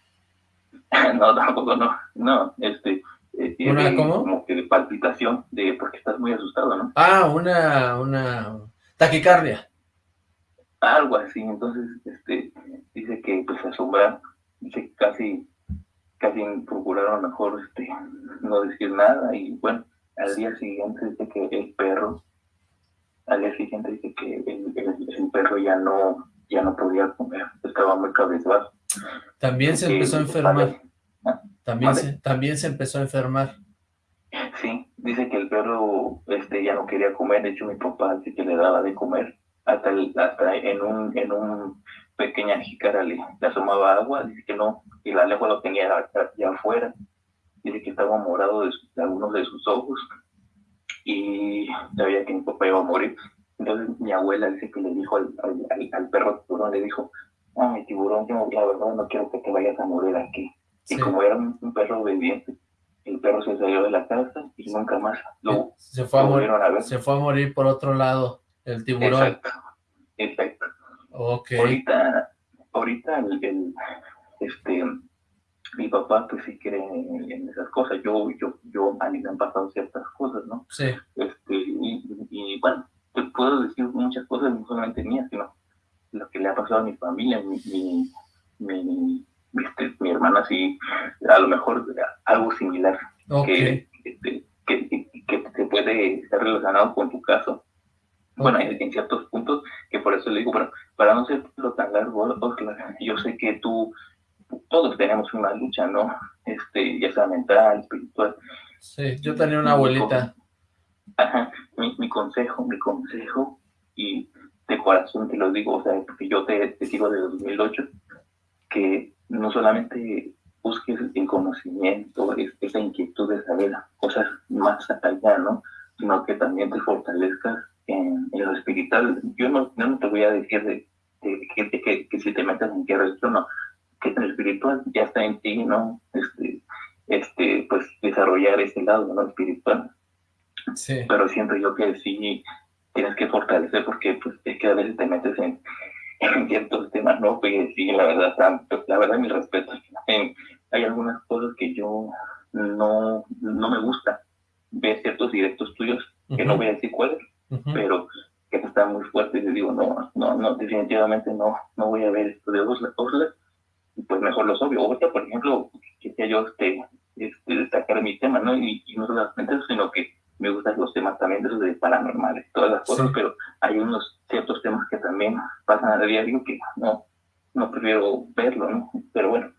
no, tampoco no. No, este. Eh, ¿Una cómo? Como que de palpitación, de porque estás muy asustado, ¿no? Ah, una, una taquicardia. Algo así, entonces, este, dice que pues asombrar, dice que casi, casi procuraron mejor, este, no decir nada, y bueno, al día siguiente dice que el perro, al día siguiente dice que el, el perro ya no, ya no podía comer, estaba muy cabezbajo. También se empezó a enfermar. También se, también se empezó a enfermar. Sí, dice que el perro este, ya no quería comer, de hecho mi papá dice que le daba de comer, hasta, hasta en un en un pequeña jícara le, asomaba agua, dice que no, y la lengua lo tenía ya afuera, dice que estaba morado de, algunos de sus ojos, y sabía que mi papá iba a morir. Entonces mi abuela dice que le dijo al, al, al perro le dijo, no, mi tiburón, yo la verdad no quiero que te vayas a morir aquí. Y como era un, perro obediente, el perro se salió de la casa y nunca más lo se fue a morir, a. Se fue a morir por otro lado, el tiburón. Exacto, exacto. Okay. Ahorita, ahorita el, este, mi papá pues sí cree en, esas cosas. Yo, yo, yo, a mí me han pasado ciertas cosas, ¿no? Sí. Este, y, y bueno, te puedo decir muchas cosas, no solamente mías, sino lo que le ha pasado a mi familia, mi, mi, mi, este, mi hermana sí, a lo mejor algo similar que, que, que, que, se puede estar relacionado con tu caso. Bueno, en, ciertos puntos, que por eso le digo, bueno, para no ser lo tan largo, yo sé que tú, todos tenemos una lucha, ¿no? Este, ya sea mental, espiritual. Sí, yo tenía una abuelita. Ajá, mi, mi consejo, mi consejo, y de corazón te lo digo, o sea, porque yo te, te sigo desde 2008, que no solamente busques el conocimiento, esa inquietud de saber cosas más allá, ¿no? Sino que también te fortalezcas en, lo espiritual. Yo no, no te voy a decir de, que, que, si te metes en qué religión, no, que en el espiritual ya está en ti, ¿no? Este, este, pues desarrollar ese lado, ¿no? Espiritual. Sí. Pero siento yo que sí tienes que fortalecer porque pues es que a veces te metes en, en ciertos temas, ¿no? Pues sí, la verdad, la verdad mi respeto. hay algunas cosas que yo no, no me gusta ver ciertos directos tuyos, que no voy a decir cuáles, pero que están muy fuertes y digo, no, no, no, definitivamente no, no voy a ver esto de Osla, pues mejor los obvio. O sea, por ejemplo, que yo este, este, destacar mi tema, ¿no? Y, y no solamente eso, sino que me gustan los temas también de los de paranormales, todas las cosas, pero hay unos ciertos temas que también pasan a diario que no, no prefiero verlo, ¿no? Pero bueno,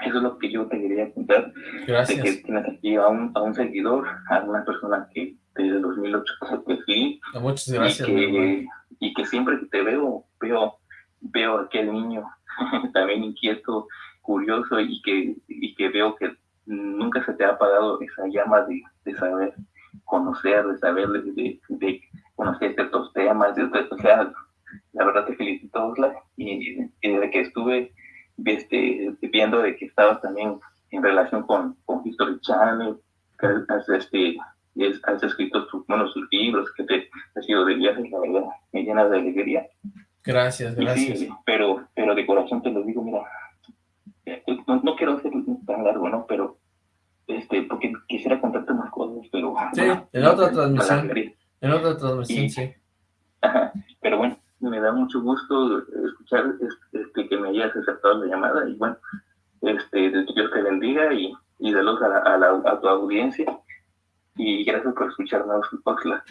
eso es lo que yo te quería contar. Gracias. De que tienes aquí a un, a un seguidor, a una persona que, desde el 2008 que sí. Muchas gracias. Y que, y que siempre que te veo, veo, veo a aquel niño también inquieto, curioso y que, y que veo que nunca se te ha apagado esa llama de, de saber conocer, de saber, de, de, conocer ciertos temas, de, o sea, la verdad te felicito, y, desde que estuve este, viendo de que estabas también en relación con, con History Channel, que has, este, has escrito tus, bueno, sus libros, que te has ido de viajes, la verdad, me llena de alegría. Gracias, gracias. pero, pero de corazón te lo digo, mira, eh, no, quiero hacer tan largo, ¿no? Pero, este, porque quisiera contarte más cosas, pero... Sí, en otra transmisión. En otra transmisión, sí. pero bueno, me da mucho gusto escuchar este, que me hayas aceptado la llamada y bueno, este, Dios te bendiga y, y luz a, a, a tu audiencia y gracias por escucharnos, Oxla.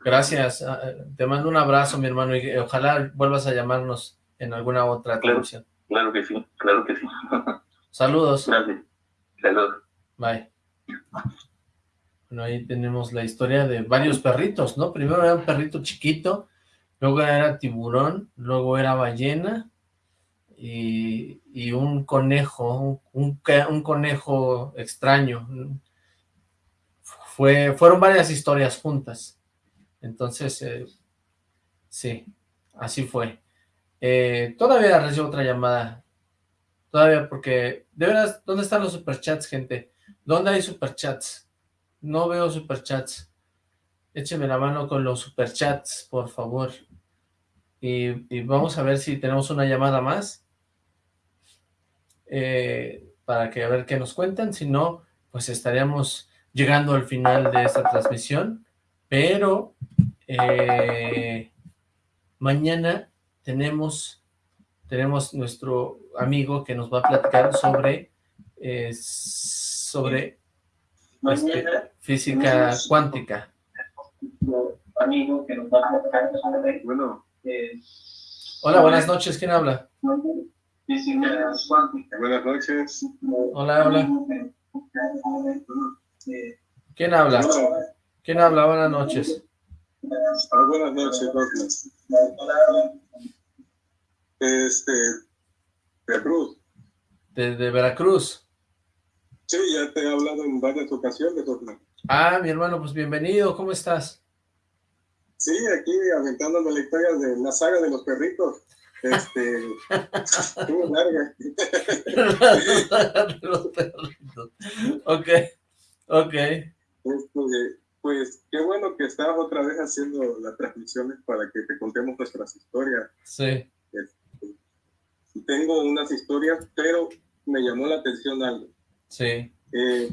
Gracias, ah, te mando un abrazo, mi hermano, y ojalá vuelvas a llamarnos en alguna otra claro, Claro que sí, claro que sí. Saludos. Gracias. Saludos. Bye. Bueno, ahí tenemos la historia de varios perritos, ¿no? Primero era un perrito chiquito, luego era tiburón, luego era ballena y, y un conejo, un, un, conejo extraño. Fue, fueron varias historias juntas. Entonces, eh, sí, así fue. Eh, todavía recibo otra llamada. Todavía porque, de veras, ¿dónde están los superchats, gente? ¿Dónde hay superchats? No veo superchats. Écheme la mano con los superchats, por favor. Y, vamos a ver si tenemos una llamada más. Eh, para que a ver qué nos cuentan. Si no, pues estaríamos llegando al final de esta transmisión. Pero eh, mañana tenemos, tenemos nuestro amigo que nos va a platicar sobre, eh, sobre este, física cuántica. Amigo que nos va a platicar sobre, bueno, eh, Hola, buenas noches, ¿quién habla? Física cuántica. Buenas noches. Hola, hola. ¿Quién habla? ¿Quién habla? Buenas noches. Ah, buenas noches, Este, Veracruz. ¿De, de Veracruz? Sí, ya te he hablado en varias ocasiones, Ah, mi hermano, pues bienvenido, ¿cómo estás? Sí, aquí aventándome la historia de la saga de los perritos. Este, muy larga. de los perritos. Ok, ok. Este, pues qué bueno que estás otra vez haciendo las transmisiones para que te contemos nuestras historias. Sí. Este, tengo unas historias, pero me llamó la atención algo. Sí. Eh,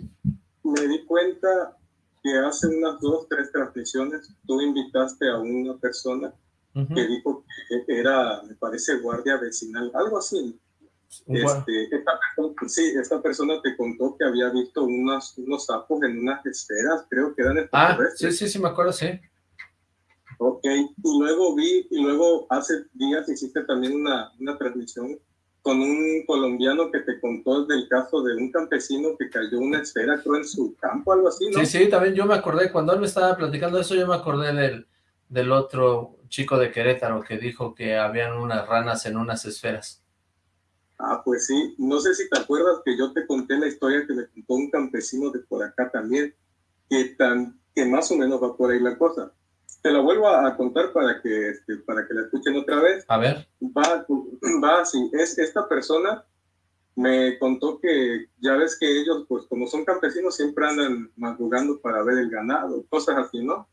me di cuenta que hace unas dos, tres transmisiones tú invitaste a una persona que dijo que era, me parece, guardia vecinal, algo así. Este, esta, sí, esta persona te contó que había visto unos, unos sapos en unas esferas, creo que eran Ah, sí, sí, sí, me acuerdo, sí. Ok, y luego vi, y luego hace días hiciste también una, una transmisión con un colombiano que te contó del caso de un campesino que cayó una esfera, creo, en su campo, algo así, ¿no? Sí, sí, también yo me acordé, cuando él me estaba platicando eso, yo me acordé del, del otro chico de Querétaro que dijo que habían unas ranas en unas esferas. Ah, pues sí. No sé si te acuerdas que yo te conté la historia que me contó un campesino de por acá también, que, tan, que más o menos va por ahí la cosa. Te la vuelvo a, contar para que, este, para que la escuchen otra vez. A ver. Va, va así. Es, esta persona me contó que ya ves que ellos, pues como son campesinos, siempre andan madrugando para ver el ganado, cosas así, ¿no?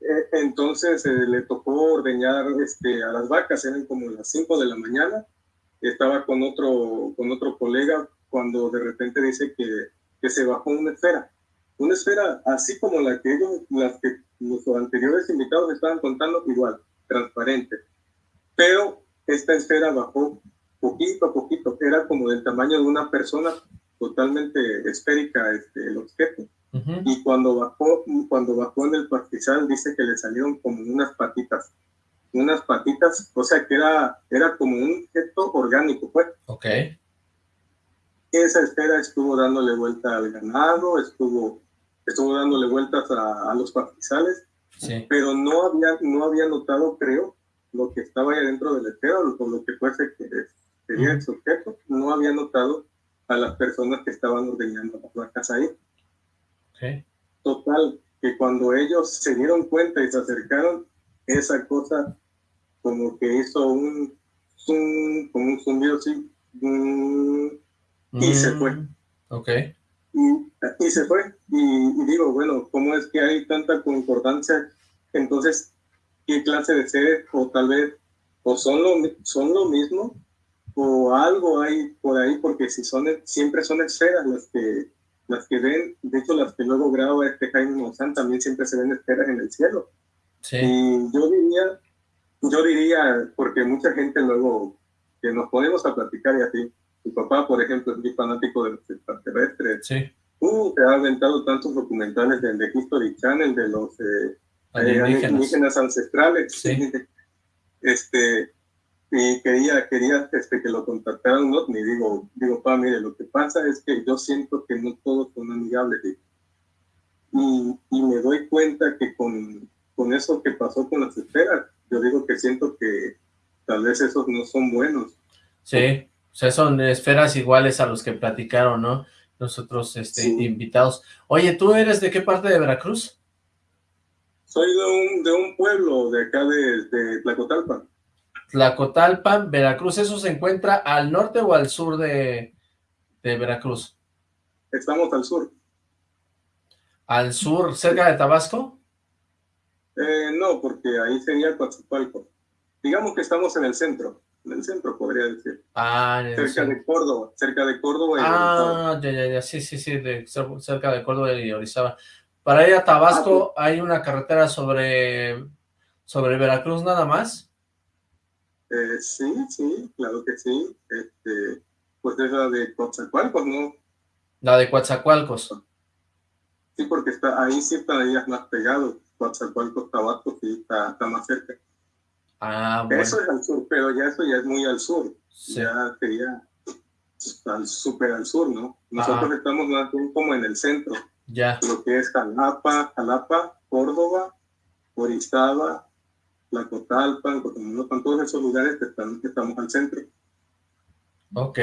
Eh, entonces eh, le tocó ordeñar este, a las vacas, eran como las 5 de la mañana, estaba con otro, con otro colega cuando de repente dice que, que se bajó una esfera. Una esfera así como la que ellos, las que los anteriores invitados estaban contando, igual, transparente. Pero esta esfera bajó poquito a poquito, era como del tamaño de una persona, totalmente esférica este, el objeto. Y cuando bajó, cuando bajó en el pastizal, dice que le salieron como unas patitas unas patitas, o sea que era, era como un objeto orgánico, pues. Ok. Esa esfera estuvo dándole vuelta al ganado, estuvo estuvo dándole vueltas a, los pastizales, pero no había, no había notado, creo, lo que estaba ahí dentro del esfera, con lo que fuese que sería el sujeto, no había notado a las personas que estaban ordenando las vacas ahí. Total, que cuando ellos se dieron cuenta y se acercaron, esa cosa como que hizo un, un como un zumbido así, y se fue. Mm, ok. Y, se fue. Y, digo, bueno, ¿cómo es que hay tanta concordancia? Entonces, ¿qué clase de seres? O tal vez, o son lo, son lo mismo, o algo hay por ahí, porque si son, siempre son esferas las que, las que ven, de hecho las que luego graba este Jaime Monzán también siempre se ven esferas en el cielo. Sí. Y yo diría, yo diría, porque mucha gente luego que nos ponemos a platicar y así, mi papá, por ejemplo, es muy fanático de los extraterrestres. Sí. Uh, te ha aventado tantos documentales del de History Channel, de los eh, indígenas. ancestrales. Sí. este, y quería, quería este, que lo contactaran no ni digo, digo, pa, mire, lo que pasa es que yo siento que no todos son amigables. Y, y me doy cuenta que con, con eso que pasó con las esferas, yo digo que siento que tal vez esos no son buenos. Sí, o sea, son esferas iguales a los que platicaron, ¿no? Nosotros, este, invitados. Oye, ¿tú eres de qué parte de Veracruz? Soy de un, de un pueblo de acá de, de Tlacotalpan. Tlacotalpan, Veracruz, ¿eso se encuentra al norte o al sur de, de Veracruz? Estamos al sur. ¿Al sur, cerca de Tabasco? Eh, no, porque ahí sería Coatzacoalco. Digamos que estamos en el centro, en el centro podría decir. Ah, cerca de Córdoba, cerca de Córdoba y Ah, ya, ya, ya, sí, sí, sí, de, cerca de Córdoba y Orizaba. Para ir a Tabasco ah, hay una carretera sobre, sobre Veracruz nada más. Eh, sí, sí, claro que sí. Este, pues es la de Coatzacoalcos, ¿no? La de Coatzacoalcos. Sí, porque está ahí sí estarías más pegado. Coatzacoalcos, Tabasco, sí, está, está más cerca. Ah, bueno. Eso es al sur, pero ya eso ya es muy al sur. Ya sería al, súper al sur, ¿no? Nosotros estamos más bien como en el centro. Ya. Lo que es Jalapa, Jalapa, Córdoba, Orizaba, Tlacotalpan, Cotomonopan, todos esos lugares que, están, que estamos al centro. Ok,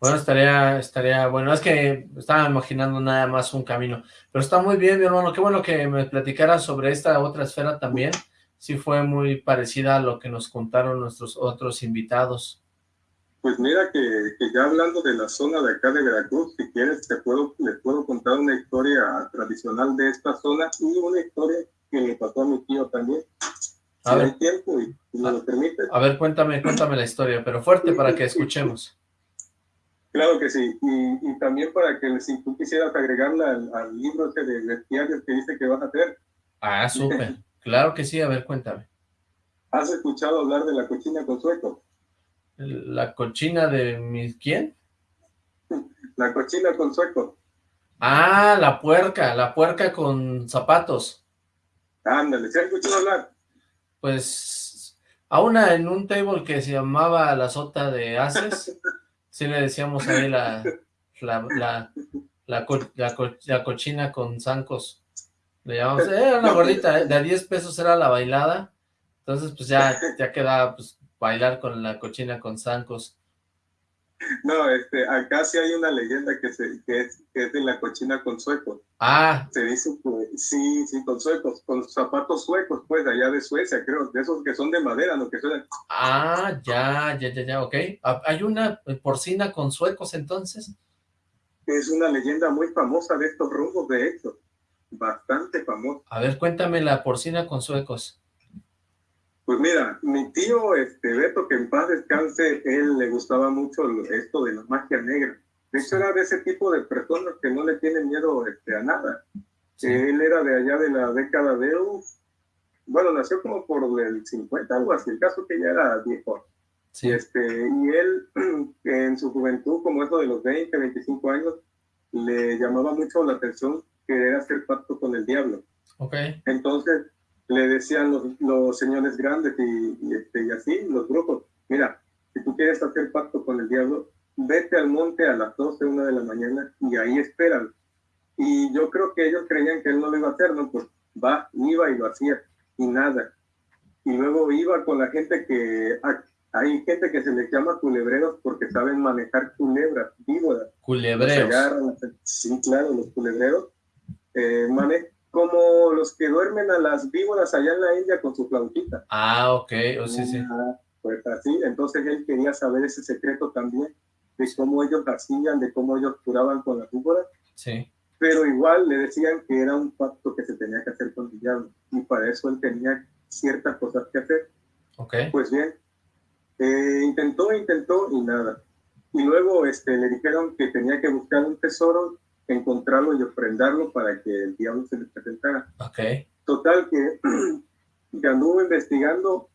bueno, estaría, estaría, bueno, es que estaba imaginando nada más un camino, pero está muy bien, mi hermano, qué bueno que me platicaras sobre esta otra esfera también, sí fue muy parecida a lo que nos contaron nuestros otros invitados. Pues mira que, ya hablando de la zona de acá de Veracruz, si quieres te puedo, les puedo contar una historia tradicional de esta zona y una historia que me pasó a mi tío también. A ver, hay tiempo y, me lo permite. A ver, cuéntame, cuéntame la historia, pero fuerte para que escuchemos. Claro que sí, y, también para que si tú quisieras agregarla al, libro ese de bestiarios que dice que vas a hacer. Ah, súper. Claro que sí, a ver, cuéntame. ¿Has escuchado hablar de la cochina con sueco? ¿La cochina de mi quién? La cochina con sueco. Ah, la puerca, la puerca con zapatos. Ándale, ¿se ha escuchado hablar? Pues, a una en un table que se llamaba la sota de Aces, sí le decíamos ahí la, la, la, la cochina con zancos. Le llamamos, era una gordita, ¿eh? de a 10 pesos era la bailada, entonces pues ya, ya quedaba pues bailar con la cochina con zancos. No, este, acá sí hay una leyenda que, se, que, es, que es de la cochina con suecos. Ah. Se dice que sí, sí, con suecos, con zapatos suecos, pues, allá de Suecia, creo, de esos que son de madera, ¿no? Que suenan. Ah, ya, ya, ya, ya, ok. Ah, ¿Hay una porcina con suecos, entonces? Es una leyenda muy famosa de estos rumbos, de hecho bastante famoso. A ver, cuéntame la porcina con suecos. Pues mira, mi tío este, Beto, que en paz descanse, él le gustaba mucho esto de la magia negra. De hecho, era de ese tipo de personas que no le tienen miedo este, a nada. Él era de allá de la década de... bueno, nació como por el 50, algo así. El caso que ya era viejo. Sí. Este, y él, en su juventud, como eso de los 20, 25 años, le llamaba mucho la atención querer hacer pacto con el diablo. Okay. Entonces le decían los, los señores grandes y, este, y así, los grupos, mira, si tú quieres hacer pacto con el diablo, vete al monte a las 12, una de la mañana y ahí espéralo. Y yo creo que ellos creían que él no lo iba a hacer, ¿no? Pues va, iba y lo hacía, y nada. Y luego iba con la gente que, hay gente que se les llama culebreros porque saben manejar culebras, víboras. Culebreros. sí, claro, los culebreros. Eh, como los que duermen a las víboras allá en la India con su flautita. Ah, ok, oh, sí, sí. pues así, entonces él quería saber ese secreto también, de cómo ellos hacían, de cómo ellos curaban con las víboras. Sí. Pero igual le decían que era un pacto que se tenía que hacer con el diablo, y para eso él tenía ciertas cosas que hacer. Ok. Pues bien, eh, intentó, intentó y nada. Y luego este, le dijeron que tenía que buscar un tesoro, encontrarlo y ofrendarlo para que el diablo se le presentara. Okay. Total que, que anduvo investigando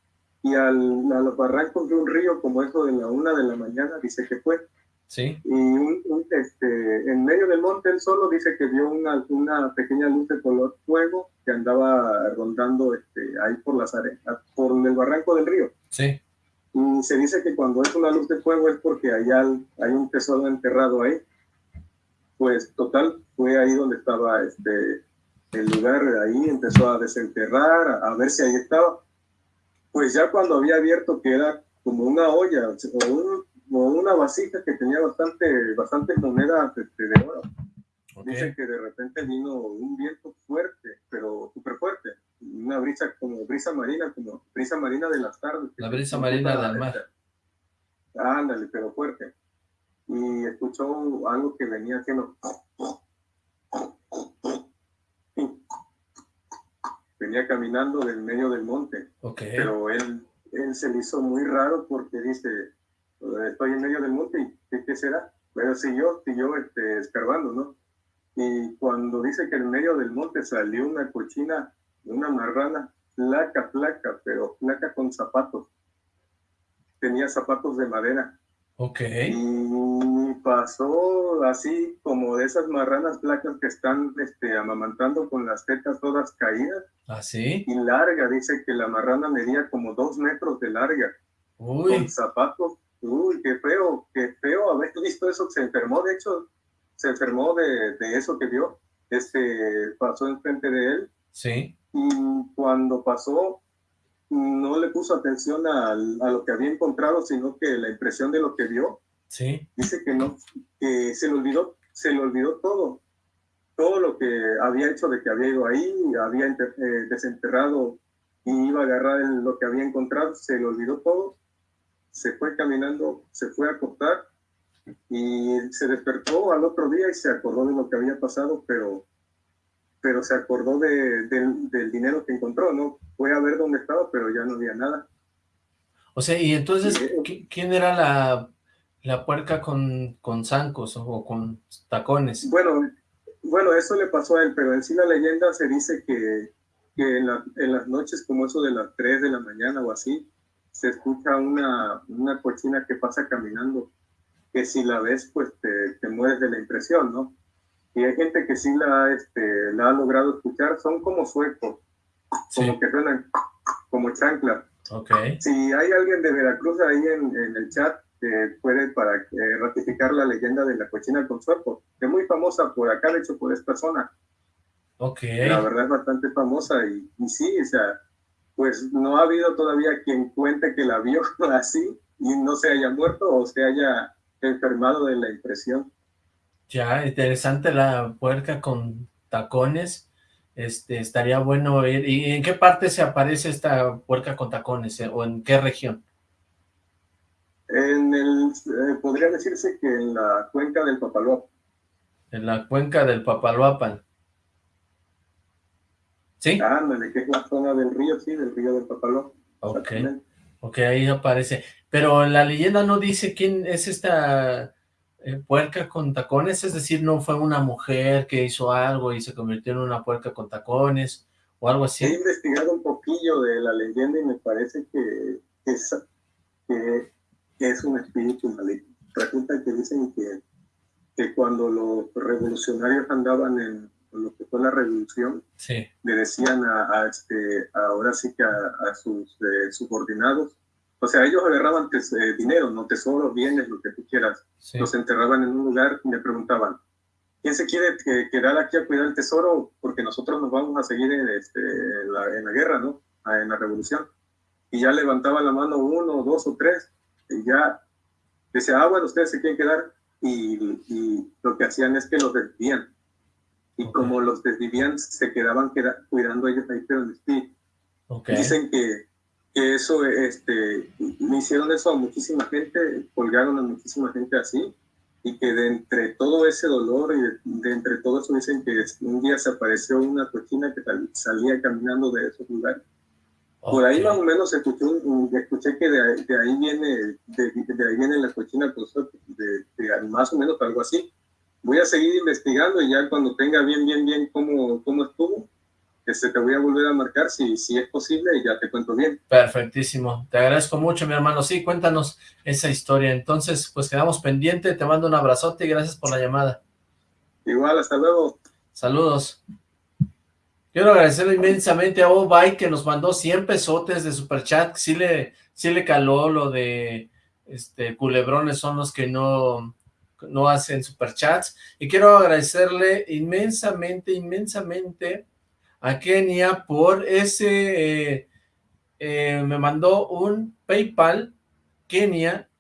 y al, a los barrancos de un río como eso de la una de la mañana dice que fue. Sí. Y un, este, en medio del monte él solo dice que vio una, una pequeña luz de color fuego que andaba rondando este, ahí por las arenas, por el barranco del río. Sí. Y se dice que cuando es una luz de fuego es porque allá hay un tesoro enterrado ahí. Pues total, fue ahí donde estaba este, el lugar, ahí empezó a desenterrar, a, ver si ahí estaba. Pues ya cuando había abierto que era como una olla o, una vasija que tenía bastante, bastante monedas este, de oro. Dicen que de repente vino un viento fuerte, pero súper fuerte una brisa como brisa marina, como brisa marina de las tardes. La brisa marina del mar. Ándale, pero fuerte. Y escuchó algo que venía haciendo. Venía caminando del medio del monte. Pero él, él se le hizo muy raro porque dice, estoy en medio del monte y ¿qué, será? Pero siguió, siguió este, escarbando, ¿no? Y cuando dice que en medio del monte salió una cochina una marrana, placa, placa, pero placa con zapatos. Tenía zapatos de madera. Ok. Y pasó así como de esas marranas placas que están este, amamantando con las tetas todas caídas. Así. ¿Ah, y larga, dice que la marrana medía como dos metros de larga. Uy. Con zapatos. Uy, qué feo, qué feo haber visto eso. Se enfermó, de hecho, se enfermó de, de eso que vio. Este, pasó enfrente de él. Sí y cuando pasó no le puso atención a, lo que había encontrado, sino que la impresión de lo que vio. Sí. Dice que no, que se le olvidó, se le olvidó todo, todo lo que había hecho de que había ido ahí, había eh, desenterrado y iba a agarrar lo que había encontrado, se le olvidó todo, se fue caminando, se fue a acostar y se despertó al otro día y se acordó de lo que había pasado, pero pero se acordó de, del dinero que encontró, ¿no? Fue a ver dónde estaba, pero ya no había nada. O sea, y entonces, ¿quién era la, la puerca con, con zancos o con tacones? Bueno, bueno, eso le pasó a él, pero en sí la leyenda se dice que, que en, en, las noches como eso de las 3 de la mañana o así, se escucha una, una cochina que pasa caminando, que si la ves, pues te, te mueres de la impresión, ¿no? y hay gente que sí la, este, la ha logrado escuchar, son como suecos, como que suenan como chancla. Okay. Si hay alguien de Veracruz ahí en, en el chat, que puede para eh, ratificar la leyenda de la cochina con sueco, que es muy famosa por acá, de hecho, por esta zona. Ok. La verdad es bastante famosa y, y sí, o sea, pues no ha habido todavía quien cuente que la vio así y no se haya muerto o se haya enfermado de la impresión. Ya, interesante la puerca con tacones. Este, estaría bueno ver. ¿Y en qué parte se aparece esta puerca con tacones? Eh, ¿O en qué región? En el, eh, podría decirse que en la cuenca del Papaloapan. En la cuenca del Papaloapan. ¿Sí? Ándale, que es la zona del río, sí, del río del Papaloapan. Ok, ok, ahí aparece. Pero la leyenda no dice quién es esta eh, puerca con tacones, es decir, no fue una mujer que hizo algo y se convirtió en una puerca con tacones o algo así. He investigado un poquillo de la leyenda y me parece que es, que es un espíritu maligno. Resulta que dicen que, que cuando los revolucionarios andaban en lo que fue la revolución, le decían a, este, ahora sí que a, sus eh, subordinados, o sea, ellos agarraban eh, dinero, no tesoros, bienes, lo que tú quieras. Los enterraban en un lugar y me preguntaban, ¿quién se quiere quedar aquí a cuidar el tesoro? Porque nosotros nos vamos a seguir en, este, la, en la guerra, ¿no? Ah, en la revolución. Y ya levantaba la mano uno, dos o tres, ya decía, ah, bueno, ustedes se quieren quedar, y, y lo que hacían es que los desvían. Y como los desvivían, se quedaban cuidando ellos ahí, pero en espíritu. Dicen que, que, eso, este, me hicieron eso a muchísima gente, colgaron a muchísima gente así, y que de entre todo ese dolor y de, entre todo eso dicen que un día se apareció una cochina que salía caminando de esos lugares. Por ahí más o menos escuché, escuché que de, ahí viene de, ahí viene la cochina pues, de, más o menos algo así. Voy a seguir investigando y ya cuando tenga bien, bien, bien cómo, cómo estuvo, este, te voy a volver a marcar si, si es posible y ya te cuento bien. Perfectísimo. Te agradezco mucho, mi hermano. Sí, cuéntanos esa historia. Entonces, pues quedamos pendientes. Te mando un abrazote y gracias por la llamada. Igual, hasta luego. Saludos. Quiero agradecerle inmensamente a Obay que nos mandó 100 pesotes de superchat. Sí le, sí le caló lo de este culebrones son los que no, no hacen superchats. Y quiero agradecerle inmensamente, inmensamente a Kenia por ese, eh, eh, me mandó un Paypal, Kenia,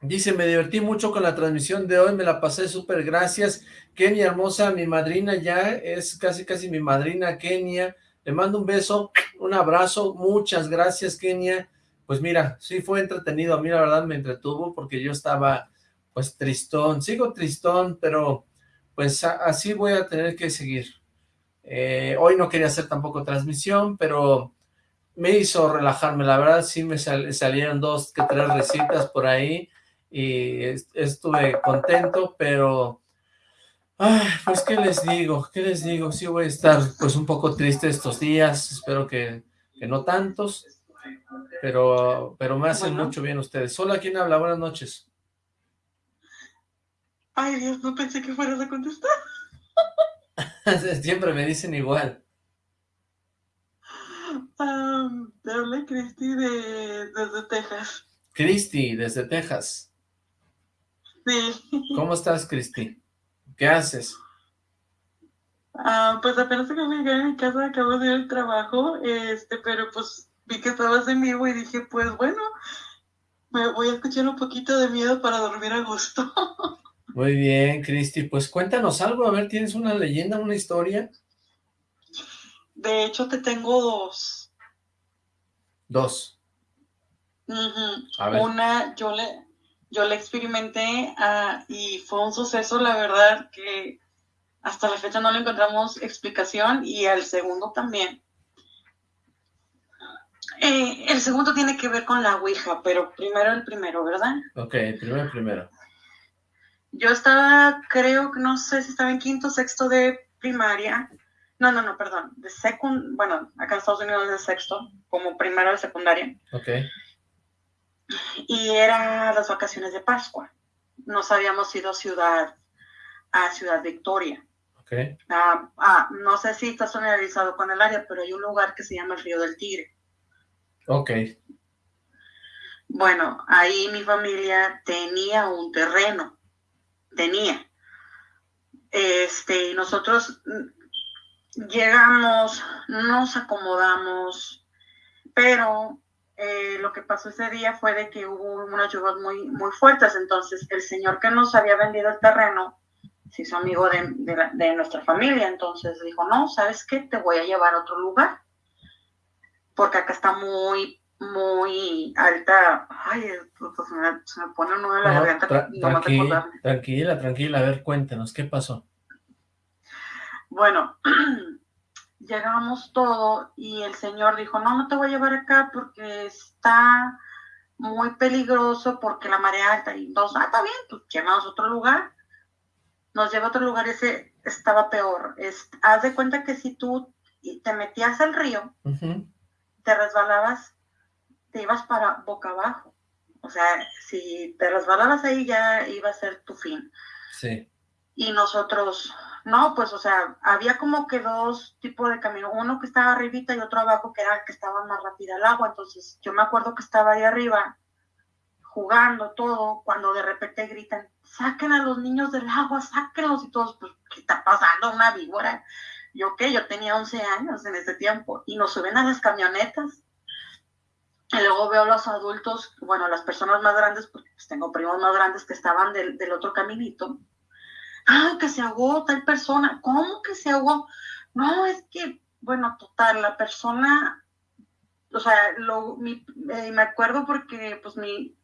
dice, me divertí mucho con la transmisión de hoy, me la pasé súper, gracias, Kenia hermosa, mi madrina ya, es casi casi mi madrina Kenia, le mando un beso, un abrazo, muchas gracias Kenia, pues mira, sí fue entretenido, a mí la verdad me entretuvo porque yo estaba pues tristón, sigo tristón, pero pues así voy a tener que seguir, eh, hoy no quería hacer tampoco transmisión, pero me hizo relajarme, la verdad sí me salieron dos que tres recitas por ahí y estuve contento, pero pues qué les digo, qué les digo, sí voy a estar pues un poco triste estos días, espero que, no tantos, pero, pero me hacen mucho bien ustedes. Hola, ¿quién habla? Buenas noches. Ay Dios, no pensé que fueras a contestar. Siempre me dicen igual. te hablé Cristi de, desde Texas. Cristi, desde Texas. Sí. ¿Cómo estás, Cristi? ¿Qué haces? Ah, pues apenas acabo de llegar a mi casa, acabo de ir al trabajo, este, pero pues vi que estabas en vivo y dije, pues bueno, me voy a escuchar un poquito de miedo para dormir a gusto. Muy bien, Cristi. Pues cuéntanos algo, a ver, ¿tienes una leyenda, una historia? De hecho, te tengo dos. Dos. Una, yo le, yo le experimenté ah, y fue un suceso, la verdad, que hasta la fecha no le encontramos explicación y el segundo también. Eh, el segundo tiene que ver con la Ouija, pero primero el primero, ¿verdad? Ok, primero el primero. Yo estaba, creo que no sé si estaba en quinto, sexto de primaria. No, no, no, perdón. De secund, bueno, acá en Estados Unidos es de sexto, como primero de secundaria. Ok. Y era las vacaciones de Pascua. Nos habíamos ido a Ciudad, a Ciudad Victoria. Ok. Ah, ah, no sé si estás familiarizado con el área, pero hay un lugar que se llama el Río del Tigre. Ok. Bueno, ahí mi familia tenía un terreno tenía. Este, nosotros llegamos, nos acomodamos, pero eh, lo que pasó ese día fue de que hubo unas lluvias muy, muy fuertes, entonces el señor que nos había vendido el terreno se hizo amigo de, de nuestra familia, entonces dijo, no, ¿sabes qué? Te voy a llevar a otro lugar, porque acá está muy muy alta. Ay, se me, se me pone uno de la garganta. tranquila, tranquila, tranquila. A ver, cuéntanos, ¿qué pasó? Bueno, llegamos todo y el señor dijo, no, no te voy a llevar acá porque está muy peligroso porque la marea alta. Y entonces, ah, está bien, pues llegamos a otro lugar. Nos lleva a otro lugar, ese estaba peor. Es, haz de cuenta que si tú te metías al río, te resbalabas te ibas para boca abajo. O sea, si te resbalabas ahí ya iba a ser tu fin. Sí. Y nosotros, no, pues, o sea, había como que dos tipos de camino, uno que estaba arribita y otro abajo que era el que estaba más rápido el agua. Entonces, yo me acuerdo que estaba ahí arriba, jugando todo, cuando de repente gritan, saquen a los niños del agua, sáquenlos y todos, pues, ¿qué está pasando? Una víbora. Yo qué, yo tenía 11 años en ese tiempo y nos suben a las camionetas. Y luego veo a los adultos, bueno, las personas más grandes, porque pues, tengo primos más grandes que estaban del, del otro caminito. ¡Ay, que se ahogó tal persona! ¿Cómo que se ahogó? No, es que, bueno, total, la persona, o sea, lo, mi, eh, me acuerdo porque pues mi,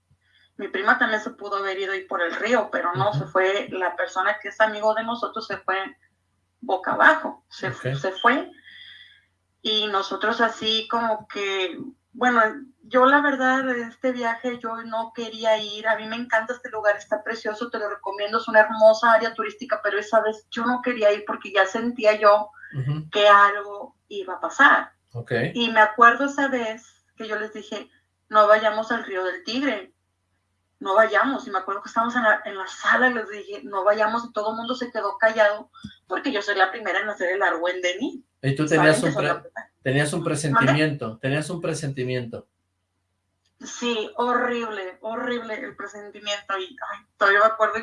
mi prima también se pudo haber ido ahí por el río, pero no, se fue, la persona que es amigo de nosotros se fue boca abajo, se, se fue. Y nosotros así como que, bueno, yo la verdad este viaje yo no quería ir, a mí me encanta este lugar, está precioso, te lo recomiendo, es una hermosa área turística, pero esa vez yo no quería ir porque ya sentía yo que algo iba a pasar. Okay. Y me acuerdo esa vez que yo les dije, no vayamos al río del Tigre, no vayamos. Y me acuerdo que estábamos en la, en la sala y les dije, no vayamos, y todo el mundo se quedó callado porque yo soy la primera en hacer el argüen de mí. Y tú tenías un, tenías un presentimiento, tenías un presentimiento. Sí, horrible, horrible el presentimiento. Y ay, todavía me acuerdo.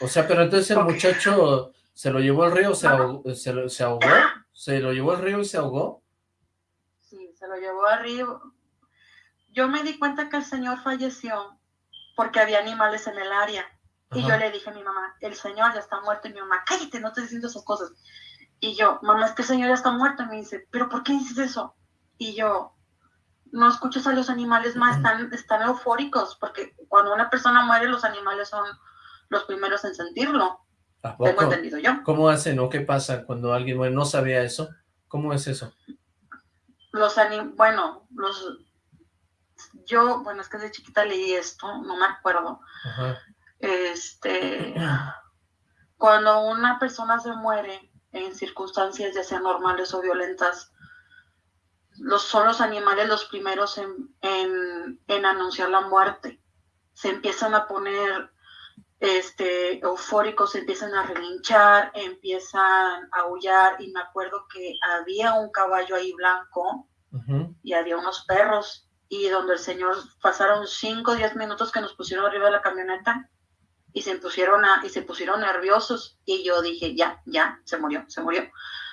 O sea, pero entonces el muchacho se lo llevó al río, se, ahogó, se, se ahogó, se lo llevó al río y se ahogó. Sí, se lo llevó al río. Yo me di cuenta que el señor falleció porque había animales en el área. Y yo le dije a mi mamá, el señor ya está muerto. Y mi mamá, cállate, no te diciendo esas cosas. Y yo, mamá, es que el señor ya está muerto. Y me dice, ¿pero por qué dices eso? Y yo, no escuchas a los animales más, están, están eufóricos, porque cuando una persona muere, los animales son los primeros en sentirlo. Tengo entendido yo. ¿Cómo hacen o qué pasa cuando alguien muere? ¿No sabía eso? ¿Cómo es eso? Los anim bueno, los... Yo, bueno, es que de chiquita leí esto, no me acuerdo. Este... Cuando una persona se muere en circunstancias ya sean normales o violentas, los, son los animales los primeros en, en, en anunciar la muerte. Se empiezan a poner este, eufóricos, se empiezan a relinchar, empiezan a aullar y me acuerdo que había un caballo ahí blanco y había unos perros y donde el señor pasaron 5 o 10 minutos que nos pusieron arriba de la camioneta y se pusieron a, y se pusieron nerviosos y yo dije ya, ya, se murió, se murió.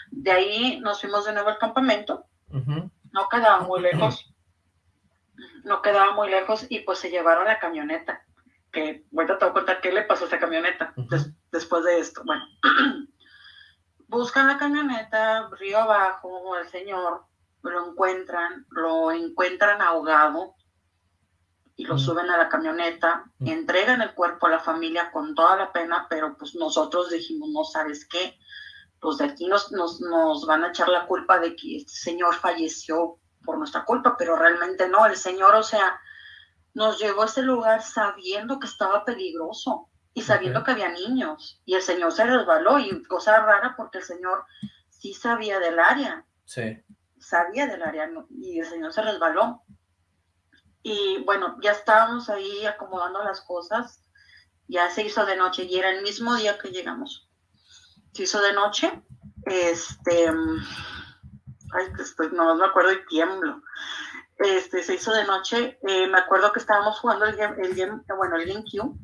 De ahí nos fuimos de nuevo al campamento, no quedaba muy lejos, no quedaba muy lejos y pues se llevaron la camioneta que ahorita te voy a contar qué le pasó a esa camioneta después de esto. Bueno, buscan la camioneta río abajo al señor, lo encuentran, lo encuentran ahogado y lo suben a la camioneta, entregan el cuerpo a la familia con toda la pena, pero pues nosotros dijimos, no sabes qué, pues de aquí nos, nos, nos van a echar la culpa de que este señor falleció por nuestra culpa, pero realmente no, el señor, o sea, nos llevó a ese lugar sabiendo que estaba peligroso y sabiendo que había niños. Y el Señor se resbaló y cosa rara porque el Señor sí sabía del área. Sí. Sabía del área y el Señor se resbaló. Y bueno, ya estábamos ahí acomodando las cosas. Ya se hizo de noche y era el mismo día que llegamos. Se hizo de noche. Este. Ay, estoy, no me acuerdo y tiemblo este, se hizo de noche. Eh, me acuerdo que estábamos jugando el game, el game bueno, el GameCube.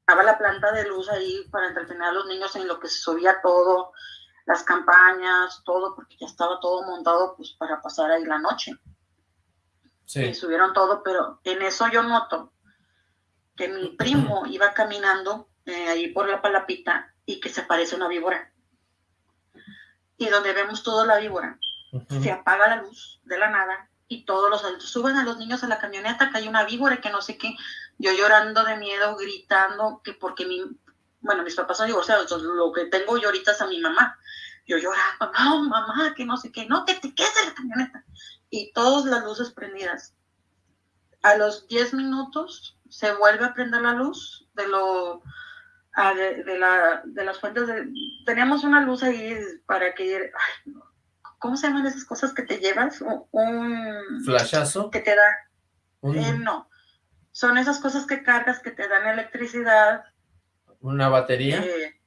Estaba la planta de luz ahí para entretener a los niños en lo que se subía todo, las campañas, todo, porque ya estaba todo montado pues para pasar ahí la noche. Sí. Y subieron todo, pero en eso yo noto que mi primo iba caminando eh, ahí por la palapita y que se aparece una víbora. Y donde vemos toda la víbora, se apaga la luz de la nada y todos los adultos suben a los niños a la camioneta, que hay una víbora, que no sé qué, yo llorando de miedo, gritando, que porque mi, bueno, mis papás son divorciados, entonces lo que tengo yo ahorita es a mi mamá, yo llorando, no, mamá, que no sé qué, no, que te quedes en la camioneta, y todas las luces prendidas. A los 10 minutos se vuelve a prender la luz de lo... De, la, de las fuentes de... Teníamos una luz ahí para que... Ay, ¿cómo se llaman esas cosas que te llevas? Un... ¿Flashazo? Que te da... Eh, no, son esas cosas que cargas que te dan electricidad. ¿Una batería? Eh,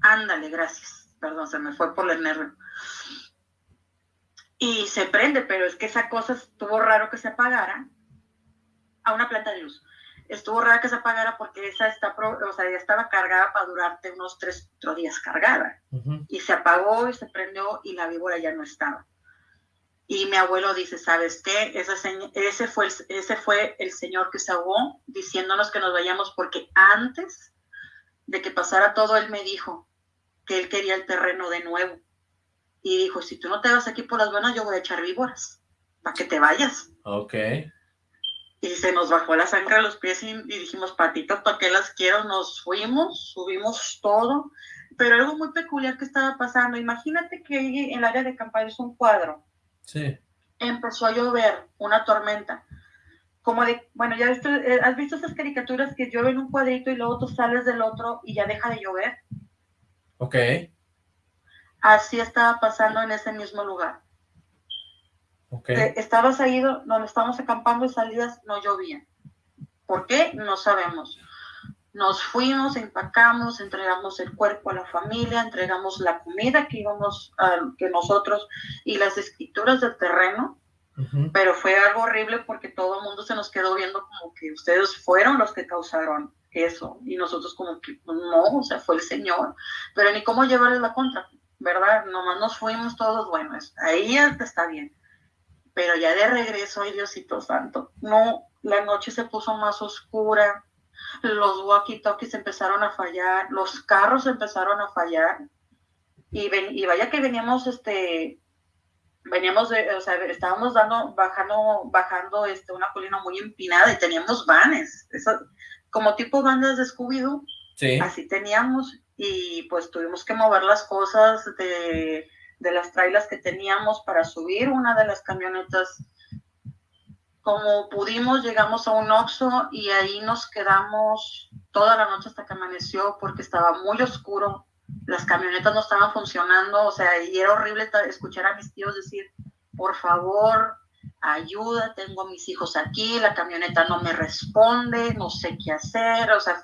ándale, gracias. Perdón, se me fue por el nervio. Y se prende, pero es que esa cosa estuvo raro que se apagara. a una planta de luz. Estuvo rara que se apagara porque esa está, o sea, ya estaba cargada para durarte unos tres, cuatro días cargada. Y se apagó y se prendió y la víbora ya no estaba. Y mi abuelo dice, ¿sabes qué? Ese, ese, fue el, ese fue el señor que se ahogó diciéndonos que nos vayamos porque antes de que pasara todo, él me dijo que él quería el terreno de nuevo. Y dijo, si tú no te vas aquí por las buenas, yo voy a echar víboras para que te vayas. Ok. Y se nos bajó la sangre a los pies y, dijimos, patitas, ¿para qué las quiero? Nos fuimos, subimos todo. Pero algo muy peculiar que estaba pasando, imagínate que en el área de campaña es un cuadro. Sí. Empezó a llover, una tormenta como de, bueno, ya visto, eh, has visto esas caricaturas que llueve en un cuadrito y luego tú sales del otro y ya deja de llover. Ok. Así estaba pasando en ese mismo lugar. Ok. estabas ahí donde estábamos acampando y salidas no llovían. ¿Por qué? No sabemos. Nos fuimos, empacamos, entregamos el cuerpo a la familia, entregamos la comida que íbamos, a, que nosotros y las escrituras del terreno pero fue algo horrible porque todo el mundo se nos quedó viendo como que ustedes fueron los que causaron eso y nosotros como que pues, no, o sea, fue el Señor, pero ni cómo llevarle la contra, ¿verdad? Nomás nos fuimos todos, bueno, ahí está bien, pero ya de regreso, ay Diosito Santo, no, la noche se puso más oscura, los walkie-talkies empezaron a fallar, los carros empezaron a fallar, y, ven, y vaya que veníamos este veníamos de, o sea, estábamos dando, bajando, bajando este, una colina muy empinada y teníamos vanes, eso, como tipo bandas de Scooby-Doo, así teníamos, y pues tuvimos que mover las cosas de, de las trailas que teníamos para subir una de las camionetas. Como pudimos, llegamos a un Oxxo y ahí nos quedamos toda la noche hasta que amaneció porque estaba muy oscuro las camionetas no estaban funcionando, o sea, y era horrible escuchar a mis tíos decir, por favor, ayuda, tengo a mis hijos aquí, la camioneta no me responde, no sé qué hacer, o sea,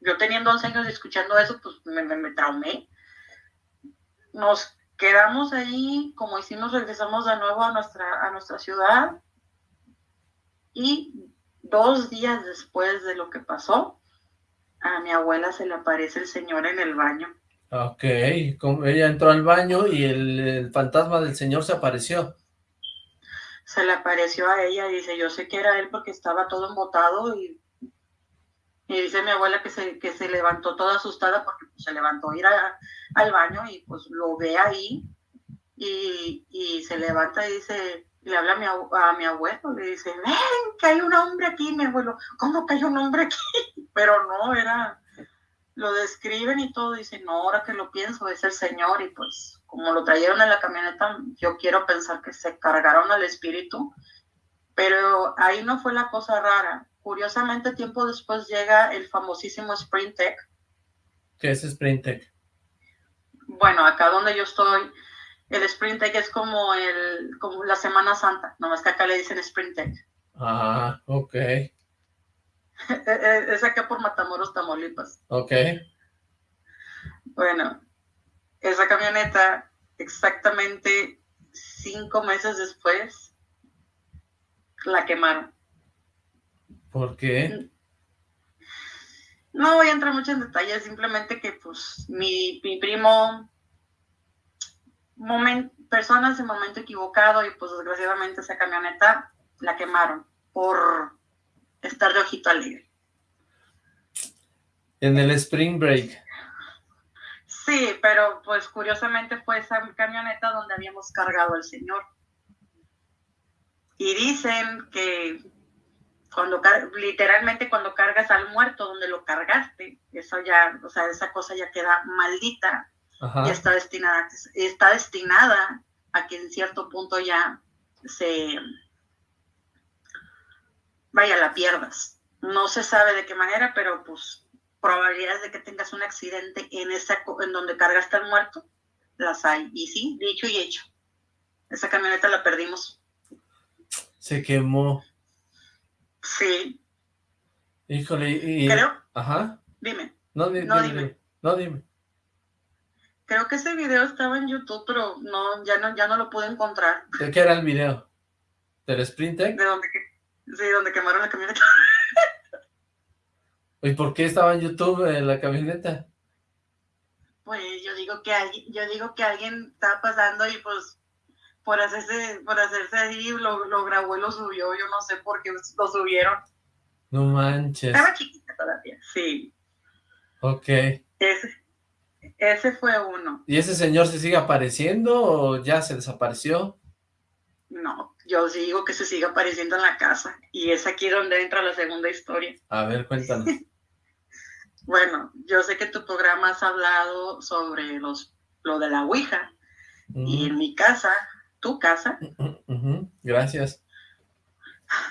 yo teniendo 11 años y escuchando eso, pues me, me, traumé. Nos quedamos ahí, como hicimos, regresamos de nuevo a nuestra, a nuestra ciudad y dos días después de lo que pasó, a mi abuela se le aparece el señor en el baño Ok, ella entró al baño y el, fantasma del señor se apareció. Se le apareció a ella y dice, yo sé que era él porque estaba todo embotado y, y dice mi abuela que se, que se levantó toda asustada porque pues, se levantó a ir al baño y pues lo ve ahí y, y se levanta y dice, le habla a mi, a mi abuelo, le dice, ven, que hay un hombre aquí, mi abuelo, ¿cómo que hay un hombre aquí? Pero no, era lo describen y todo, dicen, no, ahora que lo pienso, es el Señor, y pues como lo trajeron en la camioneta, yo quiero pensar que se cargaron al espíritu, pero ahí no fue la cosa rara. Curiosamente, tiempo después llega el famosísimo Spring Tech. ¿Qué es Spring Tech? Bueno, acá donde yo estoy, el Spring Tech es como, el, como la Semana Santa, nomás que acá le dicen Spring Tech. Ah, ok. es acá por Matamoros, Tamaulipas. Ok. Bueno, esa camioneta, exactamente cinco meses después, la quemaron. ¿Por qué? No voy a entrar mucho en detalles, simplemente que pues mi, mi primo, moment, personas en momento equivocado y pues desgraciadamente esa camioneta la quemaron por estar de ojito alegre. En el Spring Break. Sí, pero pues curiosamente fue esa camioneta donde habíamos cargado al señor. Y dicen que cuando literalmente cuando cargas al muerto donde lo cargaste, eso ya, o sea, esa cosa ya queda maldita y está destinada, está destinada a que en cierto punto ya se vaya, la pierdas. No se sabe de qué manera, pero pues probabilidades de que tengas un accidente en esa en donde cargaste al muerto, las hay. Y sí, dicho y hecho. Esa camioneta la perdimos. Se quemó. Sí. Híjole, y... Creo. Ajá. Dime. No, dime. No, dime. Creo que ese video estaba en YouTube, pero no, ya no, ya no lo pude encontrar. ¿De qué era el video? ¿Del Sprint De dónde Sí, donde quemaron la camioneta. ¿Y por qué estaba en YouTube en la camioneta? Pues yo digo que alguien, yo digo que alguien estaba pasando y pues por hacerse, por hacerse así lo, lo grabó y lo subió, yo no sé por qué lo subieron. No manches. Estaba chiquita todavía, sí. Ok. Ese, ese fue uno. ¿Y ese señor se sigue apareciendo o ya se desapareció? No, yo digo que se sigue apareciendo en la casa. Y es aquí donde entra la segunda historia. A ver, cuéntanos. bueno, yo sé que tu programa has hablado sobre los lo de la Ouija. Y en mi casa, tu casa. Gracias.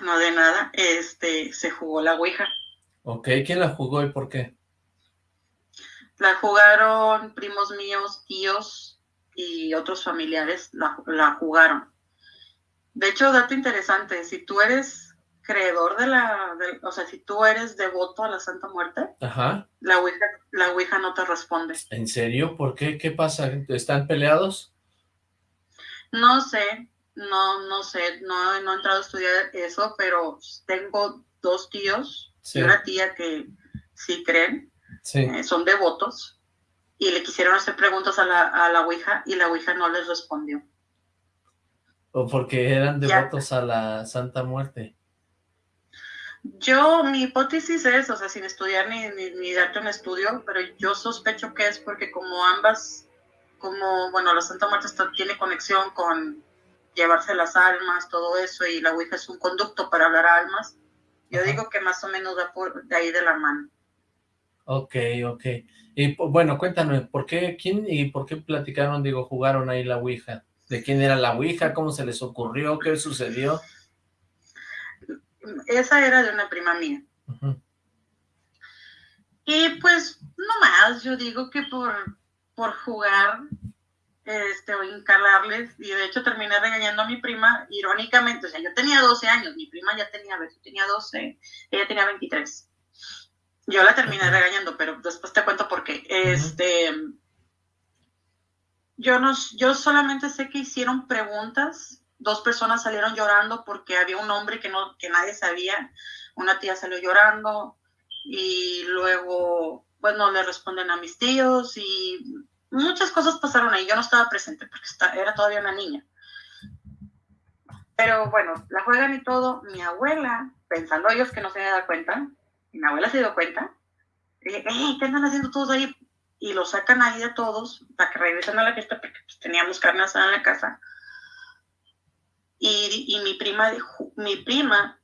No de nada, este, se jugó la Ouija. Ok, ¿quién la jugó y por qué? La jugaron primos míos, tíos y otros familiares, la, la jugaron. De hecho, dato interesante, si tú eres creedor de la, o sea, si tú eres devoto a la Santa Muerte, Ajá. La, ouija, la Ouija no te responde. ¿En serio? ¿Por qué? ¿Qué pasa? ¿Están peleados? No sé, no, no sé, no, no he entrado a estudiar eso, pero tengo dos tíos Sí. y una tía que sí creen, Sí. eh, son devotos, y le quisieron hacer preguntas a la, a la Ouija y la Ouija no les respondió. ¿O porque eran Ya. devotos a la Santa Muerte? Yo, mi hipótesis es, o sea, sin estudiar ni, ni, ni darte un estudio, pero yo sospecho que es porque como ambas, como, bueno, la Santa Muerte está- tiene conexión con llevarse las almas, todo eso, y la Ouija es un conducto para hablar a almas, yo digo que más o menos va por de ahí de la mano. Ok, ok. Y bueno, cuéntame, ¿por qué, quién y por qué platicaron, digo, jugaron ahí la Ouija? ¿De quién era la Ouija? ¿Cómo se les ocurrió? ¿Qué sucedió? Esa era de una prima mía. Y pues, no más, yo digo que por, por jugar, este, o encalarles, y de hecho terminé regañando a mi prima, irónicamente, o sea, yo tenía 12 años, mi prima ya tenía, a ver, yo tenía 12, ella tenía 23. Yo la terminé regañando, pero después te cuento por qué. Este, yo no, yo solamente sé que hicieron preguntas, dos personas salieron llorando porque había un hombre que no, que nadie sabía, una tía salió llorando, y luego, bueno, le responden a mis tíos y muchas cosas pasaron ahí. Yo no estaba presente porque está- era todavía una niña. Pero bueno, la juegan y todo. Mi abuela, pensando ellos que no se había dado cuenta, y mi abuela se dio cuenta, dije, "Ey, ¿qué andan haciendo todos ahí? Y lo sacan ahí de todos para que regresen a la fiesta porque pues, teníamos carne asada en la casa. Y, y mi prima, mi prima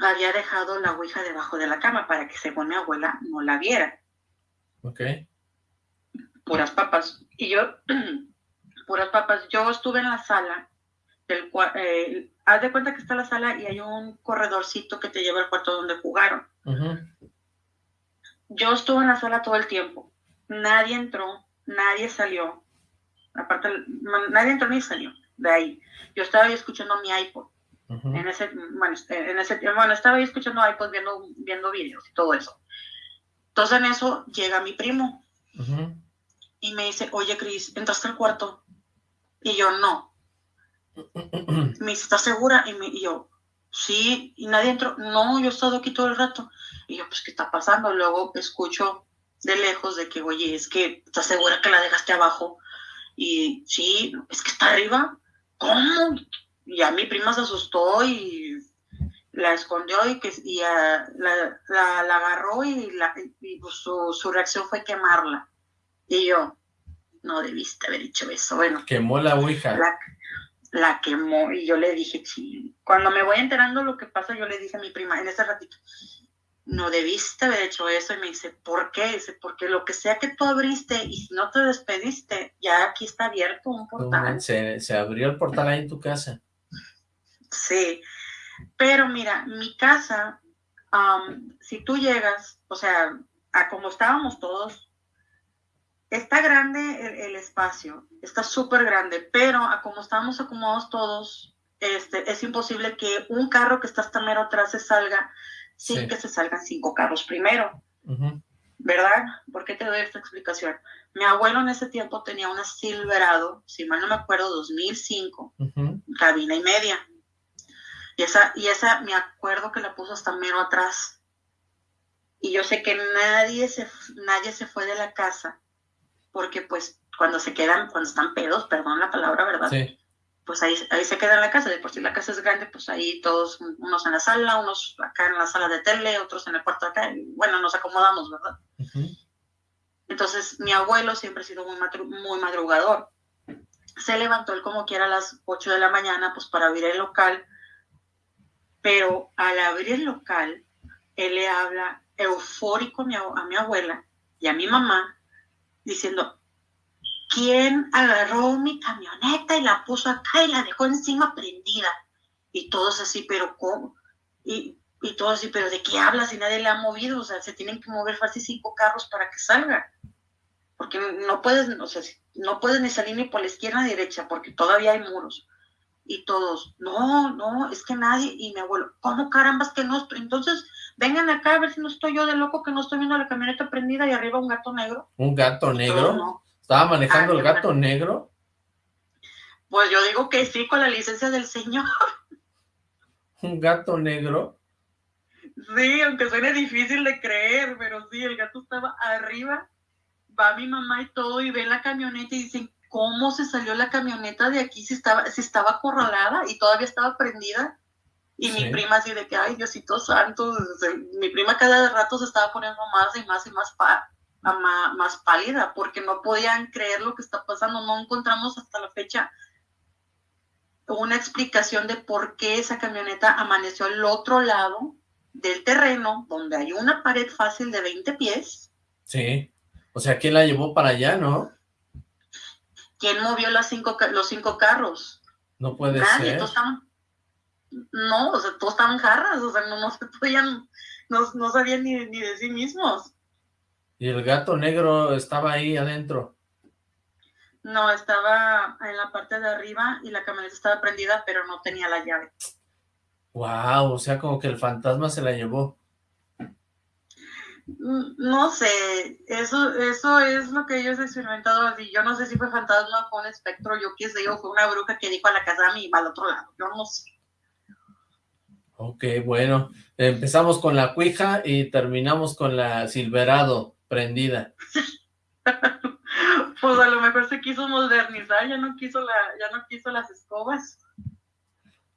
había dejado la ouija debajo de la cama para que según mi abuela no la viera, Ok. puras papas. Y yo, puras papas, yo estuve en la sala, del eh, haz de cuenta que está la sala y hay un corredorcito que te lleva al cuarto donde jugaron. Yo estuve en la sala todo el tiempo, nadie entró, nadie salió, aparte, nadie entró ni salió de ahí. Yo estaba ahí escuchando mi iPod. En ese, bueno, este, en ese bueno, estaba ahí escuchando iPod viendo, viendo videos y todo eso. Entonces en eso llega mi primo y me dice, oye Cris, ¿entraste al cuarto? Y yo, no. Me dice, ¿estás segura? Y, me, y yo, sí, y nadie entró. No, yo he estado aquí todo el rato. Y yo, pues, ¿qué está pasando? Luego escucho de lejos de que, oye, es que, ¿estás segura que la dejaste abajo? Y sí, es que está arriba. ¿Cómo? Y ya mi prima se asustó y la escondió y, que, y la, la, la agarró y, la, y pues, su, su reacción fue quemarla. Y yo, no debiste haber hecho eso. Bueno, Quemó la Ouija. la, la quemó y yo le dije, sí. Cuando me voy enterando lo que pasa, yo le dije a mi prima en ese ratito, no debiste haber hecho eso. Y me dice, ¿por qué? Dice, porque lo que sea que tú abriste y si no te despediste, ya aquí está abierto un portal. Se, se abrió el portal ahí en tu casa. Sí, pero mira, mi casa, am, si tú llegas, o sea, a como estábamos todos, está grande el, el espacio, está súper grande, pero a como estábamos acomodados todos, este, es imposible que un carro que está hasta mero atrás se salga sin Sí. que se salgan cinco carros primero. ¿verdad? ¿Por qué te doy esta explicación? Mi abuelo en ese tiempo tenía una Silverado, si mal no me acuerdo, 2005, Ujú. cabina y media. Y esa, y esa me acuerdo que la puso hasta mero atrás. Y yo sé que nadie se, nadie se fue de la casa, porque pues cuando se quedan, cuando están pedos, perdón la palabra, ¿verdad? Sí. Pues ahí, ahí se queda en la casa, de por si la casa es grande, pues ahí todos, unos en la sala, unos acá en la sala de tele, otros en el cuarto acá, y bueno, nos acomodamos, ¿verdad? Entonces, mi abuelo siempre ha sido muy, muy madrugador. Se levantó él como quiera a las 8 de la mañana, pues para abrir el local, pero al abrir el local, él le habla eufórico a mi, abuela y a mi mamá, diciendo, ¿quién agarró mi camioneta y la puso acá y la dejó encima prendida? Y todos así, pero ¿cómo? Y, y todos así, pero ¿de qué hablas si nadie le ha movido? O sea, se tienen que mover fácil cinco carros para que salga. Porque no puedes, o sea, no puedes ni salir ni por la izquierda ni derecha, porque todavía hay muros. Y todos, no, no, es que nadie, y mi abuelo, ¿cómo carambas que no? Entonces, vengan acá a ver si no estoy yo de loco que no estoy viendo la camioneta prendida y arriba un gato negro. ¿Un gato negro? ¿Estaba manejando el gato negro? Pues yo digo que sí, con la licencia del señor. ¿Un gato negro? Sí, aunque suene difícil de creer, pero sí, el gato estaba arriba, va mi mamá y todo, y ve la camioneta y dicen, ¿cómo se salió la camioneta de aquí si estaba, si estaba acorralada y todavía estaba prendida? Y mi prima así de que, ay, Diosito santo, mi prima cada rato se estaba poniendo más y más y más pa más, pálida porque no podían creer lo que está pasando. No encontramos hasta la fecha una explicación de por qué esa camioneta amaneció al otro lado del terreno, donde hay una pared fácil de 20 pies. Sí, o sea, ¿quién la llevó para allá, no? ¿Quién movió las cinco, los cinco carros? No puede Nadie, ser. no, o sea, todos estaban jarras, o sea, no, no se podían, no, no sabían ni, ni de sí mismos. ¿Y el gato negro estaba ahí adentro? No, estaba en la parte de arriba y la camioneta estaba prendida, pero no tenía la llave. Wow, o sea, como que el fantasma se la llevó. Mm, no sé, eso eso es lo que ellos han experimentado así. Yo no sé si fue fantasma, fue un espectro, yo qué sé, o fue una bruja que dijo a la casa a mí, al otro lado, yo no sé. Ok, bueno, empezamos con la cuija y terminamos con la Silverado prendida. pues a lo mejor se quiso modernizar, ya no quiso la, ya no quiso las escobas.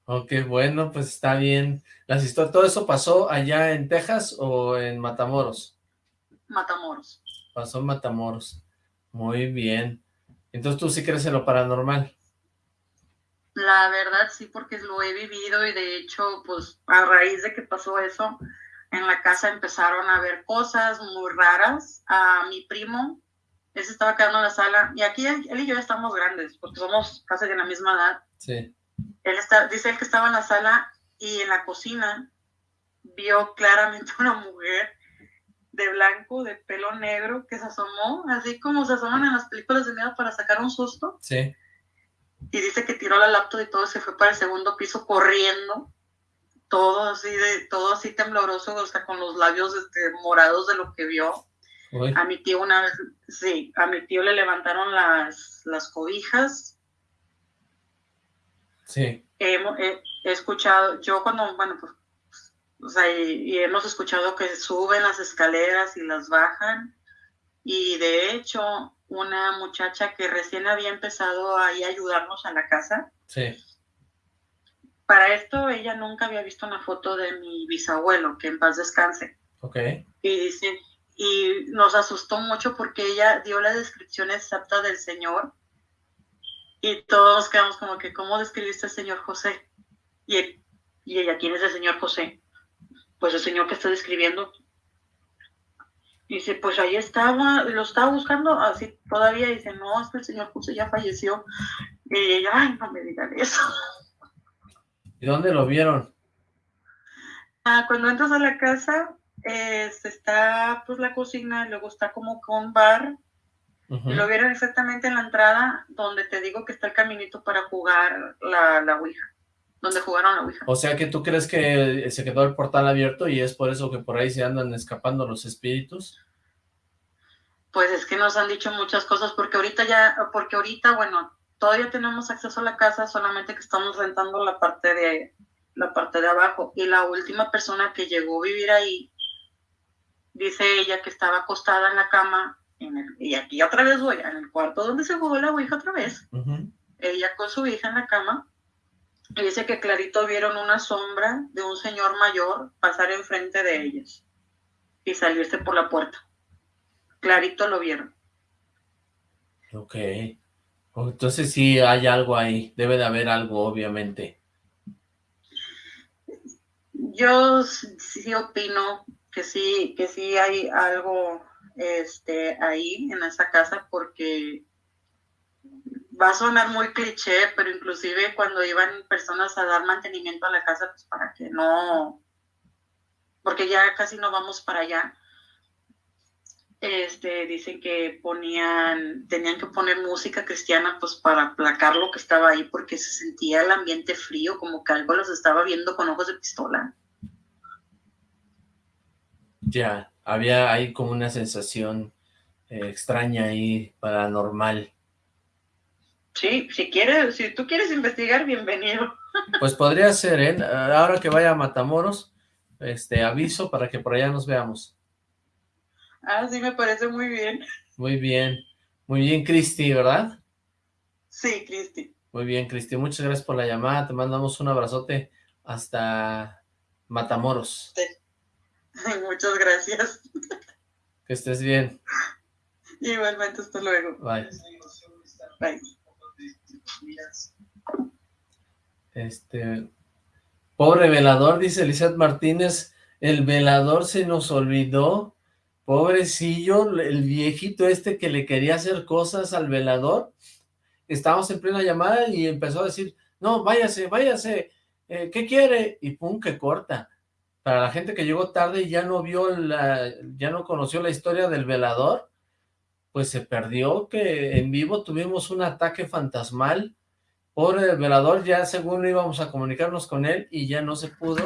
Ok, bueno, pues está bien. Las historias, ¿Todo eso pasó allá en Texas o en Matamoros? Matamoros. Pasó en Matamoros. Muy bien. Entonces tú sí crees en lo paranormal. La verdad sí, porque lo he vivido y de hecho, pues a raíz de que pasó eso, en la casa empezaron a ver cosas muy raras. A mi primo, él se estaba quedando en la sala, y aquí él, y yo estamos grandes, porque somos casi de la misma edad. Sí. Él está, dice él que estaba en la sala y en la cocina vio claramente una mujer de blanco, de pelo negro, que se asomó, así como se asoman en las películas de miedo para sacar un susto. Sí. Y dice que tiró la laptop y todo se fue para el segundo piso corriendo todo así de, todo así tembloroso, o sea, con los labios este, morados de lo que vio. A mi tío una vez, sí, a mi tío le levantaron las, las cobijas. Sí. He, escuchado, yo cuando, bueno, pues, o sea, y, hemos escuchado que suben las escaleras y las bajan. Y de hecho, una muchacha que recién había empezado ahí a ayudarnos a la casa. Sí para esto ella nunca había visto una foto de mi bisabuelo, que en paz descanse. Ok. Y dice, y nos asustó mucho porque ella dio la descripción exacta del señor y todos quedamos como que, ¿cómo describiste al señor José? Y, y ella, ¿quién es el señor José? Pues el señor que está describiendo. Dice, pues ahí estaba, lo estaba buscando así todavía. Dice, no, es que el señor José ya falleció. Y ella, ay, no me digan eso. ¿Y dónde lo vieron? Ah, cuando entras a la casa, está pues la cocina, luego está como con bar. Lo vieron exactamente en la entrada, donde te digo que está el caminito para jugar la, la Ouija. Donde jugaron la Ouija. O sea que tú crees que se quedó el portal abierto y es por eso que por ahí se andan escapando los espíritus. Pues es que nos han dicho muchas cosas, porque ahorita ya, porque ahorita, bueno, todavía tenemos acceso a la casa, solamente que estamos rentando la parte de, la parte de abajo. Y la última persona que llegó a vivir ahí, dice ella que estaba acostada en la cama, en el, y aquí otra vez voy, en el cuarto donde se jugó la ouija otra vez, ella con su hija en la cama, y dice que clarito vieron una sombra de un señor mayor pasar enfrente de ellos y salirse por la puerta. Clarito lo vieron. Ok. Entonces sí hay algo ahí, debe de haber algo, obviamente. Yo sí opino que sí, que sí hay algo este, ahí en esa casa porque va a sonar muy cliché, pero inclusive cuando iban personas a dar mantenimiento a la casa, pues para que no, porque ya casi no vamos para allá, este, dicen que ponían, tenían que poner música cristiana pues para aplacar lo que estaba ahí porque se sentía el ambiente frío, como que algo los estaba viendo con ojos de pistola. Ya, había ahí como una sensación eh, extraña ahí, paranormal. Sí, si quieres, si tú quieres investigar, bienvenido. Pues podría ser, ¿eh? Ahora que vaya a Matamoros, este, aviso para que por allá nos veamos. Ah, sí, me parece muy bien. Muy bien. Muy bien, Cristi, ¿verdad? Sí, Cristi. Muy bien, Cristi. Muchas gracias por la llamada. Te mandamos un abrazote hasta Matamoros. Sí. Muchas gracias. Que estés bien. Igualmente, hasta luego. Bye. Bye. Este... Pobre velador, dice Lizeth Martínez, el velador se nos olvidó Pobrecillo, el viejito este que le quería hacer cosas al velador, estábamos en plena llamada y empezó a decir, no, váyase, váyase, eh, ¿qué quiere? Y pum, que corta. Para la gente que llegó tarde y ya no vio la, ya no conoció la historia del velador, pues se perdió que en vivo tuvimos un ataque fantasmal. Pobre el velador, ya según íbamos a comunicarnos con él y ya no se pudo.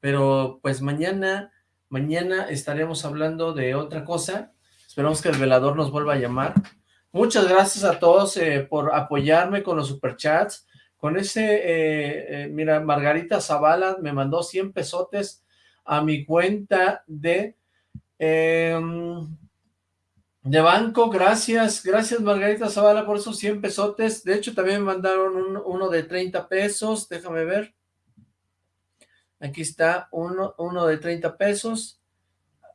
Pero pues mañana Mañana estaremos hablando de otra cosa. Esperamos que el velador nos vuelva a llamar. Muchas gracias a todos eh, por apoyarme con los superchats. Con ese, eh, eh, mira, Margarita Zavala me mandó 100 pesotes a mi cuenta de, em, de banco. Gracias, gracias Margarita Zavala por esos 100 pesotes. De hecho, también me mandaron uno de 30 pesos. Déjame ver. Aquí está uno, uno de 30 pesos.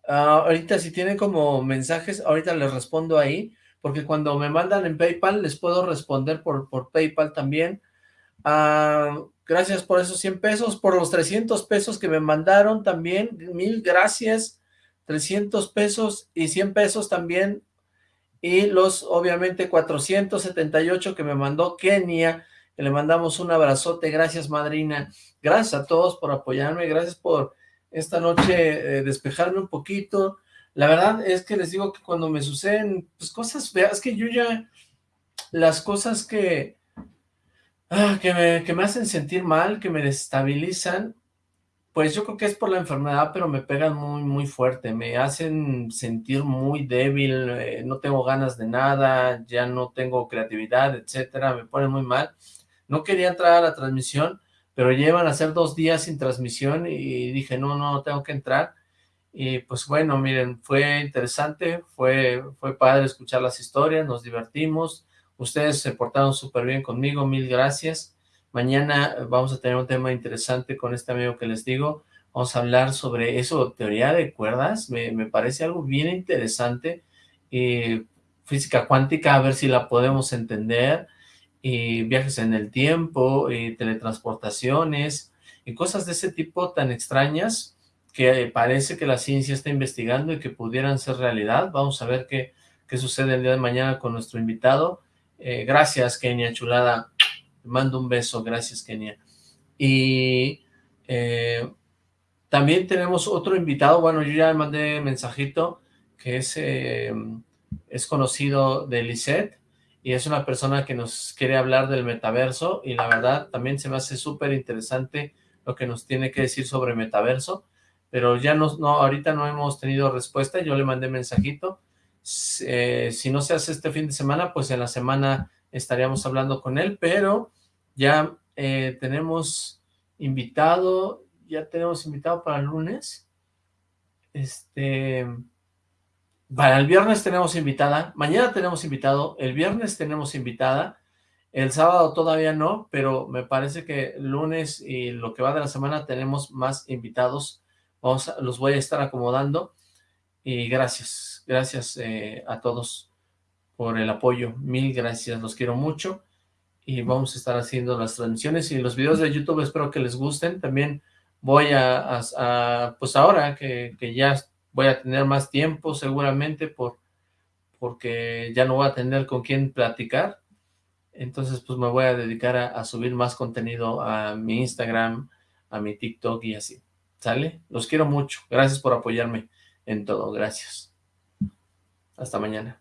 Ah, ahorita si tienen como mensajes, ahorita les respondo ahí, porque cuando me mandan en Paypal les puedo responder por, por Paypal también. Ah, gracias por esos 100 pesos, por los 300 pesos que me mandaron también, mil gracias, 300 pesos y 100 pesos también, y los obviamente 478 que me mandó Kenia, que le mandamos un abrazote, gracias madrina, gracias a todos por apoyarme, gracias por esta noche eh, despejarme un poquito, la verdad es que les digo que cuando me suceden pues, cosas feas, que yo ya, las cosas que, ah, que, me, que me hacen sentir mal, que me desestabilizan, pues yo creo que es por la enfermedad, pero me pegan muy, muy fuerte, me hacen sentir muy débil, eh, no tengo ganas de nada, ya no tengo creatividad, etcétera, me ponen muy mal. No quería entrar a la transmisión, pero llevan a ser dos días sin transmisión y dije, no, no, tengo que entrar. Y pues bueno, miren, fue interesante, fue, fue padre escuchar las historias, nos divertimos, ustedes se portaron súper bien conmigo, mil gracias. Mañana vamos a tener un tema interesante con este amigo que les digo, vamos a hablar sobre eso, teoría de cuerdas, me, parece algo bien interesante, y física cuántica, a ver si la podemos entender, y viajes en el tiempo, y teletransportaciones, y cosas de ese tipo tan extrañas que parece que la ciencia está investigando y que pudieran ser realidad. Vamos a ver qué, qué sucede el día de mañana con nuestro invitado. Eh, gracias, Kenia, chulada. Te mando un beso, gracias, Kenia. Y eh, también tenemos otro invitado, bueno, yo ya mandé mensajito, que es, eh, es conocido de Lisette, y es una persona que nos quiere hablar del metaverso y la verdad también se me hace súper interesante lo que nos tiene que decir sobre metaverso, pero ya no, no, ahorita no hemos tenido respuesta, yo le mandé mensajito, eh, si no se hace este fin de semana, pues en la semana estaríamos hablando con él, pero ya eh, tenemos invitado, ya tenemos invitado para el lunes. Este, para el viernes tenemos invitada, mañana tenemos invitado, el viernes tenemos invitada, el sábado todavía no, pero me parece que lunes y lo que va de la semana tenemos más invitados. Vamos los voy a estar acomodando. Y gracias, gracias eh, a todos por el apoyo. Mil gracias, los quiero mucho. Y vamos a estar haciendo las transmisiones y los videos de YouTube espero que les gusten. También voy a, pues ahora que, que, ya voy a tener más tiempo seguramente por porque ya no voy a tener con quién platicar. Entonces pues me voy a dedicar a, a subir más contenido a mi Instagram, a mi TikTok y así. ¿Sale? Los quiero mucho. Gracias por apoyarme en todo. Gracias. Hasta mañana.